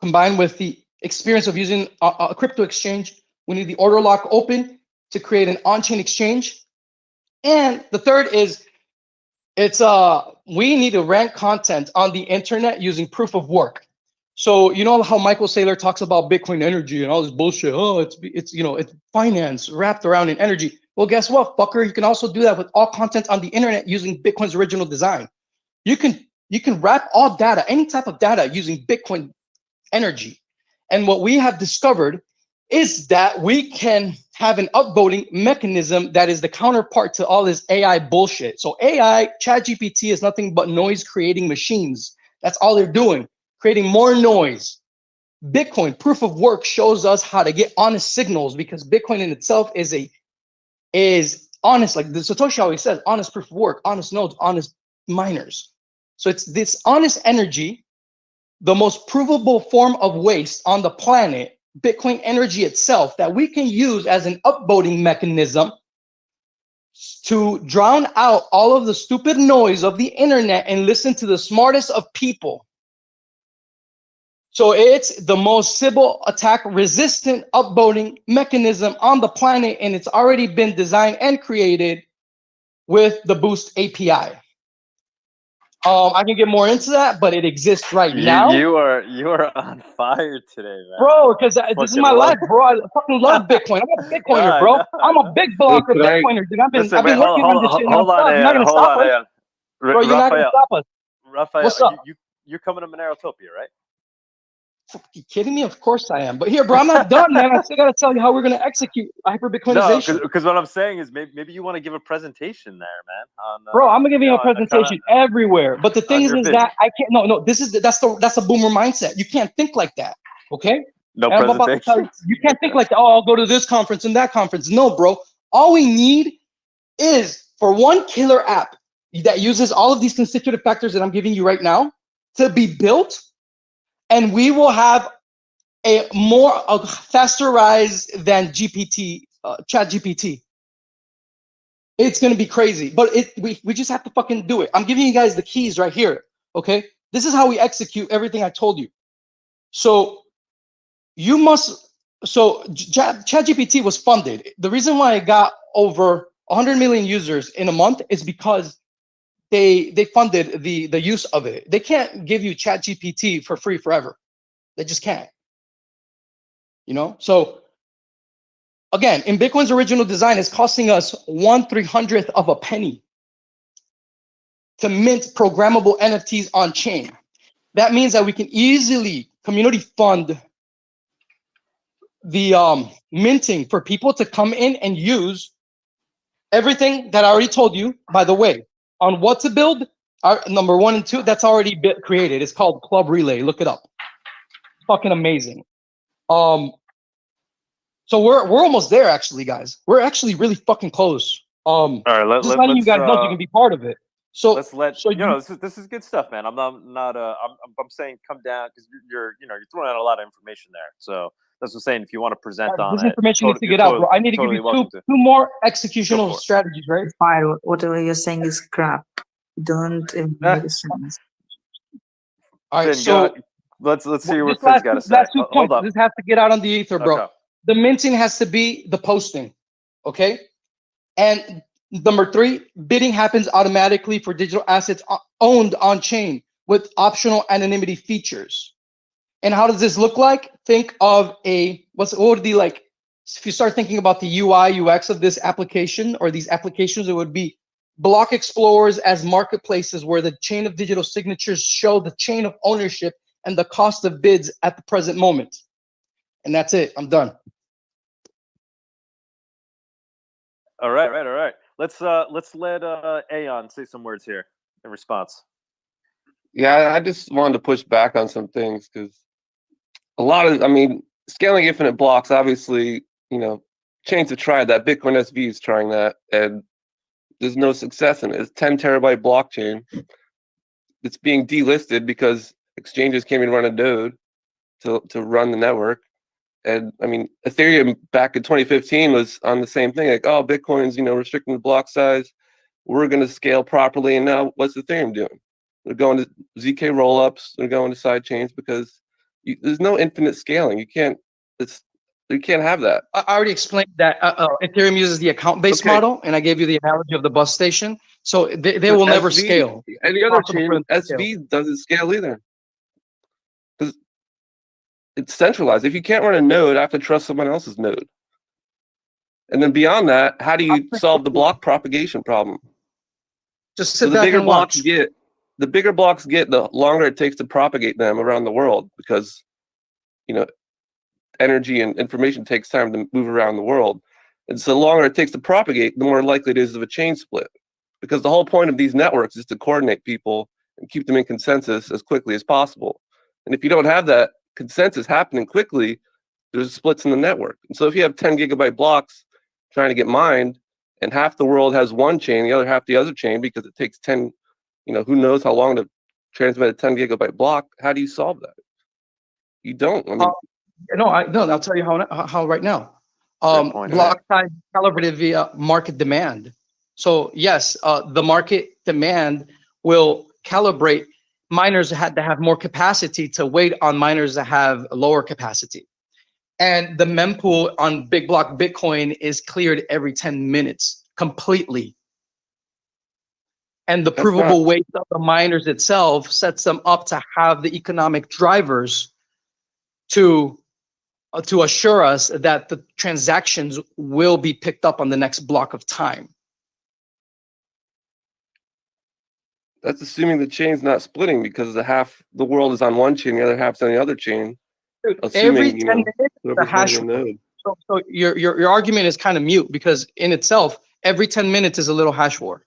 combined with the experience of using a, a crypto exchange. We need the order lock open to create an on-chain exchange. And the third is it's uh we need to rank content on the internet using proof of work. So you know how Michael Saylor talks about Bitcoin energy and all this bullshit. Oh, it's it's you know it's finance wrapped around in energy. Well, guess what, fucker? You can also do that with all content on the internet using Bitcoin's original design. You can you can wrap all data, any type of data, using Bitcoin energy. And what we have discovered is that we can have an upvoting mechanism that is the counterpart to all this AI bullshit. So AI, ChatGPT is nothing but noise creating machines. That's all they're doing, creating more noise. Bitcoin proof of work shows us how to get honest signals because Bitcoin in itself is a is honest, like the Satoshi always says, honest proof of work, honest nodes, honest miners. So it's this honest energy, the most provable form of waste on the planet, Bitcoin energy itself, that we can use as an upvoting mechanism to drown out all of the stupid noise of the internet and listen to the smartest of people. So it's the most Sybil attack resistant upvoting mechanism on the planet, and it's already been designed and created with the Boost API. Um, I can get more into that, but it exists right You, now, you are you are on *laughs* fire today, man. bro. Because this is my love life, bro. I fucking love *laughs* Bitcoin. I'm a *laughs* Bitcoiner, Yeah, bro. I I'm a big blocker can Bitcoiner, dude. I've been, Listen, I've wait, been hold, working on hold, this hold, shit hold on. You're not gonna hold stop on, us, Ayan. Bro. You're not gonna stop us. Raphael, What's up? You, you you're coming to Monerotopia, right? You kidding me? Of course I am. But here, bro, I'm not done, man. I still gotta tell you how we're gonna execute hyper No, Bitcoinization. because what I'm saying is maybe, maybe you want to give a presentation there, man. On, uh, Bro, I'm gonna give you know, a presentation everywhere. But the thing is, is that I can't. No, no. This is the, that's the that's a boomer mindset. You can't think like that. Okay. no And I'm about to tell presentation. you, you can't think like, oh, I'll go to this conference and that conference. No, bro. All we need is for one killer app that uses all of these constitutive factors that I'm giving you right now to be built, and we will have a more a faster rise than GPT, uh, Chat GPT. It's gonna be crazy, but it we, we just have to fucking do it. I'm giving you guys the keys right here. Okay, this is how we execute everything I told you. So you must so Chat ChatGPT was funded. The reason why it got over 100 million users in a month is because they they funded the the use of it. They can't give you ChatGPT for free forever. They just can't. You know? So again, in Bitcoin's original design, it's costing us one three hundredth of a penny to mint programmable NFTs on chain. That means that we can easily community fund the um, minting for people to come in and use everything that I already told you. By the way, on what to build, our number one and two, that's already been created. It's called Club Relay. Look it up. Fucking amazing. Um, so we're we're almost there, actually, guys. We're actually really fucking close. Um, All right, let, just let, letting you guys know so uh, you can be part of it. So let's let so you you- know this is this is good stuff, man. I'm not not uh I'm I'm- I'm saying come down because you're you know you're throwing out a lot of information there. So that's what I'm saying. If you want to present uh, on this information tot- needs to you're get out, totally- bro. I need to totally give you two to. two more executional strategies, right? fire. Whatever you're saying is crap. Don't even make sense. All right, so go, let's let's see Well, what this Finn's last, got to say. last two Hold points. up. This has to get out on the ether, bro. Okay. The minting has to be the posting, okay? And number three, bidding happens automatically for digital assets owned on chain with optional anonymity features. And how does this look like? Think of a what's what would be like if you start thinking about the UI UX of this application or these applications, it would be block explorers as marketplaces where the chain of digital signatures show the chain of ownership and the cost of bids at the present moment. And that's it. I'm done. All right, right, all right. Let's uh let's let uh Aeon say some words here in response. Yeah, I just wanted to push back on some things because a lot of, I mean, scaling infinite blocks, obviously, you know, chains have tried that. Bitcoin SV is trying that, and there's no success in it. It's 10 terabyte blockchain. It's being delisted because exchanges can't even run a node to, to run the network. And I mean, Ethereum back in 2015 was on the same thing, like, oh, Bitcoin's, you know, restricting the block size. we're going to scale properly. And now what's Ethereum doing? They're going to ZK rollups. They're going to side chains because you, there's no infinite scaling. You can't. It's you can't have that. I already explained that uh, uh, Ethereum uses the account-based Okay. model, and I gave you the analogy of the bus station. So they, they will never SV scale. Any other Possible chain, to scale. Doesn't scale either. Because it's centralized. If you can't run a node, I have to trust someone else's node. And then beyond that, how do you solve the block propagation problem? Just So sit the back bigger and blocks watch. get, the bigger blocks get, the longer it takes to propagate them around the world because, you know, energy and information takes time to move around the world. And so the longer it takes to propagate, the more likely it is of a chain split. Because the whole point of these networks is to coordinate people and keep them in consensus as quickly as possible. And if you don't have that consensus happening quickly, there's splits in the network. And so if you have 10 gigabyte blocks trying to get mined, and half the world has one chain, the other half the other chain, because it takes 10, you know, who knows how long to transmit a 10 gigabyte block, how do you solve that? You don't. I mean, Uh, No, I no. I'll tell you how how- how right now. Um, block size calibrated via market demand. So yes, uh, the market demand will calibrate. Miners had to have more capacity to wait on miners that have lower capacity. And the mempool on big block Bitcoin is cleared every 10 minutes completely. And the That's provable not- weight of the miners itself sets them up to have the economic drivers to uh, to assure us that the transactions will be picked up on the next block of time. that's assuming the chain's not splitting because the half the world is on one chain, the other half's on the other chain. Dude, Assuming, every you 10 know, minutes, the hash node. so, so your, your your argument is kind of mute because in itself, every 10 minutes is a little hash war.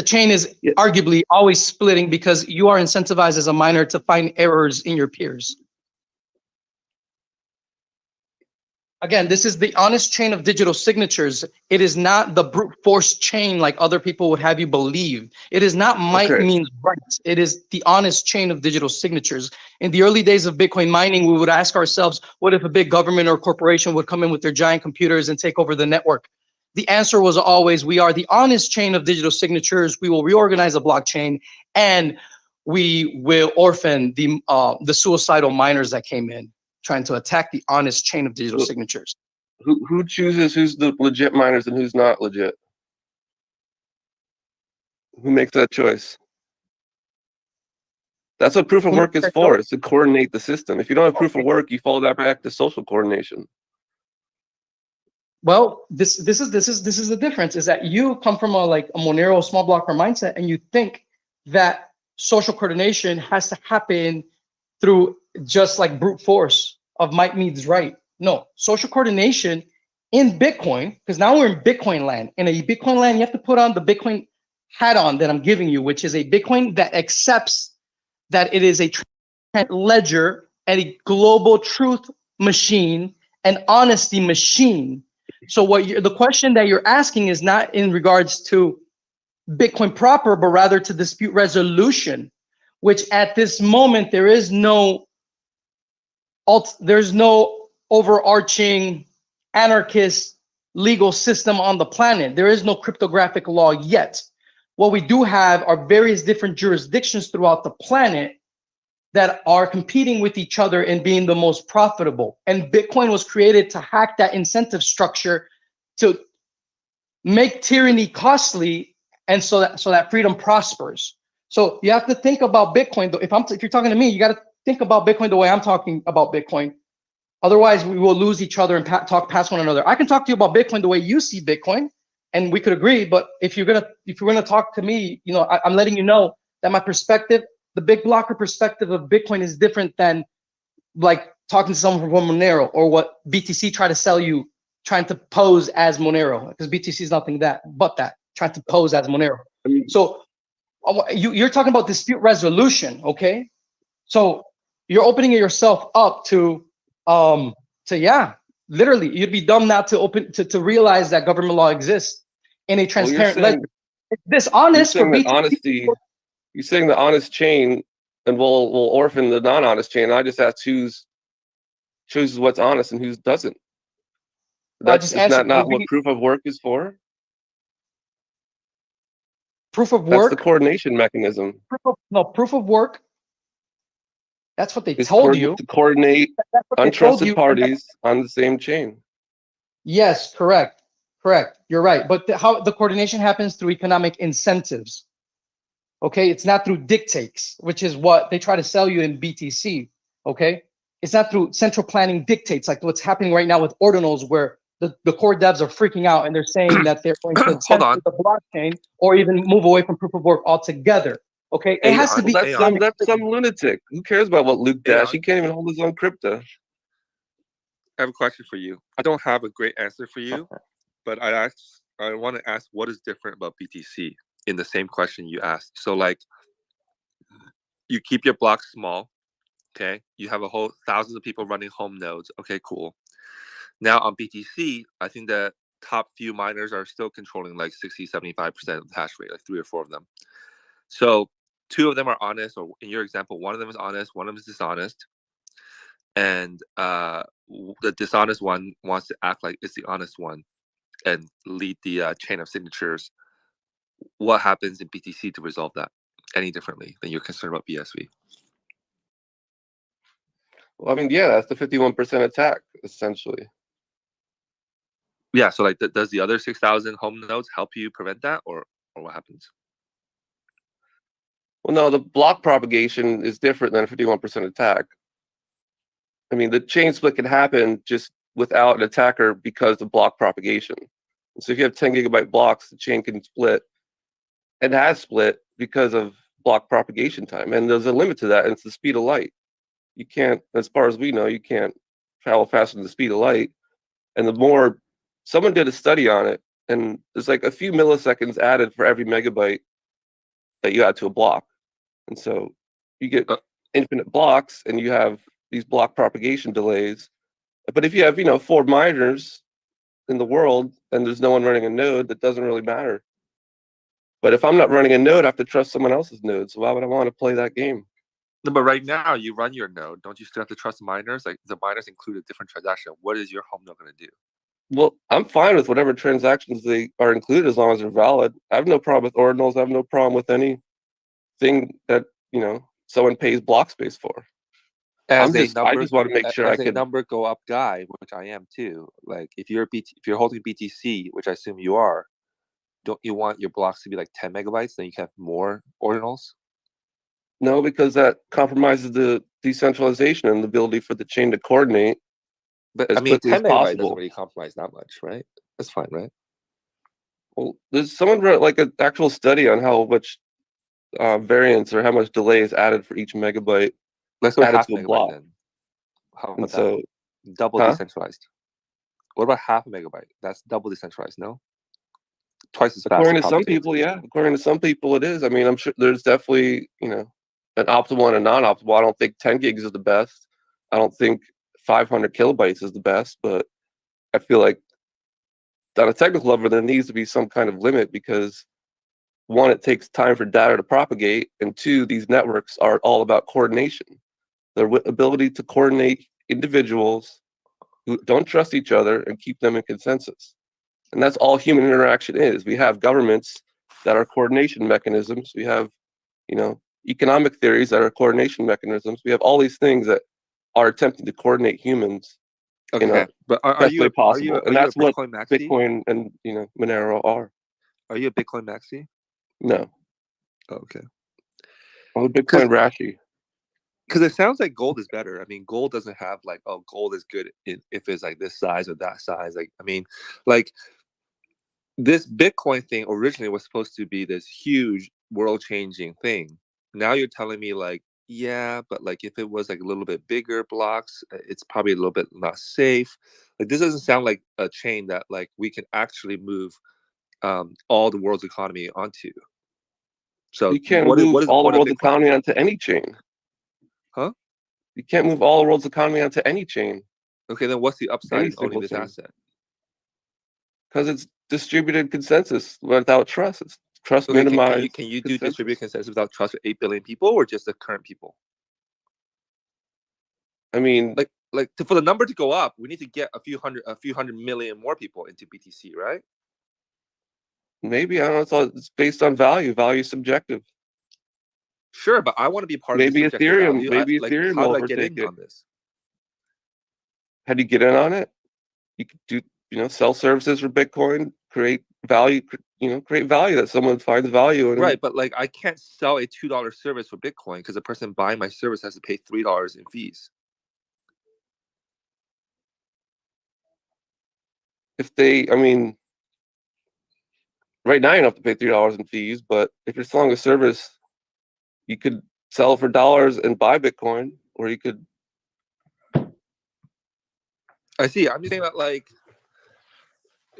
The chain is Yeah. arguably always splitting because you are incentivized as a miner to find errors in your peers. Again, this is the honest chain of digital signatures. It is not the brute force chain like other people would have you believe. It is not might Okay. means right. It is the honest chain of digital signatures. In the early days of Bitcoin mining, we would ask ourselves, what if a big government or corporation would come in with their giant computers and take over the network? The answer was always, we are the honest chain of digital signatures. We will reorganize the blockchain and we will orphan the uh, the suicidal miners that came in trying to attack the honest chain of digital signatures. Who who chooses who's the legit miners and who's not legit? Who makes that choice? That's what proof of work is for, is to coordinate the system. If you don't have proof of work, you follow that back to social coordination. Well, this this is this is this is the difference is that you come from a like a Monero small blocker mindset and you think that social coordination has to happen through just like brute force of might means right. No, social coordination in Bitcoin, because now we're in Bitcoin land. In a Bitcoin land, you have to put on the Bitcoin hat on that I'm giving you, which is a Bitcoin that accepts that it is a ledger and a global truth machine, an honesty machine. So what the question that you're asking is not in regards to Bitcoin proper, but rather to dispute resolution, which at this moment there is no alt, there's no overarching anarchist legal system on the planet. There is no cryptographic law yet. What we do have are various different jurisdictions throughout the planet that are competing with each other and being the most profitable. And Bitcoin was created to hack that incentive structure to make tyranny costly and so that so that freedom prospers. So you have to think about Bitcoin. If I'm if you're talking to me, you got to think about Bitcoin the way I'm talking about Bitcoin. Otherwise, we will lose each other and pa- talk past one another. I can talk to you about Bitcoin the way you see Bitcoin, and we could agree. But if you're gonna if you're gonna talk to me, you know, I, I'm letting you know that my perspective, the big blocker perspective of Bitcoin, is different than like talking to someone from Monero or what BTC try to sell you, trying to pose as Monero, because BTC is nothing that but that trying to pose as Monero. I mean, So you, you're talking about dispute resolution, okay? So you're opening yourself up to, um, to yeah, literally, you'd be dumb not to open to, to realize that government law exists in a well, transparent saying. It's you're dishonest for BTC. honesty. You're saying the honest chain, and we'll we'll orphan the non-honest chain. I just asked who's chooses what's honest and who doesn't. That's just is answered that not what proof of work is for? Proof of work. That's the coordination mechanism. proof of, no proof of work. That's what they It's told you. to coordinate That's what they told untrusted parties on the same chain. Yes, correct, correct. You're right. But the, how the coordination happens through economic incentives. Okay, it's not through dictates, which is what they try to sell you in BTC. Okay, it's not through central planning dictates like what's happening right now with ordinals, where the, the core devs are freaking out and they're saying that they're going to *coughs* Hold censor on. the blockchain or even move away from proof of work altogether. Okay, it Hey, has to on- be. That's some that's some lunatic. Who cares about what Luke Hey, Dash? on- He can't even hold his own crypto. I have a question for you. I don't have a great answer for you, but I ask I want to ask what is different about BTC in the same question you asked. So like you keep your block small, okay? You have a whole thousands of people running home nodes. Okay, cool. Now on BTC, I think the top few miners are still controlling like 60, 75% of the hash rate, like three or four of them. So two of them are honest, or in your example, one of them is honest, one of them is dishonest. And uh, the dishonest one wants to act like it's the honest one and lead the uh, chain of signatures. What happens in BTC to resolve that any differently than you're concerned about BSV? Well, I mean, yeah, that's the fifty-one percent attack essentially. Yeah, so like, th- does the other six thousand home nodes help you prevent that, or or what happens? Well, no, the block propagation is different than a fifty-one percent attack. I mean, the chain split can happen just without an attacker because of block propagation. So if you have ten gigabyte blocks, the chain can split. It has split because of block propagation time, and there's a limit to that, and it's the speed of light. You can't, as far as we know, you can't travel faster than the speed of light. And the more, someone did a study on it, and there's like a few milliseconds added for every megabyte that you add to a block. And so you get Uh. infinite blocks and you have these block propagation delays. But if you have, you know, four miners in the world and there's no one running a node, that doesn't really matter. But if I'm not running a node, I have to trust someone else's node. So why would I want to play that game? No, but right now you run your node. Don't you still have to trust miners? Like the miners include a different transaction. What is your home node going to do? Well, I'm fine with whatever transactions they are included as long as they're valid. I have no problem with ordinals. I have no problem with anything that, you know, someone pays block space for. I'm a just- I just wanna make sure I as a could- number go up guy, which I am too. Like if you're BT, if you're holding BTC, which I assume you are, don't you want your blocks to be like 10 megabytes? Then you can have more ordinals. No, because that compromises the decentralization and the ability for the chain to coordinate. But I mean, quickly 10 megabytes possible. doesn't really compromise that much, right? That's fine, right? Well, there's someone wrote like an actual study on how much uh, variance or how much delay is added for each megabyte Let's go added half to a megabyte block. then. How about so. Double huh? decentralized. What about half a megabyte? That's double decentralized, no? Twice as fast. according in to some people, yeah, according to some people, it is. I mean, I'm sure there's definitely you know an optimal and a non-optimal. I don't think 10 gigs is the best. I don't think 500 kilobytes is the best, but I feel like on a technical level, there needs to be some kind of limit because one, it takes time for data to propagate, and two, these networks are all about coordination. Their ability to coordinate individuals who don't trust each other and keep them in consensus. And that's all human interaction is. We have governments that are coordination mechanisms. We have, you know, economic theories that are coordination mechanisms. We have all these things that are attempting to coordinate humans Okay, in a but are, are you a, are possible. you a, and are you that's what Bitcoin maxi? Bitcoin and you know Monero are. Are you a Bitcoin maxi? No, Oh, okay. I'm a Bitcoin Rashi. because it sounds like gold is better. I mean, gold doesn't have like, oh, gold is good in, if it's like this size or that size. Like, I mean, like this Bitcoin thing originally was supposed to be this huge world changing thing. Now you're telling me like, yeah, but like if it was like a little bit bigger blocks, uh, it's probably a little bit not safe. Like this doesn't sound like a chain that like we can actually move um, all the world's economy onto. So You can't what move what is all the world's economy onto any chain. Huh? You can't move all the world's economy onto any chain Okay, then what's the upside Any in owning this chain. asset? Because it's distributed consensus without trust. It's trust Okay, can, can minimized. you can you do consensus. distributed consensus without trust for eight billion people or just the current people? I mean, Like like to, for the number to go up, we need to get a few hundred a few hundred million more people into BTC, right? Maybe I don't know. It's all it's based on value. Value subjective. Sure, but I want to be part Maybe of the subjective Ethereum. value. I- Maybe like, Ethereum how will do I get overtake in it. on this? How do you get in on it? You could do, you know, sell services for Bitcoin, create value, you know, create value that someone finds value in. Right, but like I can't sell a two dollar service for Bitcoin because the person buying my service has to pay three dollars in fees. If they, I mean, right now you don't have to pay three dollars in fees, but if you're selling a service, you could sell for dollars and buy Bitcoin, or you could. I see. I'm just saying that like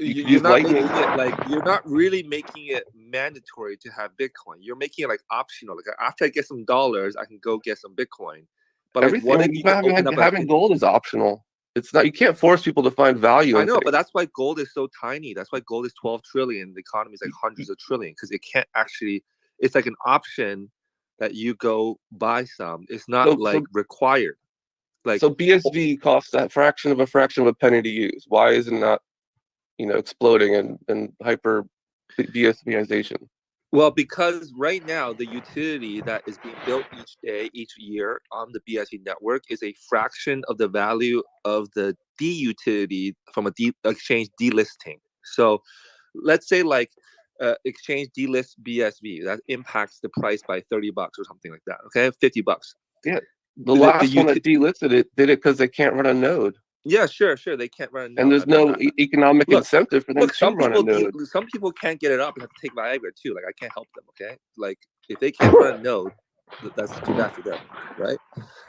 You you're not making it like you're not really making it mandatory to have Bitcoin. You're making it like optional. Like after I get some dollars, I can go get some Bitcoin. But like, what if like, you having, having gold is optional. It's not. You can't force people to find value. I know, things. but that's why gold is so tiny. That's why gold is 12 trillion. The economy is like hundreds of trillion because it can't actually. It's like an option that you go buy some. It's not So- so- like required. Like so BSV costs that fraction of a fraction of a penny to use. Why is it not, you know, exploding and and hyper BSVization? Well, because right now the utility that is being built each day, each year on the BSV network is a fraction of the value of the D utility from a D exchange delisting. So let's say like uh, exchange delist BSV that impacts the price by 30 bucks or something like that. Okay, 50 bucks. Yeah, the The- the last one that delisted it did it because they can't run a node, Yeah, sure, sure. They can't run and there's no e- economic Look, incentive for them Look, to some run a people, node. de- some people can't get it up and have to take Viagra too. Like I can't help them. Okay, like if they can't run a *laughs* node, th- that's too bad for them, right?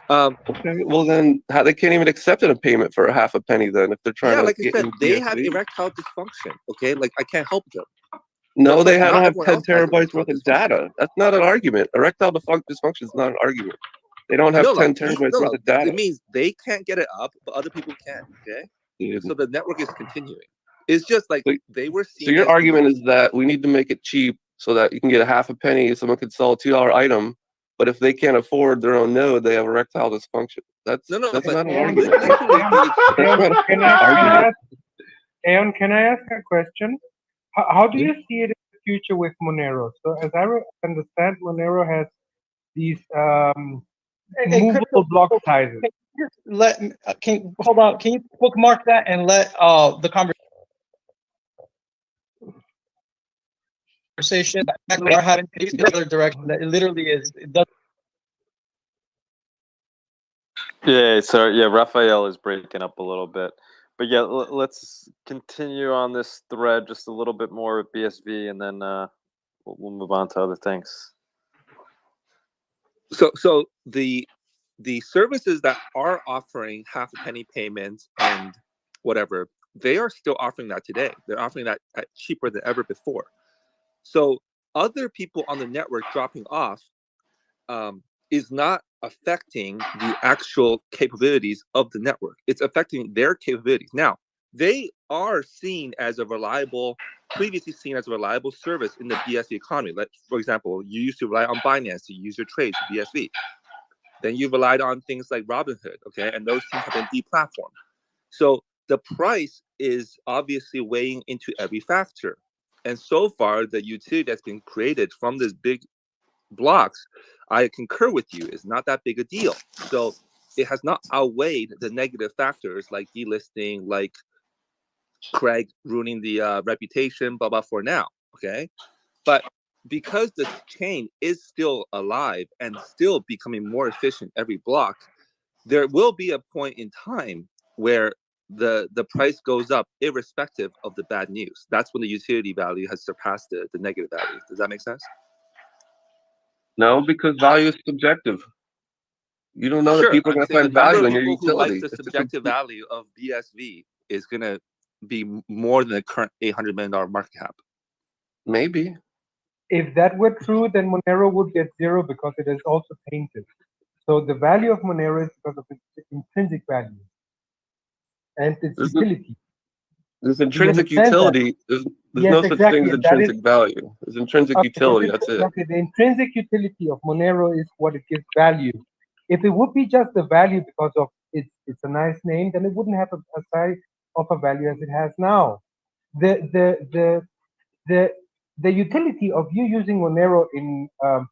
Um, Okay, well then, how they can't even accept a payment for a half a penny then if they're trying yeah, to like I get said, they have erectile dysfunction. Okay, like I can't help them. No, they don't have everyone 10 else has terabytes worth of dysfunction. data. That's not an argument. Erectile dysfunc- dysfunction is not an argument. They don't have No, 10 like, terabytes no, worth no, of data. It means they can't get it up, but other people can. Okay, Dude. so the network is continuing. It's just like So- they were. So your argument is that we need to make it cheap so that you can get a half a penny. Someone could sell a two dollar item, but if they can't afford their own node, they have erectile dysfunction. That's No, no, that's but not an argument. literally *laughs* the- That's Aeon, not an can I, can I ask, Aeon, can I ask a question? How, how do you see it in the future with Monero? So as I understand, Monero has these um, Hey, hey, movable Crypto, block sizes. just let me- uh, can hold on. Can you bookmark that and let uh the conversation that we're having is the other direction that it literally is. It does Yeah, so yeah, Raphael is breaking up a little bit. But yeah, l- let's continue on this thread just a little bit more with BSV and then uh, we'll, we'll move on to other things. So so the the services that are offering half a penny payments and whatever they are still offering that today. They're offering that at cheaper than ever before. So other people on the network dropping off um, is not affecting the actual capabilities of the network. It's affecting their capabilities. Now they are seen as a reliable previously seen as a reliable service in the BSV economy. Like, for example, you used to rely on Binance to use your trades BSV. Then you relied on things like Robinhood, okay, and those things have been deplatformed. So the price is obviously weighing into every factor. And so far, the utility that's been created from these big blocks, I concur with you, is not that big a deal. So it has not outweighed the negative factors like delisting, like Craig ruining the uh, reputation, blah blah for now. Okay, but because the chain is still alive and still becoming more efficient every block, there will be a point in time where the the price goes up irrespective of the bad news. That's when the utility value has surpassed the, the negative value. Does that make sense? No, because value is subjective. You don't know that people are going to find value in your people who like utility. the subjective value of BSV is going to be more than the current eight hundred million dollar market cap. Maybe. If that were true, then Monero would get zero because it is also tainted. So the value of Monero is because of its intrinsic value and its There's- utility. There's intrinsic understand that? utility. There's, there's Yes, no such exactly, thing as and that is- intrinsic value. There's intrinsic Okay, utility. That's it. Okay, the intrinsic utility of Monero is what it gives value. If it would be just the value because of it's it's a nice name, then it wouldn't have a, a size of a value as it has now. The the the the the utility of you using Monero in um,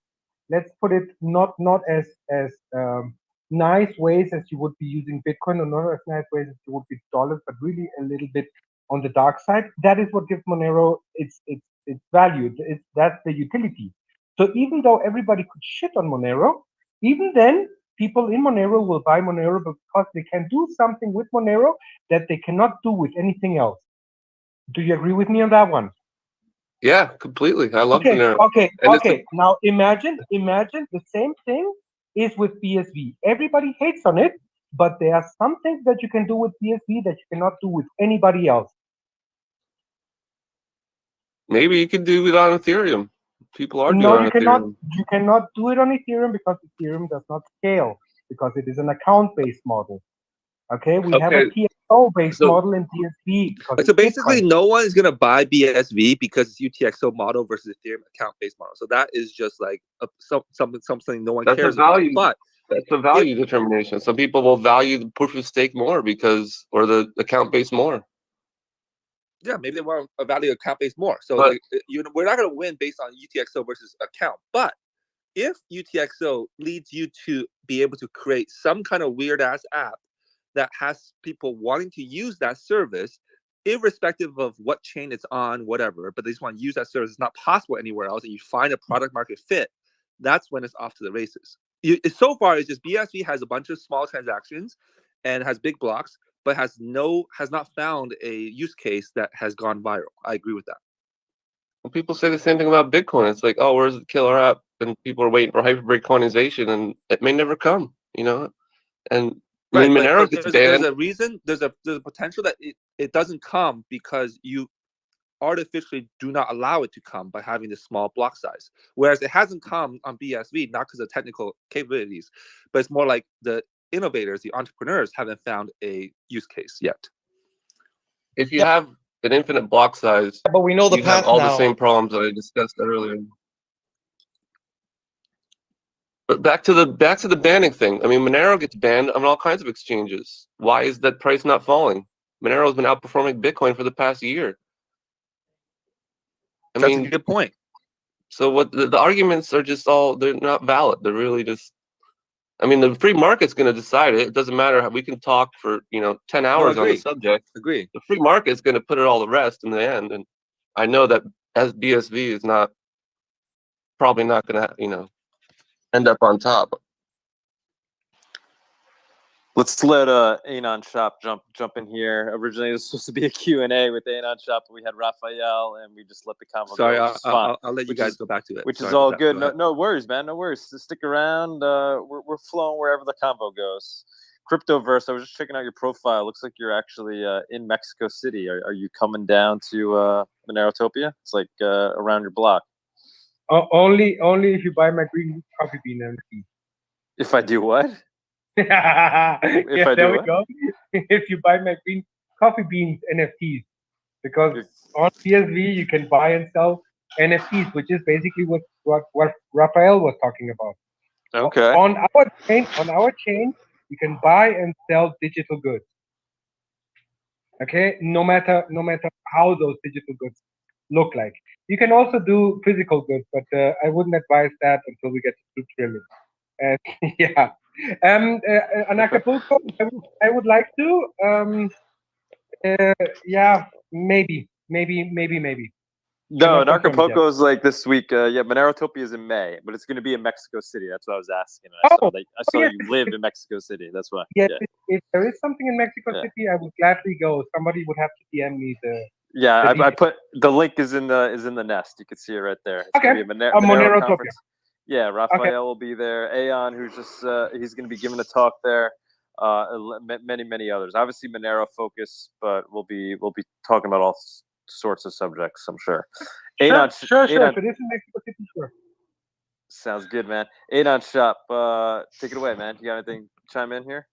let's put it not not as as um, nice ways as you would be using Bitcoin, or not as nice ways as you would be dollars, but really a little bit on the dark side. That is what gives Monero its its its value. It's that's the utility. So even though everybody could shit on Monero, even then people in Monero will buy Monero because they can do something with Monero that they cannot do with anything else. Do you agree with me on that one? Yeah, completely. I love okay, Monero. Okay, And okay. Now imagine, imagine the same thing is with BSV. Everybody hates on it, but there are some things that you can do with BSV that you cannot do with anybody else. Maybe you could do it on Ethereum. People are doing No, it on you cannot. Ethereum. You cannot do it on Ethereum because Ethereum does not scale because it is an account-based model. Okay, we have a Okay, TXO-based so- model in BSV. Because so basically, Bitcoin. no one is gonna buy BSV because it's UTXO model versus Ethereum account-based model. So that is just like a, some, something something no one That's a cares about. value. But That's a value determination. Some people will value the proof of stake more because, or the account base more. Yeah, maybe they want to value account based more. So But- like, you know, we're not going to win based on UTXO versus account. But if UTXO leads you to be able to create some kind of weird ass app that has people wanting to use that service, irrespective of what chain it's on, whatever, but they just want to use that service, it's not possible anywhere else, and you find a product market fit, that's when it's off to the races. You, so far, it's just BSV has a bunch of small transactions and has big blocks, but has no has not found a use case that has gone viral. I agree with that. Well, people say the same thing about Bitcoin. It's like, oh, where's the killer app? And people are waiting for hyper-Bitcoinization, and it may never come. You know, and I mean, Monero gets there's, there's a reason. There's a there's a potential that it, it doesn't come because you artificially do not allow it to come by having this small block size. Whereas it hasn't come on BSV not because of technical capabilities, but it's more like the innovators, the entrepreneurs haven't found a use case yet. If you have an infinite block size, But we know the you have all now. the same problems that I discussed earlier. But back to the back to the banning thing. I mean, Monero gets banned on all kinds of exchanges. Why is that price not falling? Monero has been outperforming Bitcoin for the past year. I That's mean, a good point. So what the, the arguments are just all they're not valid. They're really just I mean the free market's gonna decide it. It doesn't matter how we can talk for, you know, ten hours on the subject. Agree. The free market's gonna put it all to rest in the end. And I know that as BSV is not probably not gonna, you know, end up on top. Let's let uh Anon Shop jump jump in here. Originally, it was supposed to be a *laughs* Q and A with Anon Shop, but we had Raphael, and we just let the convo Sorry, go. I'll, I'll, fine. I'll- I'll let you guys is- go back to it. Which Sorry is all good. Go No, no worries, man. No worries. Just stick around. Uh, we're we're flowing wherever the convo goes. Cryptoverse. I was just checking out your profile. Looks like you're actually uh, in Mexico City. Are, are you coming down to uh, Monerotopia? It's like uh, around your block. O- only, only if you buy my green coffee bean NFT. If I do what? *laughs* yeah, I there we what? go. *laughs* if you buy my green coffee beans NFTs, because on BSV you can buy and sell NFTs, which is basically what what, what Raphael was talking about. Okay. On our chain, on our chain, you can buy and sell digital goods. Okay, no matter no matter how those digital goods look like. You can also do physical goods, but uh, I wouldn't advise that until we get to two trillion. And *laughs* yeah, um, uh, on Acapulco, I would, I would like to. Um, uh, yeah, maybe, maybe, maybe, maybe. No, Cannot confirm it yet. Acapulco is like this week. Uh, yeah, Monerotopia is in May, but it's going to be in Mexico City. That's what I was asking. And I saw Oh, that I oh, saw yeah. you live in Mexico City. That's why. Yes, Yeah. if, if there is something in Mexico Yeah. City, I would gladly go. Somebody would have to DM me the. Yeah, the I, I put the link is in the is in the nest. You can see it right there. It's Okay. be a Moner- Monero Monerotopia. conference. Yeah, Raphael will be there. Aeon, who's just uh, he's going to be giving a talk there. Uh, many many others. Obviously Monero focus, but we'll be we'll be talking about all s- sorts of subjects. I'm sure. Sure, Aeon, sure, sure. Aeon- If it is in Mexico sure. sounds good, man. Anon shop, uh, take it away, man. You got anything chime in here?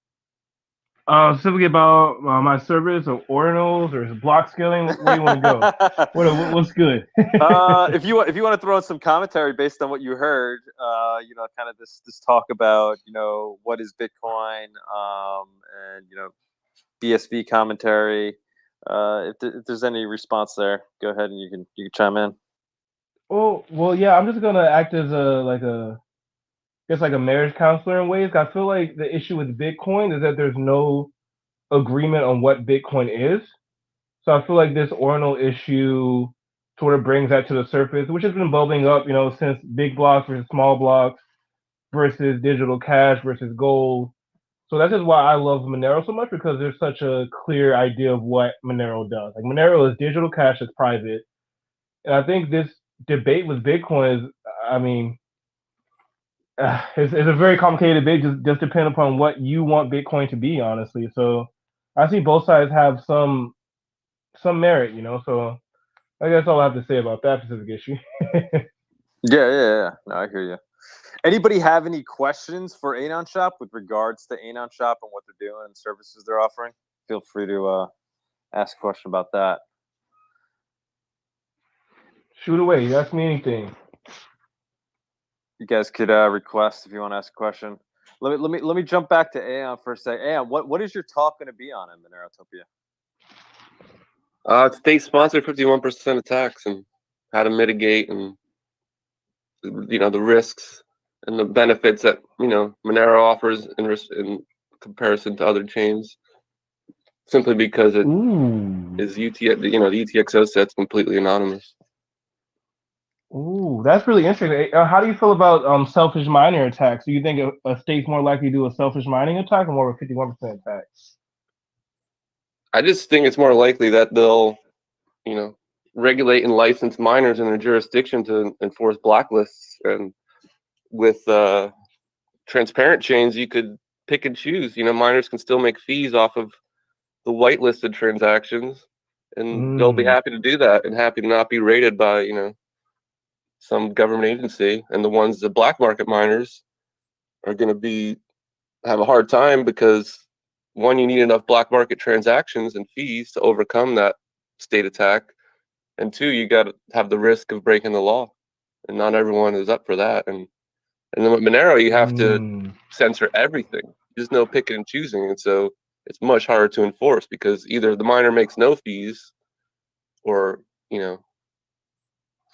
Uh, specifically about uh, my service or ordinals or block scaling. Where do you want to go? *laughs* what, what- what's good? uh, *laughs* if you want, if you want to throw in some commentary based on what you heard, uh, you know, kind of this this talk about, you know, what is Bitcoin, um, and you know, BSV commentary. Uh, if, th- if there's any response there, go ahead and you can you can chime in. Oh well, yeah. I'm just gonna act as a like a, guess like a marriage counselor in ways. I feel like the issue with Bitcoin is that there's no agreement on what Bitcoin is. So I feel like this Ordinal issue sort of brings that to the surface, which has been bubbling up, you know, since big blocks versus small blocks versus digital cash versus gold. So that's just why I love Monero so much because there's such a clear idea of what Monero does. Like Monero is digital cash that's private. And I think this debate with Bitcoin is, I mean, uh, *sighs* it's, it's a very complicated debate, just, just depending upon what you want Bitcoin to be, honestly. So I see both sides have some some merit, you know. So I guess all I have to say about that specific issue. *laughs* Yeah, yeah, yeah. No, I hear you. Anybody have any questions for Anon Shop with regards to Anon Shop and what they're doing and services they're offering? Feel free to uh, ask a question about that. Shoot away. You Ask me anything. You guys could uh, request if you want to ask a question. Let me let me let me jump back to Aeon for a second. Aeon, what what is your talk going to be on in Monerotopia? Uh, state sponsored 51% attacks and how to mitigate and you know the risks and the benefits that you know Monero offers in in comparison to other chains. Simply because it is UT, you know, the UTXO set's completely anonymous. Ooh, that's really interesting. Uh, how do you feel about um selfish miner attacks? Do you think a, a state's more likely to do a selfish mining attack or more of a fifty-one percent attack? I just think it's more likely that they'll, you know, regulate and license miners in their jurisdiction to enforce blacklists. And with uh, transparent chains, you could pick and choose. You know, miners can still make fees off of the whitelisted transactions, and they'll be Mm. happy to do that and happy to not be rated by you know some government agency. And the ones the black market miners are going to be have a hard time because one, you need enough black market transactions and fees to overcome that state attack, and two, you got to have the risk of breaking the law, and not everyone is up for that. And and then with Monero, you have to Mm. censor everything. There's no picking and choosing, and so it's much harder to enforce because either the miner makes no fees, or you know,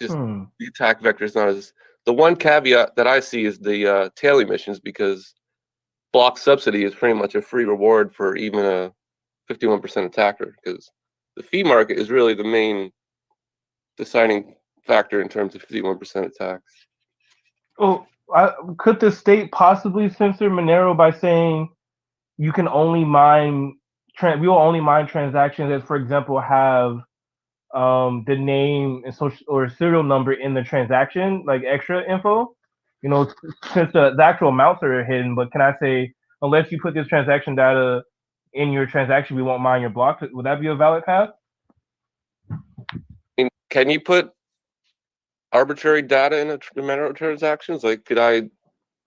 just Hmm. the attack vector is not as. The one caveat that I see is the uh, tail emissions because block subsidy is pretty much a free reward for even a 51% attacker because the fee market is really the main deciding factor in terms of 51% attacks. Oh, I, could the state possibly censor Monero by saying you can only mine? Tran- we will only mine transactions that, for example, have um, the name and social or serial number in the transaction, like extra info. You know, since the, the actual amounts are hidden, but can I say unless you put this transaction data in your transaction, we won't mine your block. Would that be a valid path? Can you put arbitrary data in a Monero transactions? Like, could I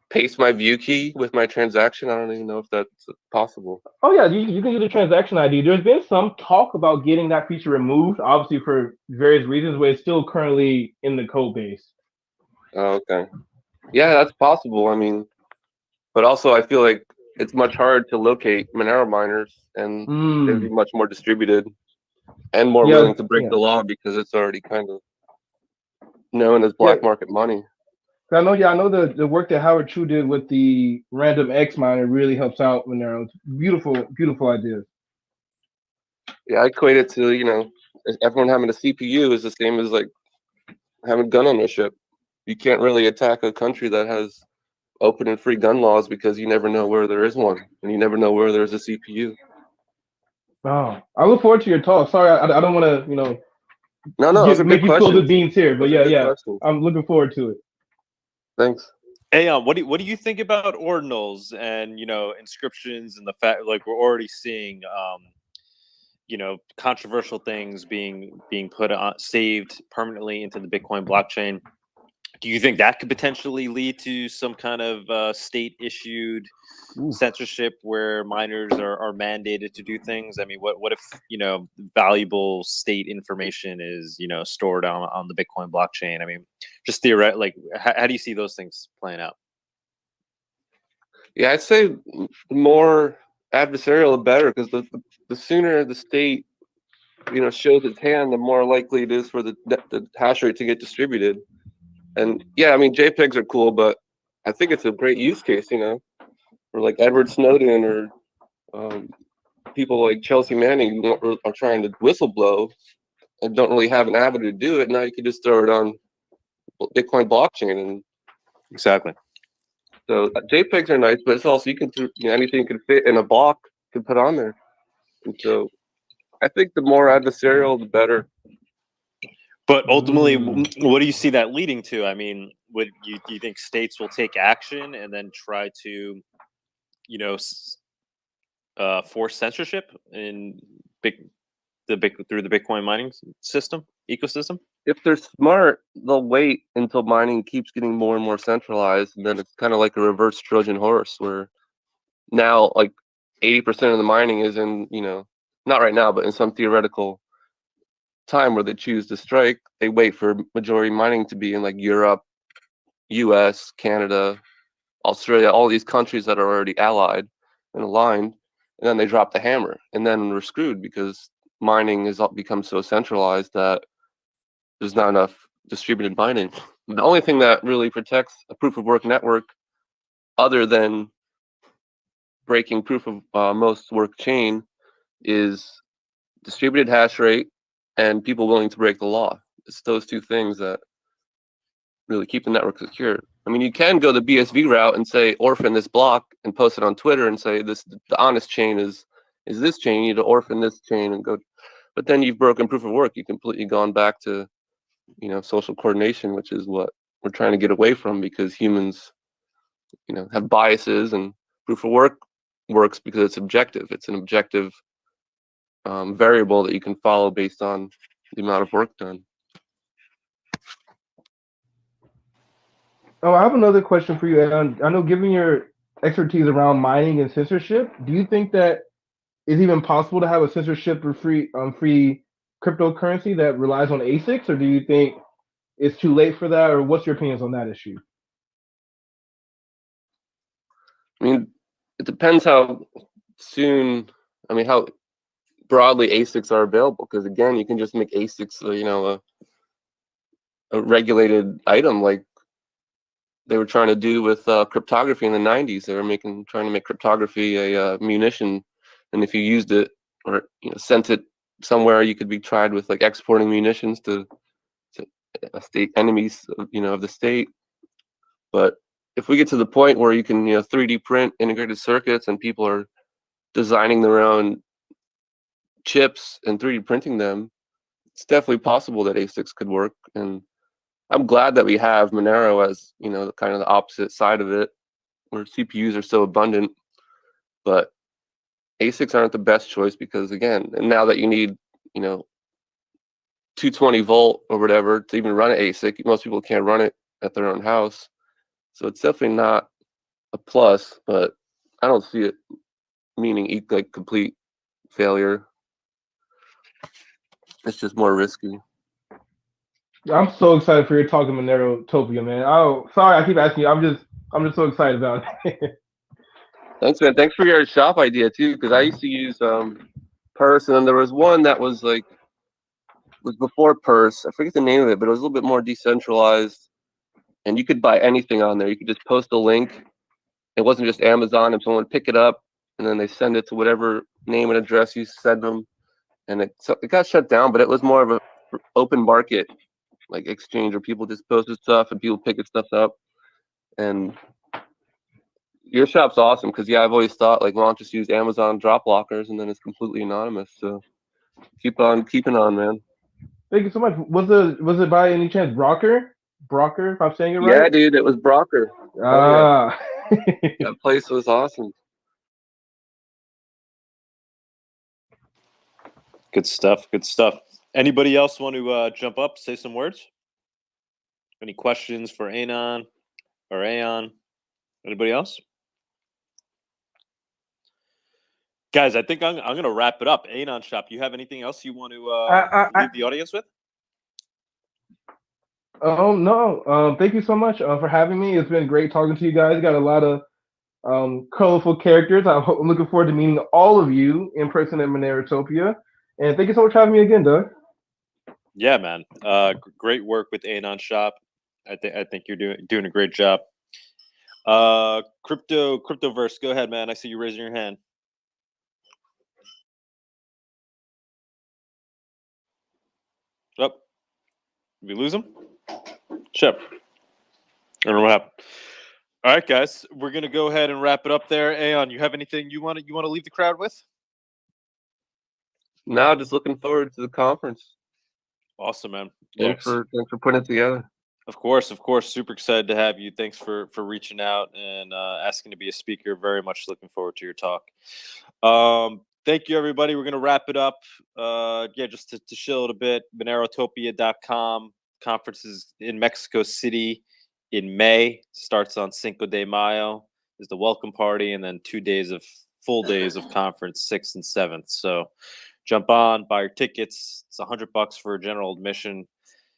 paste my view key with my transaction? I don't even know if that's possible. Oh yeah, you, you can get a transaction ID. There's been some talk about getting that feature removed, obviously for various reasons, but it's still currently in the code base. Oh, okay. Yeah, that's possible. I mean, but also I feel like it's much harder to locate Monero miners, and hmm. they'd be much more distributed and more. Yeah, willing to break yeah. the law because it's already kind of known as black market money. I know, yeah, I know the, the work that Howard Chu did with the RandomX miner really helps out Monero. It's beautiful, beautiful idea. Yeah, I equate it to you know everyone having a CPU is the same as like having gun ownership. You can't really attack a country that has open and free gun laws because you never know where there is one, and you never know where there's a CPU. Oh, I look forward to your talk. Sorry, I, I don't want to, you know, No, no, get- make you spill the beans here, but yeah, yeah, questions. I'm looking forward to it. Thanks. Aeon, what do what do you think about ordinals and you know inscriptions and the fact like we're already seeing um, you know controversial things being being put on saved permanently into the Bitcoin blockchain. Do you think that could potentially lead to some kind of uh, state issued censorship where miners are, are mandated to do things? I mean, what what if you know valuable state information is you know stored on on the Bitcoin blockchain? I mean, just theoretically, like how, how do you see those things playing out? Yeah, I'd say the more adversarial, the better, because the, the the sooner the state, you know, shows its hand, the more likely it is for the the hash rate to get distributed. And yeah, I mean JPEGs are cool, but I think it's a great use case, you know, for like Edward Snowden or um, people like Chelsea Manning who are trying to whistleblow and don't really have an avenue to do it. Now you can just throw it on Bitcoin blockchain and Exactly. so uh, JPEGs are nice, but it's also you can you know, anything can fit in a block can put on there. And so I think the more adversarial, the better. But ultimately, w- what do you see that leading to? I mean, would you do you think states will take action and then try to, you know, uh, force censorship in big the big through the Bitcoin mining system ecosystem? If they're smart, they'll wait until mining keeps getting more and more centralized, and then it's kind of like a reverse Trojan horse, where now like eighty percent of the mining is in you know not right now, but in some theoretical time where they choose to strike, they wait for majority mining to be in like Europe, U.S., Canada, Australia, all these countries that are already allied and aligned, and then they drop the hammer, and then we're screwed because mining has become so centralized that there's not enough distributed mining. The only thing that really protects a proof of work network, other than breaking proof of uh, most work chain, is distributed hash rate and people willing to break the law. It's those two things that really keep the network secure. I mean, you can go the BSV route and say orphan this block and post it on Twitter and say this the honest chain is is this chain. You need to orphan this chain and go. But then you've broken proof of work. You've completely gone back to you know social coordination, which is what we're trying to get away from because humans you know have biases and proof of work works because it's objective. It's an objective um, variable that you can follow based on the amount of work done. Oh, I have another question for you. Aaron. I know, given your expertise around mining and censorship, do you think that it's even possible to have a censorship or free um, free cryptocurrency that relies on ASICs, or do you think it's too late for that, or what's your opinions on that issue? I mean, it depends how soon. I mean, how broadly ASICs are available. Because again, you can just make ASICs, uh, you know, a, a regulated item like they were trying to do with uh, cryptography in the 90s. They were making trying to make cryptography a uh, munition, and if you used it or you know sent it somewhere, you could be tried with like exporting munitions to, to a state enemies, of, you know, of the state. But if we get to the point where you can, you know, 3D print integrated circuits and people are designing their own chips and 3D printing them, it's definitely possible that ASICs could work. And I'm glad that we have Monero as, you know, the kind of the opposite side of it, where CPUs are so abundant. But ASICs aren't the best choice because again, and now that you need, you know, 220 volt or whatever to even run an ASIC, most people can't run it at their own house. So it's definitely not a plus, but I don't see it meaning like complete failure. It's just more risky. I'm so excited for your talk to Monerotopia, man. Oh, sorry, I keep asking you. I'm just, I'm just so excited about it. *laughs* Thanks, man. Thanks for your shop idea too, because I used to use um Purse, and then there was one that was like was before Purse. I forget the name of it, but it was a little bit more decentralized, and you could buy anything on there. You could just post a link. It wasn't just Amazon, and someone would pick it up, and then they send it to whatever name and address you send them, and it so it got shut down. But it was more of a open market like exchange where people just posted stuff and people picking stuff up, and your shop's awesome because yeah, I've always thought like, I'll just use Amazon drop lockers and then it's completely anonymous. So keep on keeping on, man. Thank you so much. Was it, was it by any chance Brawker? Brawker, if I'm saying it right. Yeah, dude, it was Brawker. Oh, Ah. yeah. that place was awesome. Good stuff. Good stuff. Anybody else want to uh, jump up, say some words? Any questions for Anon or Aeon? Anybody else? Guys, I think I'm, I'm going to wrap it up. Anon Shop, you have anything else you want to uh, I- I- I- leave the audience with? Oh no! Um, thank you so much uh, for having me. It's been great talking to you guys. Got a lot of um, colorful characters. I'm ho- looking forward to meeting all of you in person at Monerotopia. And thank you so much for having me again, Doug. Yeah, man. Uh, great work with Anon Shop. I think I think you're doing doing a great job. Uh, crypto cryptoverse, go ahead, man. I see you raising your hand. Up. Oh, we lose him. Shep. I don't know what happened. All right, guys, we're gonna go ahead and wrap it up there. Aeon, you have anything you want to you want to leave the crowd with? Now, just looking forward to the conference. Awesome, man. Thanks for thanks for putting it together. Of course, of course. Super excited to have you. Thanks for for reaching out and uh, asking to be a speaker. Very much looking forward to your talk. Um, thank you, everybody. We're gonna wrap it up. Uh, yeah, just to, to chill it a bit. Monerotopia.com conferences in Mexico City in May. Starts on Cinco de Mayo. Is the welcome party, and then two days of full days of conference, sixth and seventh. So jump on, buy your tickets. It's a hundred bucks for a general admission.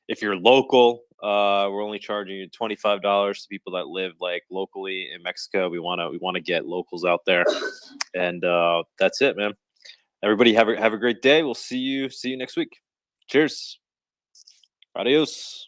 If you're local, uh, we're only charging you twenty five dollars to people that live like locally in Mexico. We want to we want to get locals out there, and uh, that's it, man. Everybody have a have a great day. We'll see you see you next week. Cheers. Adios.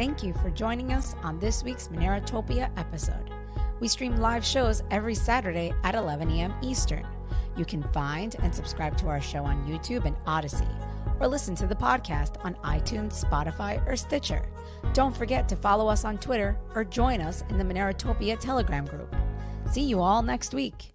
Thank you for joining us on this week's Monerotopia episode. We stream live shows every Saturday at 11 a.m. Eastern. You can find and subscribe to our show on YouTube and Odysee, or listen to the podcast on iTunes, Spotify, or Stitcher. Don't forget to follow us on Twitter or join us in the Monerotopia Telegram group. See you all next week.